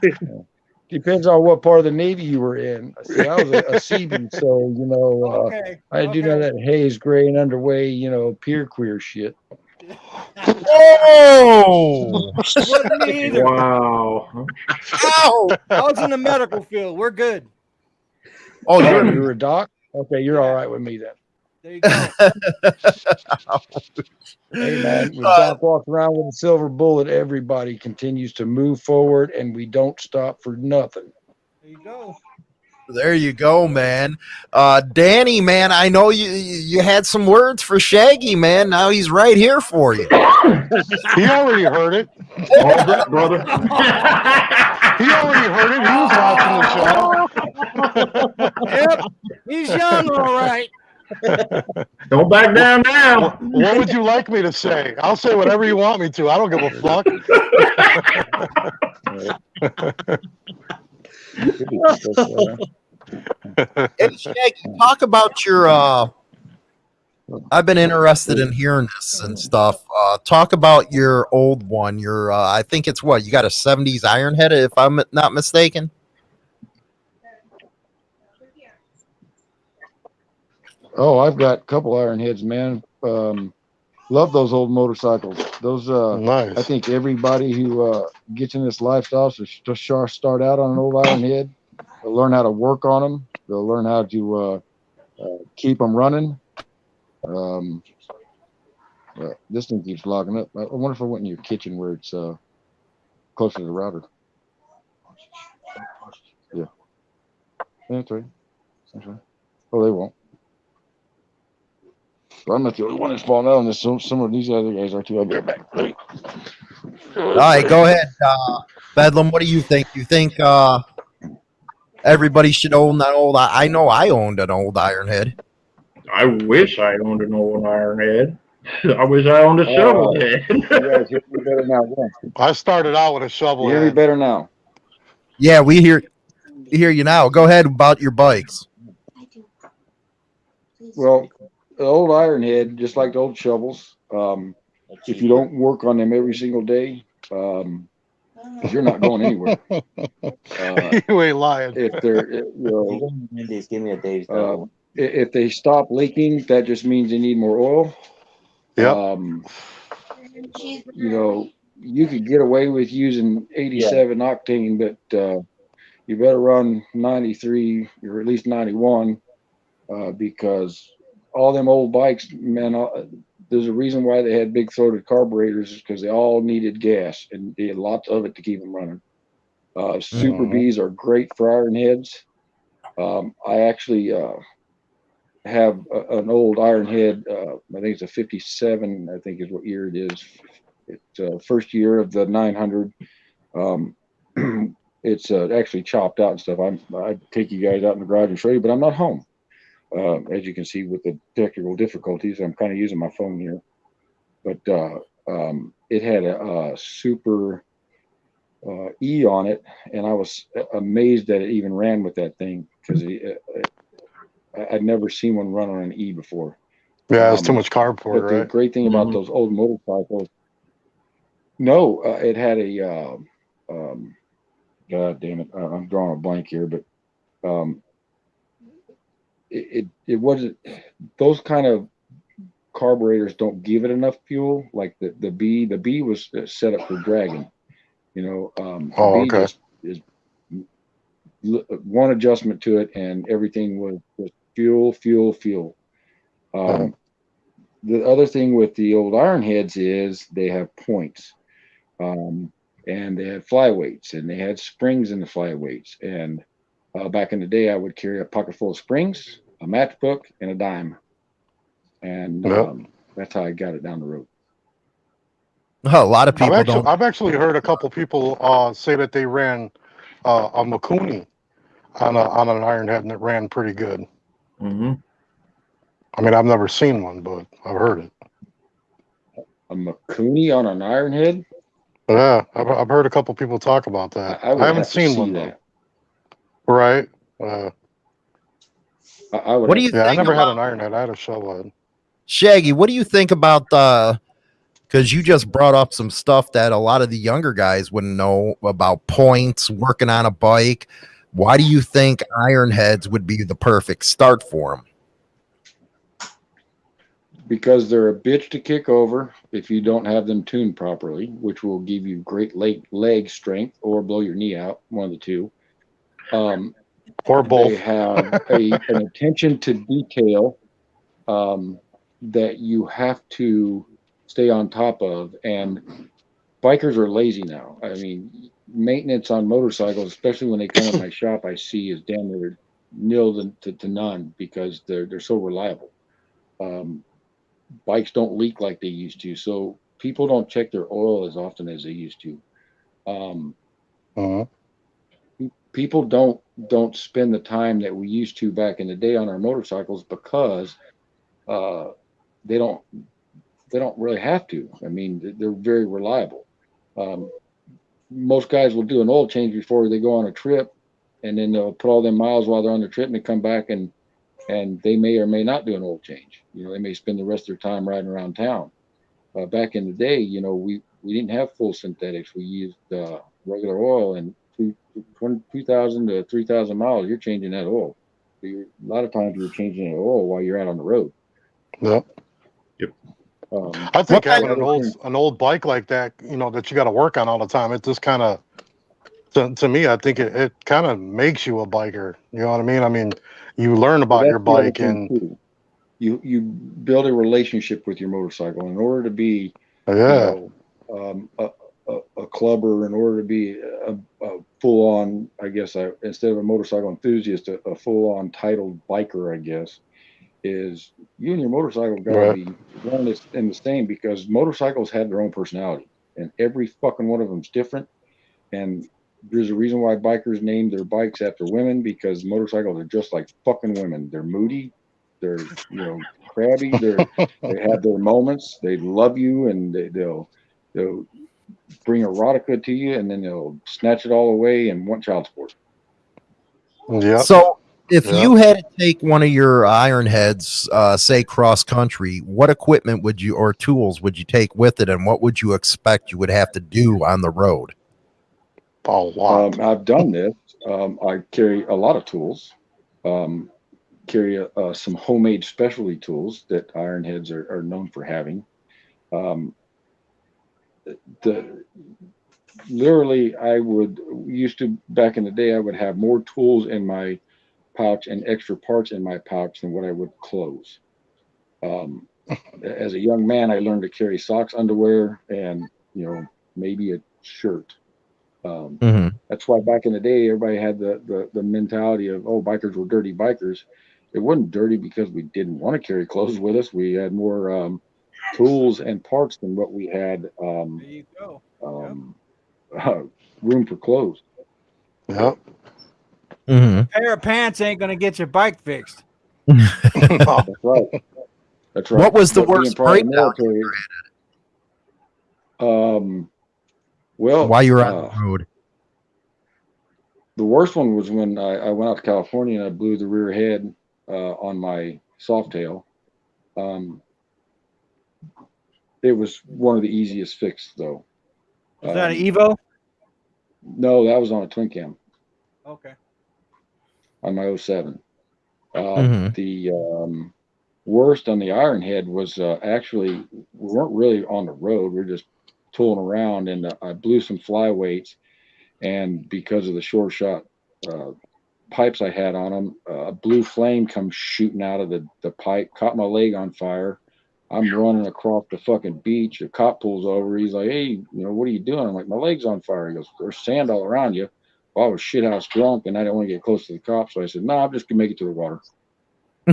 E: say.
F: Depends on what part of the Navy you were in. See, I was a, a Seaman, so you know, uh,
D: okay.
F: I do know
D: okay.
F: that haze, gray, and underway. You know, pier queer shit.
A: Oh,
D: Wasn't me either.
C: Wow.
A: ow.
D: I was in the medical field. We're good.
A: Oh,
F: Oh,
A: you're
F: you're a doc. Okay, you're all right with me then.
D: There you go.
F: Hey man, when
A: Uh,
F: Doc walks around with a silver bullet, everybody continues to move forward, and we don't stop for nothing.
D: There you go.
A: There you go, man. Uh, Danny, man, I know you you had some words for Shaggy, man. Now he's right here for you.
B: He already heard it.
C: All that, brother.
B: He already heard it. He was watching the show.
D: Yep. He's young, all right.
C: Don't back down now.
B: What would you like me to say? I'll say whatever you want me to. I don't give a fuck.
A: Hey, Shaggy, talk about your. Uh, I've been interested in hearing this and stuff. Uh, talk about your old one. Your, uh, I think it's what you got a '70s Ironhead, if I'm not mistaken.
F: Oh, I've got a couple Ironheads, man. Um, love those old motorcycles. Those, uh, I think everybody who uh, gets in this lifestyle so just start out on an old iron head. They'll learn how to work on them. They'll learn how to uh, uh, keep them running. Um, uh, this thing keeps locking up. I wonder if I went in your kitchen where it's uh, closer to the router. Yeah. Yeah, that's right. That's right. Oh, they won't. Well, I'm not the only one that's falling out on this. Some, some of these other guys are too. I'll be right back. Wait.
A: All right, go ahead, uh, Bedlam. What do you think? You think uh, everybody should own that old? I I know I owned an old Iron Head.
C: I wish I owned an old iron head. I wish I owned a shovel
F: Oh.
C: head.
F: You guys hear me better now. yeah.
B: I started out with a
F: You
B: shovel.
F: hear me better now.
A: Yeah, we hear hear you now. Go ahead about your bikes.
F: Well, the old iron head, just like the old shovels, um, if you don't work on them every single day, um, you're not going anywhere. Uh,
B: you ain't lying.
F: if they're, you know,
G: give me a Dave's
F: uh, if they stop leaking, that just means they need more oil.
B: Yep.
F: Um, you know, you could get away with using 87 octane, but uh, you better run 93 or at least 91 uh, because all them old bikes, man, there's a reason why they had big throated carburetors is because they all needed gas and they had lots of it to keep them running. Uh, Super
B: Mhm.
F: Bs are great for iron heads. Um, I actually uh, have a, an old iron head. Uh, I think it's a 57, I think is what year it is. It's uh, first year of the 900. Um, it's uh, actually chopped out and stuff. I'm, I'd take you guys out in the garage and show you, but I'm not home. Uh, as you can see with the technical difficulties, I'm kind of using my phone here. But uh, um, it had a, a super uh, E on it, and I was amazed that it even ran with that thing because I'd never seen one run on an E before.
B: Yeah, it's too
F: Um,
B: much carb for
F: But
B: it,
F: the great thing about
C: Mhm.
F: those old motorcycles, no, uh, it had a, uh, um, God damn it, uh, I'm drawing a blank here, but um, it, it it wasn't those kind of carburetors don't give it enough fuel. Like the the B, the B was uh, set up for dragging. You know, um,
B: Oh, okay.
F: just is one adjustment to it, and everything was, fuel, fuel, fuel. Um,
B: Mhm.
F: the other thing with the old iron heads is they have points um, and they had flyweights and they had springs in the flyweights and uh, back in the day i would carry a pocket full of springs a matchbook and a dime and
B: Yep.
F: um, that's how i got it down the road
A: a lot of
B: I've
A: people
B: actually,
A: don't.
B: I've actually heard a couple people uh, say that they ran uh, a Mikuni on a, on an iron head and it ran pretty good.
C: hmm
B: I mean, I've never seen one, but I've heard it.
F: a Mikuni on an iron head
B: Yeah, I've, I've heard a couple people talk about that.
F: I
B: I,
F: would
B: haven't seen
F: see
B: one though.
F: that
B: Right? Uh,
F: I, I would
A: What do you
B: yeah, I
A: think
B: never had an iron head. I had a shovel head.
A: Shaggy? What do you think about uh Because you just brought up some stuff that a lot of the younger guys wouldn't know about points, working on a bike. Why do you think iron heads would be the perfect start for them?
F: because they're a bitch to kick over if you don't have them tuned properly, which will give you great leg leg strength or blow your knee out, one of the two. Um,
B: Or
F: they
B: both.
F: have a, an attention to detail um, that you have to stay on top of. And bikers are lazy now. I mean, maintenance on motorcycles, especially when they come to my shop, I see is damn near nil to, to, to none because they're they're so reliable. Um, bikes don't leak like they used to, so people don't check their oil as often as they used to. Um,
B: Mhm.
F: People don't don't spend the time that we used to back in the day on our motorcycles because uh, they don't they don't really have to. I mean, they're very reliable. Um, most guys will do an oil change before they go on a trip, and then they'll put all their miles while they're on the trip, and they come back and and they may or may not do an oil change. You know, they may spend the rest of their time riding around town. Uh, back in the day, you know, we we didn't have full synthetics. We used uh, regular oil, and two, 20 2,000 to 3,000 miles, you're changing that oil. So you're, a lot of times you're changing the oil while you're out on the road.
B: Yep.
F: Um,
B: I think having an old an old bike like that, you know, that you got to work on all the time, it just kind of to, to me, I think it, it kind of makes you a biker. You know what I mean? I mean, you learn about
F: Well,
B: your
F: that's the other
B: bike and
F: too. you you build a relationship with your motorcycle in order to be
B: yeah,
F: you know, um, a, a, a clubber in order to be a, a full on I guess I, instead of a motorcycle enthusiast a, a full on titled biker I guess is you and your motorcycle got to
B: Right.
F: be one and the- the same because motorcycles have their own personality and every fucking one of them's different and there's a reason why bikers name their bikes after women because motorcycles are just like fucking women. They're moody, they're you know crabby, they're they have their moments. They love you and they, they'll they'll bring erotica to you and then they'll snatch it all away and want child support.
B: yep.
A: So, if
B: Yeah.
A: you had to take one of your iron heads, uh, say cross country, what equipment would you or tools would you take with it, and what would you expect you would have to do on the road?
B: a lot.
F: Um, I've done this. Um, I carry a lot of tools. Um, carry uh, some homemade specialty tools that ironheads are, are known for having. Um, the literally, I would used to back in the day. I would have more tools in my pouch and extra parts in my pouch than what I would clothes. Um, as a young man, I learned to carry socks, underwear, and you know maybe a shirt. Um,
A: Mm-hmm.
F: that's why back in the day, everybody had the, the, the mentality of, oh, bikers were dirty bikers. It wasn't dirty because we didn't want to carry clothes with us. We had more um, tools and parts than what we had um,
D: There you go.
F: um, room for clothes.
B: Yep.
A: Mm-hmm.
D: pair of pants ain't gonna get your bike fixed.
F: That's right. That's right.
A: What was the
F: But
A: worst
F: part of the
A: breakdown
F: military- Um, well,
A: While you were on
F: uh,
A: the road.
F: the worst one was when I, I went out to California and I blew the rear head uh, on my Softail. Um, it was one of the easiest fixes, though.
D: Was that
F: Um,
D: an Evo?
F: No, that was on a twin cam
D: Okay.
F: on my 07. Uh,
A: Mhm.
F: The um, worst on the Iron Head was uh, actually we weren't really on the road. We were just tooling around, and uh, I blew some flyweights, and because of the short shot uh, pipes I had on them, uh, a blue flame comes shooting out of the the pipe, caught my leg on fire. I'm running across the fucking beach. A cop pulls over. He's like, "Hey, you know, what are you doing?" I'm like, "My leg's on fire." He goes, "There's sand all around you." Well, I was shithouse drunk, and I didn't want to get close to the cops, so I said, "No, I'm just gonna make it to the water."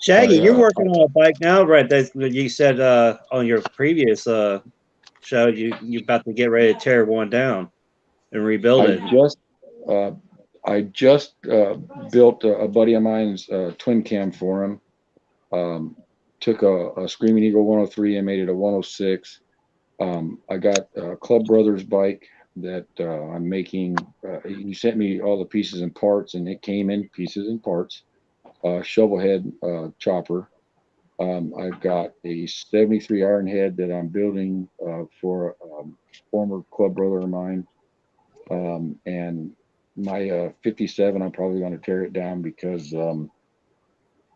E: Shaggy,
F: Oh,
E: you're working on a bike now, right? That you said uh, on your previous uh, show you you're about to get ready to tear one down and rebuild it.
F: Just, uh, I just uh, built a, a buddy of mine's uh, twin cam for him. Um, took a, a Screaming Eagle 103 and made it a 106. Um, I got a Club Brothers bike that uh, I'm making. Uh, he sent me all the pieces and parts, and it came in pieces and parts. Uh, shovel uh, chopper. Um, I've got a 73 iron head that I'm building for a um, former club brother of mine. Um, and my uh, 57, I'm probably going to tear it down because um,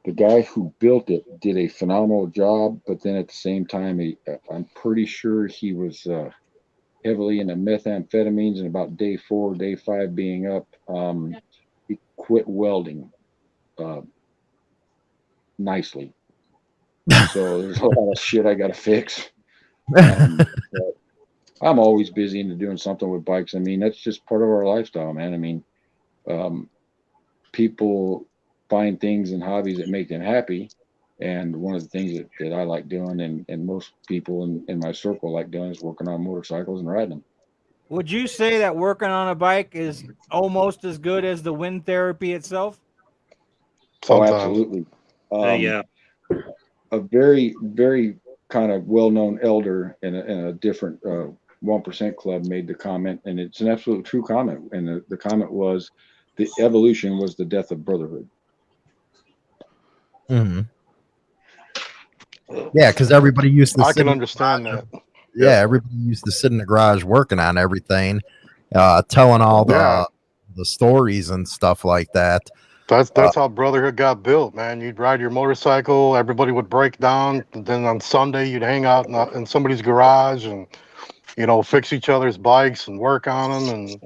F: the guy who built it did a phenomenal job. But then at the same time, he, I'm pretty sure he was uh, heavily into methamphetamines. And about day four, day five being up, um, he quit welding uh, nicely. so there's a lot of shit I got to fix. Um, but I'm always busy into doing something with bikes. I mean, that's just part of our lifestyle, man. I mean, um, people find things and hobbies that make them happy. And one of the things that, that I like doing and, and most people in, in my circle like doing is working on motorcycles and riding them.
D: Would you say that working on a bike is almost as good as the wind therapy itself?
F: Oh,
B: Sometimes.
F: absolutely. Um,
E: Uh, yeah.
F: a very, very kind of well-known elder in a, in a different uh, 1% club made the comment, and it's an absolute true comment. And the, the comment was, the evolution was the death of brotherhood.
A: Mhm. Yeah, because everybody used to.
B: I
A: sit
B: can
A: in-
B: understand that.
A: Yeah, everybody used to sit in the garage working on everything, uh, telling all the
B: Yeah.
A: the stories and stuff like that.
B: That's that's how brotherhood got built, man. You'd ride your motorcycle, everybody would break down. Then on Sunday, you'd hang out in, in somebody's garage and you know fix each other's bikes and work on them and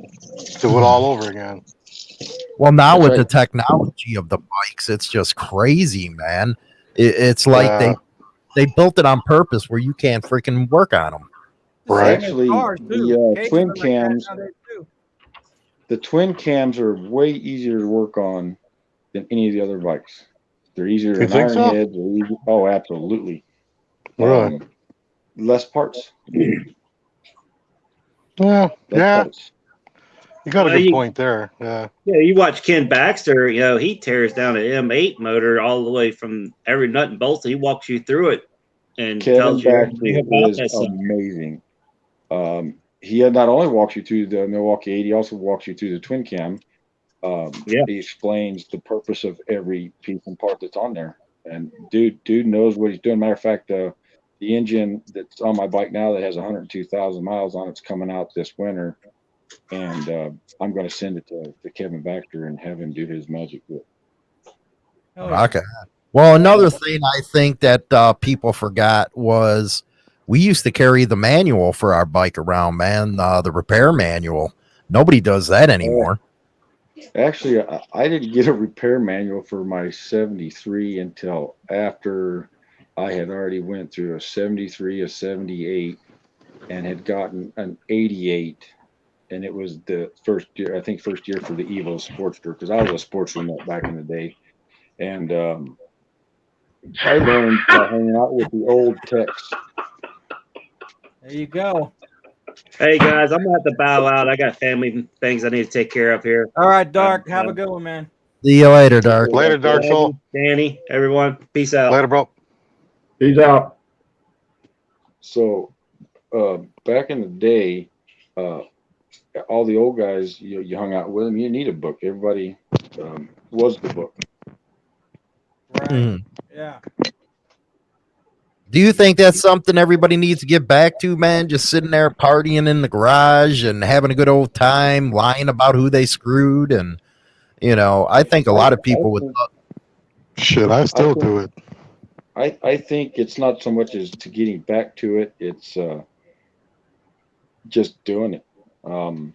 B: do it all over again.
A: Well, now
F: That's
A: with
F: right.
A: the technology of the bikes, it's just crazy, man. It, it's like
B: Yeah.
A: they they built it on purpose where you can't freaking work on them.
B: Right.
F: Actually,
D: Cars, too.
F: the uh, twin
D: are
F: cams, the twin cams are way easier to work on than any of the other bikes. They're easier
B: You
F: than
B: think so?
F: heads. Oh, absolutely.
B: Really?
F: Um, less parts.
B: Yeah,
F: Less
B: yeah.
F: parts.
B: You got a good
E: you-
B: point there. Yeah.
E: Yeah, you watch Ken Baxter, you know, he tears down an M8 motor all the way from every nut and bolt. He walks you through it and
F: Kevin
E: tells you
F: Baxter
E: everything about
F: is
E: that
F: amazing. Um, he had not only walks you through the Milwaukee 8, he also walks you through the twin cam. Um,
E: Yeah.
F: He explains the purpose of every piece and part that's on there. And dude, dude knows what he's doing. Matter of fact, uh, the engine that's on my bike now that has 102,000 miles on it's coming out this winter. And uh, I'm going to send it to, to Kevin Baxter and have him do his magic with it.
D: Oh.
A: Okay. Well, another thing I think that uh, people forgot was we used to carry the manual for our bike around, man. Uh, the repair manual. Nobody does that anymore.
F: Actually, I, I didn't get a repair manual for my 73 until after I had already went through a 73, a 78, and had gotten an 88. And it was the first year, I think, first year for the Evo Sportster because I was a sports remote back in the day. And um, I learned by hanging out with the old techs.
D: There you go.
E: Hey guys, I'm gonna have to bow out. I got family things I need to take care of here.
D: All right, Dark.
E: Um,
D: Have
E: uh,
D: a good one, man.
A: See you later, Dark.
B: Later, Dark Soul.
E: Danny, everyone, peace out.
B: Later, bro.
C: He's out.
F: So uh, back in the day, uh, all the old guys, you, you hung out with them. You need a book. Everybody um, was the book.
D: Right.
A: Mhm.
D: Yeah.
A: Do you think that's something everybody needs to get back to, man? Just sitting there partying in the garage and having a good old time, lying about who they screwed, and you know, I think a lot of people would.
B: Shit, I still do it.
F: I, I think it's not so much as to getting back to it. It's uh, just doing it. Um,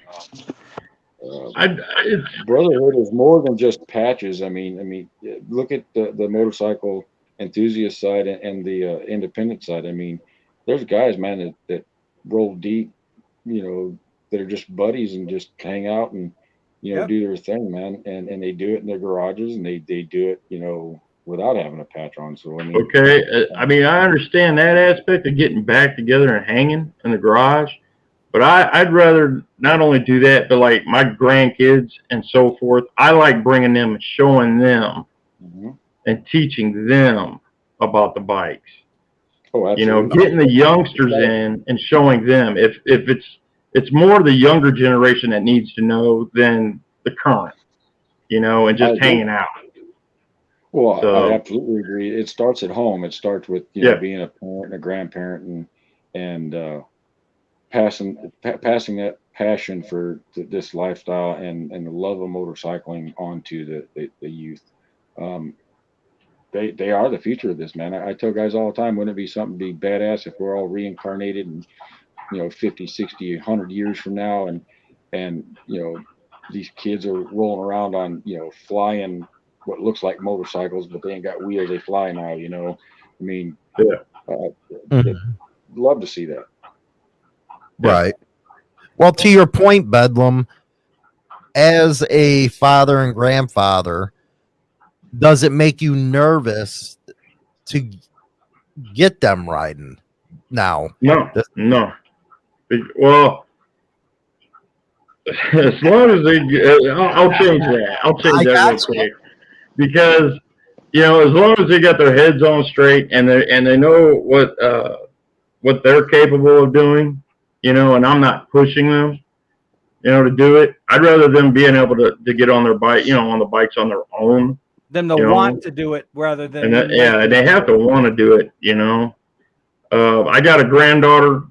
F: uh,
C: I, it's,
F: brotherhood is more than just patches. I mean, I mean, look at the, the motorcycle enthusiast side and, and the uh, independent side. I mean, there's guys, man, that, that roll deep, you know, that are just buddies and just hang out and, you know,
D: Yep.
F: do their thing, man. And, and they do it in their garages and they, they do it, you know, without having a patch on. So, I mean,
C: okay. uh, I mean, I understand that aspect of getting back together and hanging in the garage, but I, I'd rather not only do that, but like my grandkids and so forth. I like bringing them and showing them
F: mhm.
C: and teaching them about the bikes.
F: oh,
C: you know, getting the youngsters in and showing them if if it's it's more the younger generation that needs to know than the current, you know, and just hanging out.
F: Well, I-
C: So-
F: I absolutely agree. It starts at home. It starts with you know being a parent and a grandparent and and uh, passing pa- passing that passion for th- this lifestyle and and the love of motorcycling onto the the, the youth. Um, they they are the future of this man. I, I tell guys all the time, wouldn't it be something to be badass if we're all reincarnated and you know 50, 60, 100 years from now and and you know these kids are rolling around on you know flying what looks like motorcycles, but they ain't got wheels. They fly now. You know, I mean,
C: Yeah.
F: uh,
A: Mhm.
F: love to see that.
A: Right. Well, to your point, Bedlam, as a father and grandfather, does it make you nervous to get them riding now?
C: No,
A: That's-
C: no. Well, as long as they, uh, I'll, I'll change that. I'll
A: I
C: change that real quick. Because, you know, as long as they got their heads on straight and they and they know what uh, what they're capable of doing, you know, and I'm not pushing them, you know, to do it. I'd rather them being able to, to get on their bike, you know, on the bikes on their own
D: Them to
C: You know,
D: want to do it rather than
C: and that, yeah, they have to want to do it, you know. Uh, I got a granddaughter.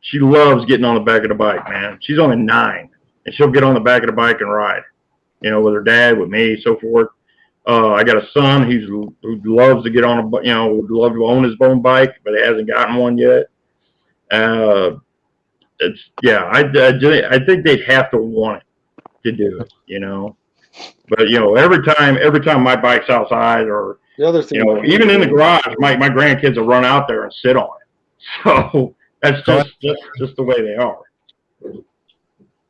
C: She loves getting on the back of the bike, man. She's only nine, and she'll get on the back of the bike and ride, you know, with her dad, with me, so forth. Uh, I got a son. He's who loves to get on a, you know, would love to own his own bike, but he hasn't gotten one yet. Uh, it's yeah, I, I, I think they'd have to want it to do it, you know. But you know, every time, every time my bike's outside or
F: The other thing,
C: you know, even in the garage, my, my grandkids will run out there and sit on it. So that's just, just, just the way they are.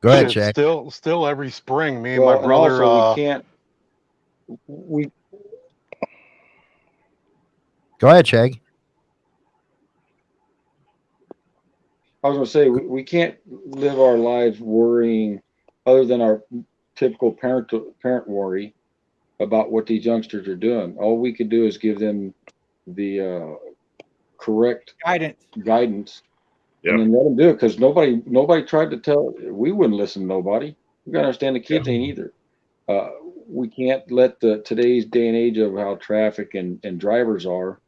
A: Go ahead, Jack.
B: Still, still every spring, me and
F: well,
B: my
F: and
B: brother.
F: also
B: uh,
F: we can't. We
A: Go ahead, Shag.
F: I was gonna say we, we can't live our lives worrying, other than our typical parent parent worry about what these youngsters are doing. All we could do is give them the uh, correct
D: guidance.
F: guidance,
C: Yeah.
F: and then let them do it. Because nobody nobody tried to tell. We wouldn't listen to nobody. We gotta understand the kids ain't either. Uh, we can't let the today's day and age of how traffic and and drivers are.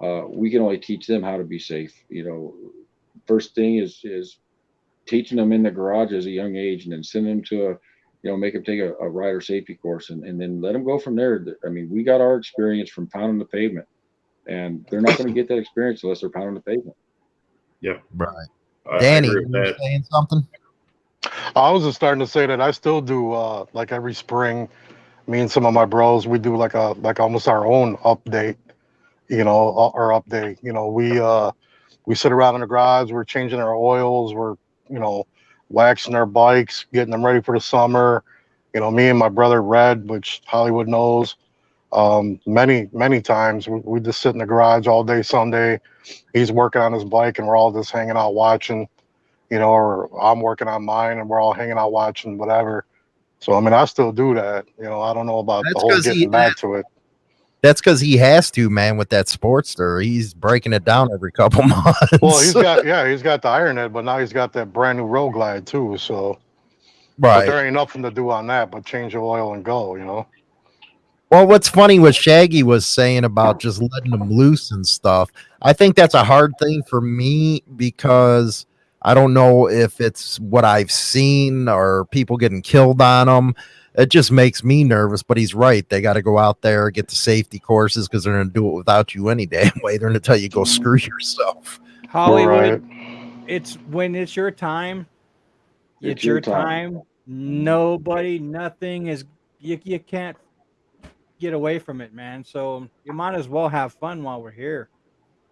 F: Uh, we can only teach them how to be safe. You know, first thing is is teaching them in the garage as a young age, and then send them to a you know make them take a, a rider safety course, and, and then let them go from there. I mean, we got our experience from pounding the pavement, and they're not going to get that experience unless they're pounding the pavement. Yep.
A: Right.
C: I
A: Danny,
C: agree
A: you
C: that.
A: saying something?
B: I was just starting to say that I still do uh like every spring, me and some of my bros, we do like a like almost our own update, you know, uh, our update. You know, we uh we sit around in the garage, we're changing our oils, we're you know, waxing our bikes, getting them ready for the summer. You know, me and my brother Red, which Hollywood knows, um, many, many times we, we just sit in the garage all day Sunday. He's working on his bike and we're all just hanging out watching you know, or I'm working on mine and we're all hanging out watching whatever. So I mean, I still do that. You know, I don't know about
A: That's
B: the whole getting back to it.
A: That's because he has to, man, with that Sportster. He's breaking it down every couple months.
B: Well, he's got yeah, he's got the Iron Head, but now he's got that brand new Road Glide too. So, but
A: right.
B: there ain't nothing to do on that but change the oil and go. You know.
A: Well, what's funny what Shaggy was saying about just letting them loose and stuff. I think that's a hard thing for me because I don't know if it's what I've seen or people getting killed on them. It just makes me nervous. But he's right; they got to go out there get the safety courses because they're going to do it without you any damn way. They're going to tell you go mm-hmm. screw yourself.
D: Hollywood,
B: Right.
D: it's when it's your time. It's,
F: It's
D: your
F: your time.
D: time. Nobody, nothing is you. You can't get away from it, man. So you might as well have fun while we're here.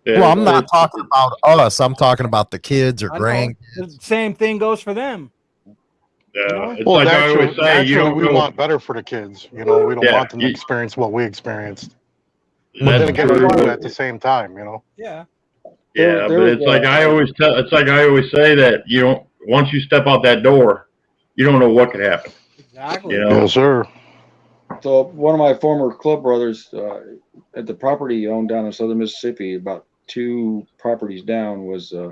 C: Yeah,
A: well, I'm not
C: it's-
A: talking about us. I'm talking about the kids or
D: I know.
A: grand.
D: Same thing goes for them.
C: Yeah, it's
B: Well,
C: like I
B: naturally,
C: always say, you
B: naturally
C: don't
B: we want better for the kids. You know, we don't
C: Yeah,
B: want them to
C: you-
B: experience what we experienced. But then again, we want it at the same time. You know.
D: Yeah.
C: Yeah,
F: there
C: but it's like I always tell. It's like I always say that you don't. Once you step out that door, you don't know what could happen.
D: Exactly.
C: You know.
B: Yes, sir.
F: So one of my former club brothers uh, at the property he owned down in southern Mississippi, about two properties down, was uh,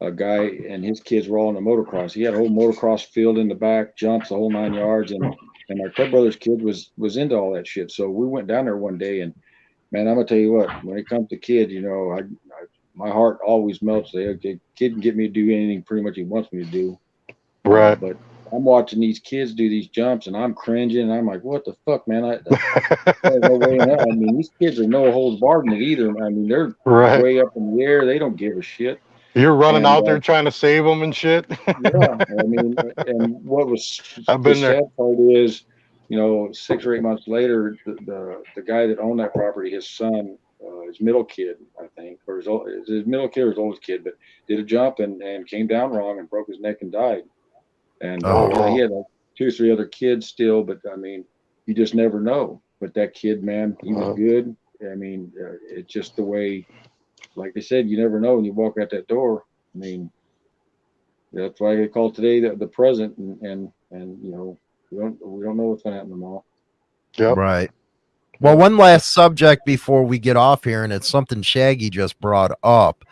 F: a guy and his kids were all in the motocross. He had a whole motocross field in the back, jumps the whole nine yards, and and my club brother's kid was was into all that shit. So we went down there one day, and man, I'm gonna tell you what, when it comes to kids, you know, I, I my heart always melts. The the kid can get me to do anything pretty much he wants me to do.
B: Right.
F: But I'm watching these kids do these jumps, and I'm cringing. And I'm like, what the fuck, man? I, there's no way in. I mean, these kids are no holds barred in it either. I mean, they're
B: right.
F: way up in the air. They don't give a shit.
B: You're running
F: And,
B: out
F: uh,
B: there trying to save them and shit.
F: yeah, I mean, and what was
B: I've
F: the
B: there.
F: sad part is, you know, six or eight months later, the the, the guy that owned that property, his son, uh, his middle kid, I think, or his old, his middle kid or his oldest kid, but did a jump and and came down wrong and broke his neck and died. And uh,
A: Oh.
F: he had like two or three other kids still, but I mean, you just never know. But that kid, man, he was
B: Uh-huh.
F: good. I mean, uh, it's just the way, like they said, you never know when you walk out that door. I mean, that's why they call today the, the present and, and, and, you know, we don't, we don't know what's gonna happen tomorrow.
B: Yep.
A: Right. Well, one last subject before we get off here, and it's something Shaggy just brought up,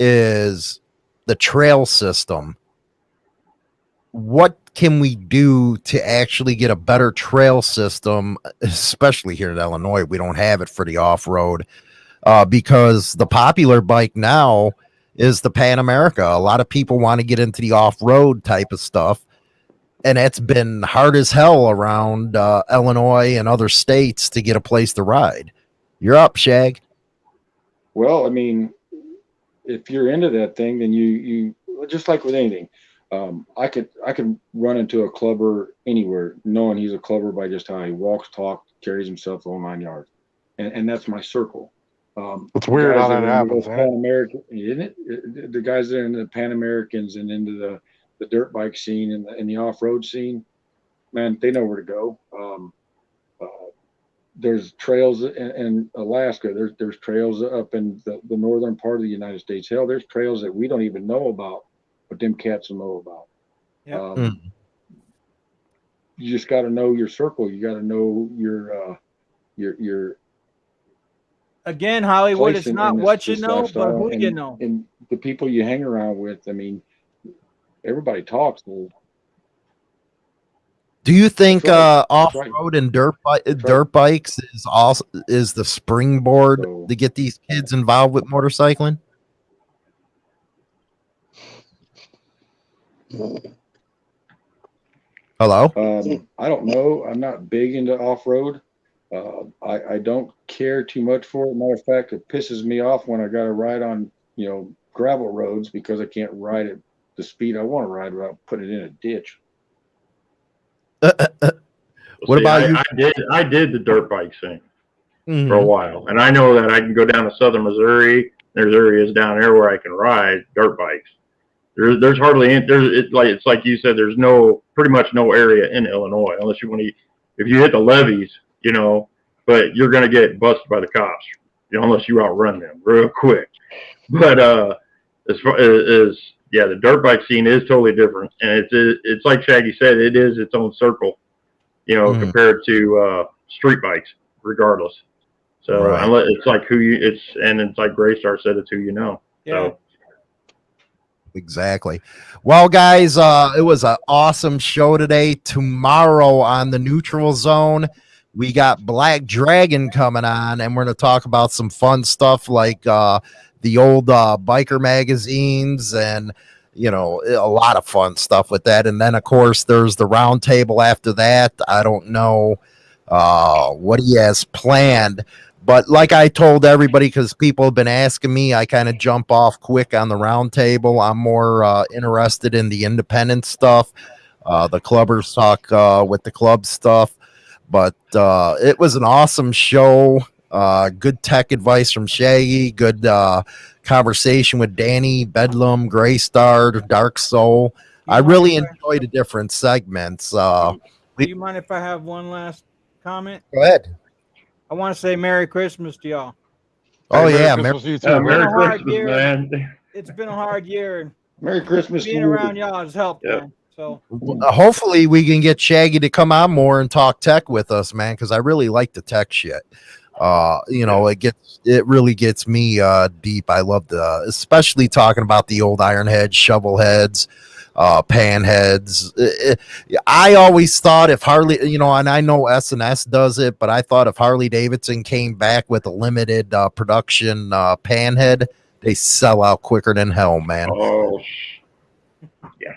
A: is the trail system. What can we do to actually get a better trail system, especially here in Illinois? We don't have it for the off road uh, because the popular bike now is the Pan America. A lot of people want to get into the off road type of stuff and it's been hard as hell around uh, Illinois and other states to get a place to ride. You're up, Shag.
F: Well, I mean, if you're into that thing, then you, you, just like with anything, um, I could, I could run into a clubber anywhere knowing he's a clubber by just how he walks, talks, carries himself the whole nine yards. And, and that's my circle. Um,
B: It's weird how that happens.
F: Pan American, isn't it? Uh, The guys that are into the Pan Americans and into the, the dirt bike scene and the, and the off road scene, man, they know where to go. Um, uh, there's trails in, in Alaska. There's there's trails up in the, the northern part of the United States. Hell, there's trails that we don't even know about, but them cats will know about.
D: Yeah.
F: Um,
A: Mm.
F: You just got to know your circle. You got to know your uh, your your
D: Again, Hollywood,
F: place
D: it's
F: in-
D: not
F: in this-
D: what you know, but
F: lifestyle
D: who you know.
F: and the people you hang around with. I mean, everybody talks. Well,
A: Do you think
F: right.
A: uh,
F: That's
A: off
F: right.
A: road and dirt bi-
F: right.
A: dirt bikes is also is the springboard
F: So-
A: to get these kids involved with motorcycling? Hello.
F: Um, I don't know. I'm not big into off road. Uh, I, I don't care too much for it. Matter of fact, it pisses me off when I got to ride on, you know, gravel roads because I can't ride at the speed I want to ride without putting it in a ditch.
A: What about
C: I,
A: you?
C: I did. I did the dirt bike thing
A: Mhm.
C: for a while, and I know that I can go down to southern Missouri. There's areas down there where I can ride dirt bikes. There's there's hardly any, there's it's like it's like you said. There's no pretty much no area in Illinois unless you want to. If you hit the levees, you know, but you're gonna get busted by the cops, you know, unless you outrun them real quick. But uh, as far as, as yeah, the dirt bike scene is totally different, and it's it's like Shaggy said, it is its own circle, you know,
A: Mhm.
C: compared to uh, street bikes, regardless. So
A: Right.
C: unless it's like who you, it's and it's like Graystar said, it's who you know.
D: Yeah.
C: So
A: Exactly. Well, guys, uh, it was an awesome show today. Tomorrow on the neutral zone, we got Black Dragon coming on, and we're going to talk about some fun stuff like uh, the old uh, biker magazines and you know a lot of fun stuff with that. And then, of course, there's the round table after that. I don't know uh, what he has planned. But like I told everybody, because people have been asking me, I kind of jump off quick on the round table. I'm more uh, interested in the independent stuff. Uh, the clubbers talk uh, with the club stuff. But uh, it was an awesome show. Uh, good tech advice from Shaggy. Good uh, conversation with Danny, Bedlam, Graystar, Dark Soul. I really enjoyed the different segments. Uh,
D: Do you mind if I have one last comment?
A: go ahead.
D: I want to say Merry Christmas to y'all.
A: Oh,
B: Hey, Merry
A: yeah.
B: Christmas to you
C: yeah. Merry
D: Been a hard
C: Christmas,
D: year.
C: man.
D: It's been a hard year, and
F: Merry Christmas to
D: being
F: you.
D: around y'all has helped,
C: Yep.
D: man. So
A: hopefully we can get Shaggy to come on more and talk tech with us, man, because I really like the tech shit. Uh, you know, it gets it really gets me uh deep. I love the especially talking about the old iron heads, shovel heads, uh pan heads. It- it- I always thought if Harley, you know, and I know S and S does it, but I thought if Harley Davidson came back with a limited uh production uh pan head, they sell out quicker than hell, man.
C: Oh, yeah.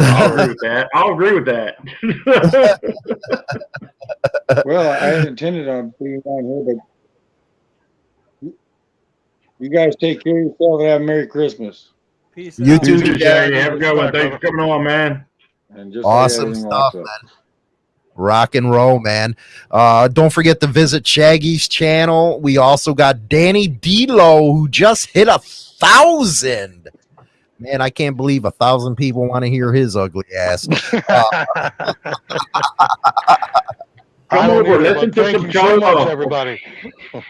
C: I'll agree with that. I'll agree with that.
F: Well, I intended on being on here, but you guys take care of yourself and have a Merry Christmas.
D: Peace
A: You
D: out.
A: too,
C: You too,
A: Shaggy.
C: Shaggy. Have a good one. Thanks for coming on, man.
F: And just
A: Awesome stuff,
F: walks up.
A: Rock and roll, man. Uh, don't forget to visit Shaggy's channel. We also got Danny D'Lo, who just hit a thousand. Man, I can't believe a thousand people want to hear his ugly ass.
B: I
C: Come over, listen to some
B: you so much, everybody.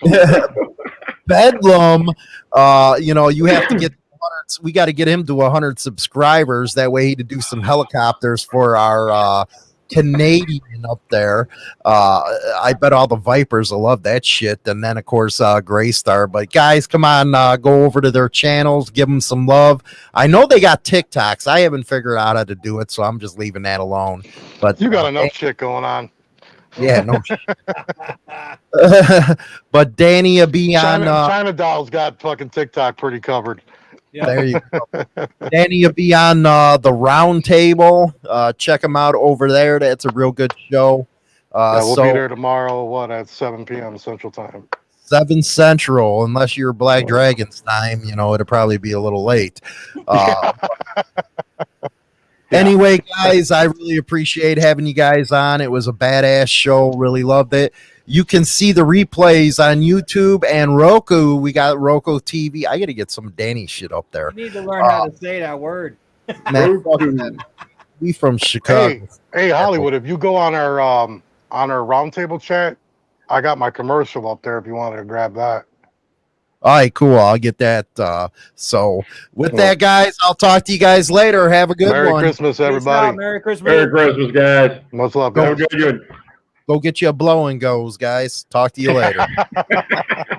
A: Bedlam, uh, you know, you have to get. 100 We got to get him to 100 subscribers. That way, he to do some helicopters for our uh, Canadian up there. Uh, I bet all the Vipers will love that shit. And then, of course, uh, Gray Star. But guys, come on, uh, go over to their channels, give them some love. I know they got TikToks. I haven't figured out how to do it, so I'm just leaving that alone. But
B: You got
A: uh,
B: enough shit going on.
A: yeah, no. Shit. But Danny will be on.
B: China,
A: Uh,
B: China Doll's got fucking TikTok pretty covered.
D: Yeah.
A: There you go. Danny will be on uh, the round table. Uh, check him out over there. That's a real good show. Uh,
B: yeah, we'll
A: so
B: be there tomorrow. What at 7 p.m. Central Time.
A: seven central, unless you're Black Dragons time, you know it'll probably be a little late. Uh, Anyway, guys, I really appreciate having you guys on. It was a badass show. Really loved it. You can see the replays on YouTube and Roku. We got Roku TV. I got to get some Danny shit up there.
D: You need to learn how to say that word.
A: Man, we from Chicago.
B: Hey, hey, Hollywood! If you go on our um on our roundtable chat, I got my commercial up there. If you wanted to grab that.
A: All right, cool. I'll get that. Uh, so, with
B: Cool.
A: that, guys, I'll talk to you guys later. Have a good
B: Merry
A: one.
B: Christmas, everybody.
D: Merry Christmas.
C: Merry Christmas, guys.
B: Much love,
C: Go
B: guys.
C: good.
A: Go get you a blow and goes, guys. Talk to you later.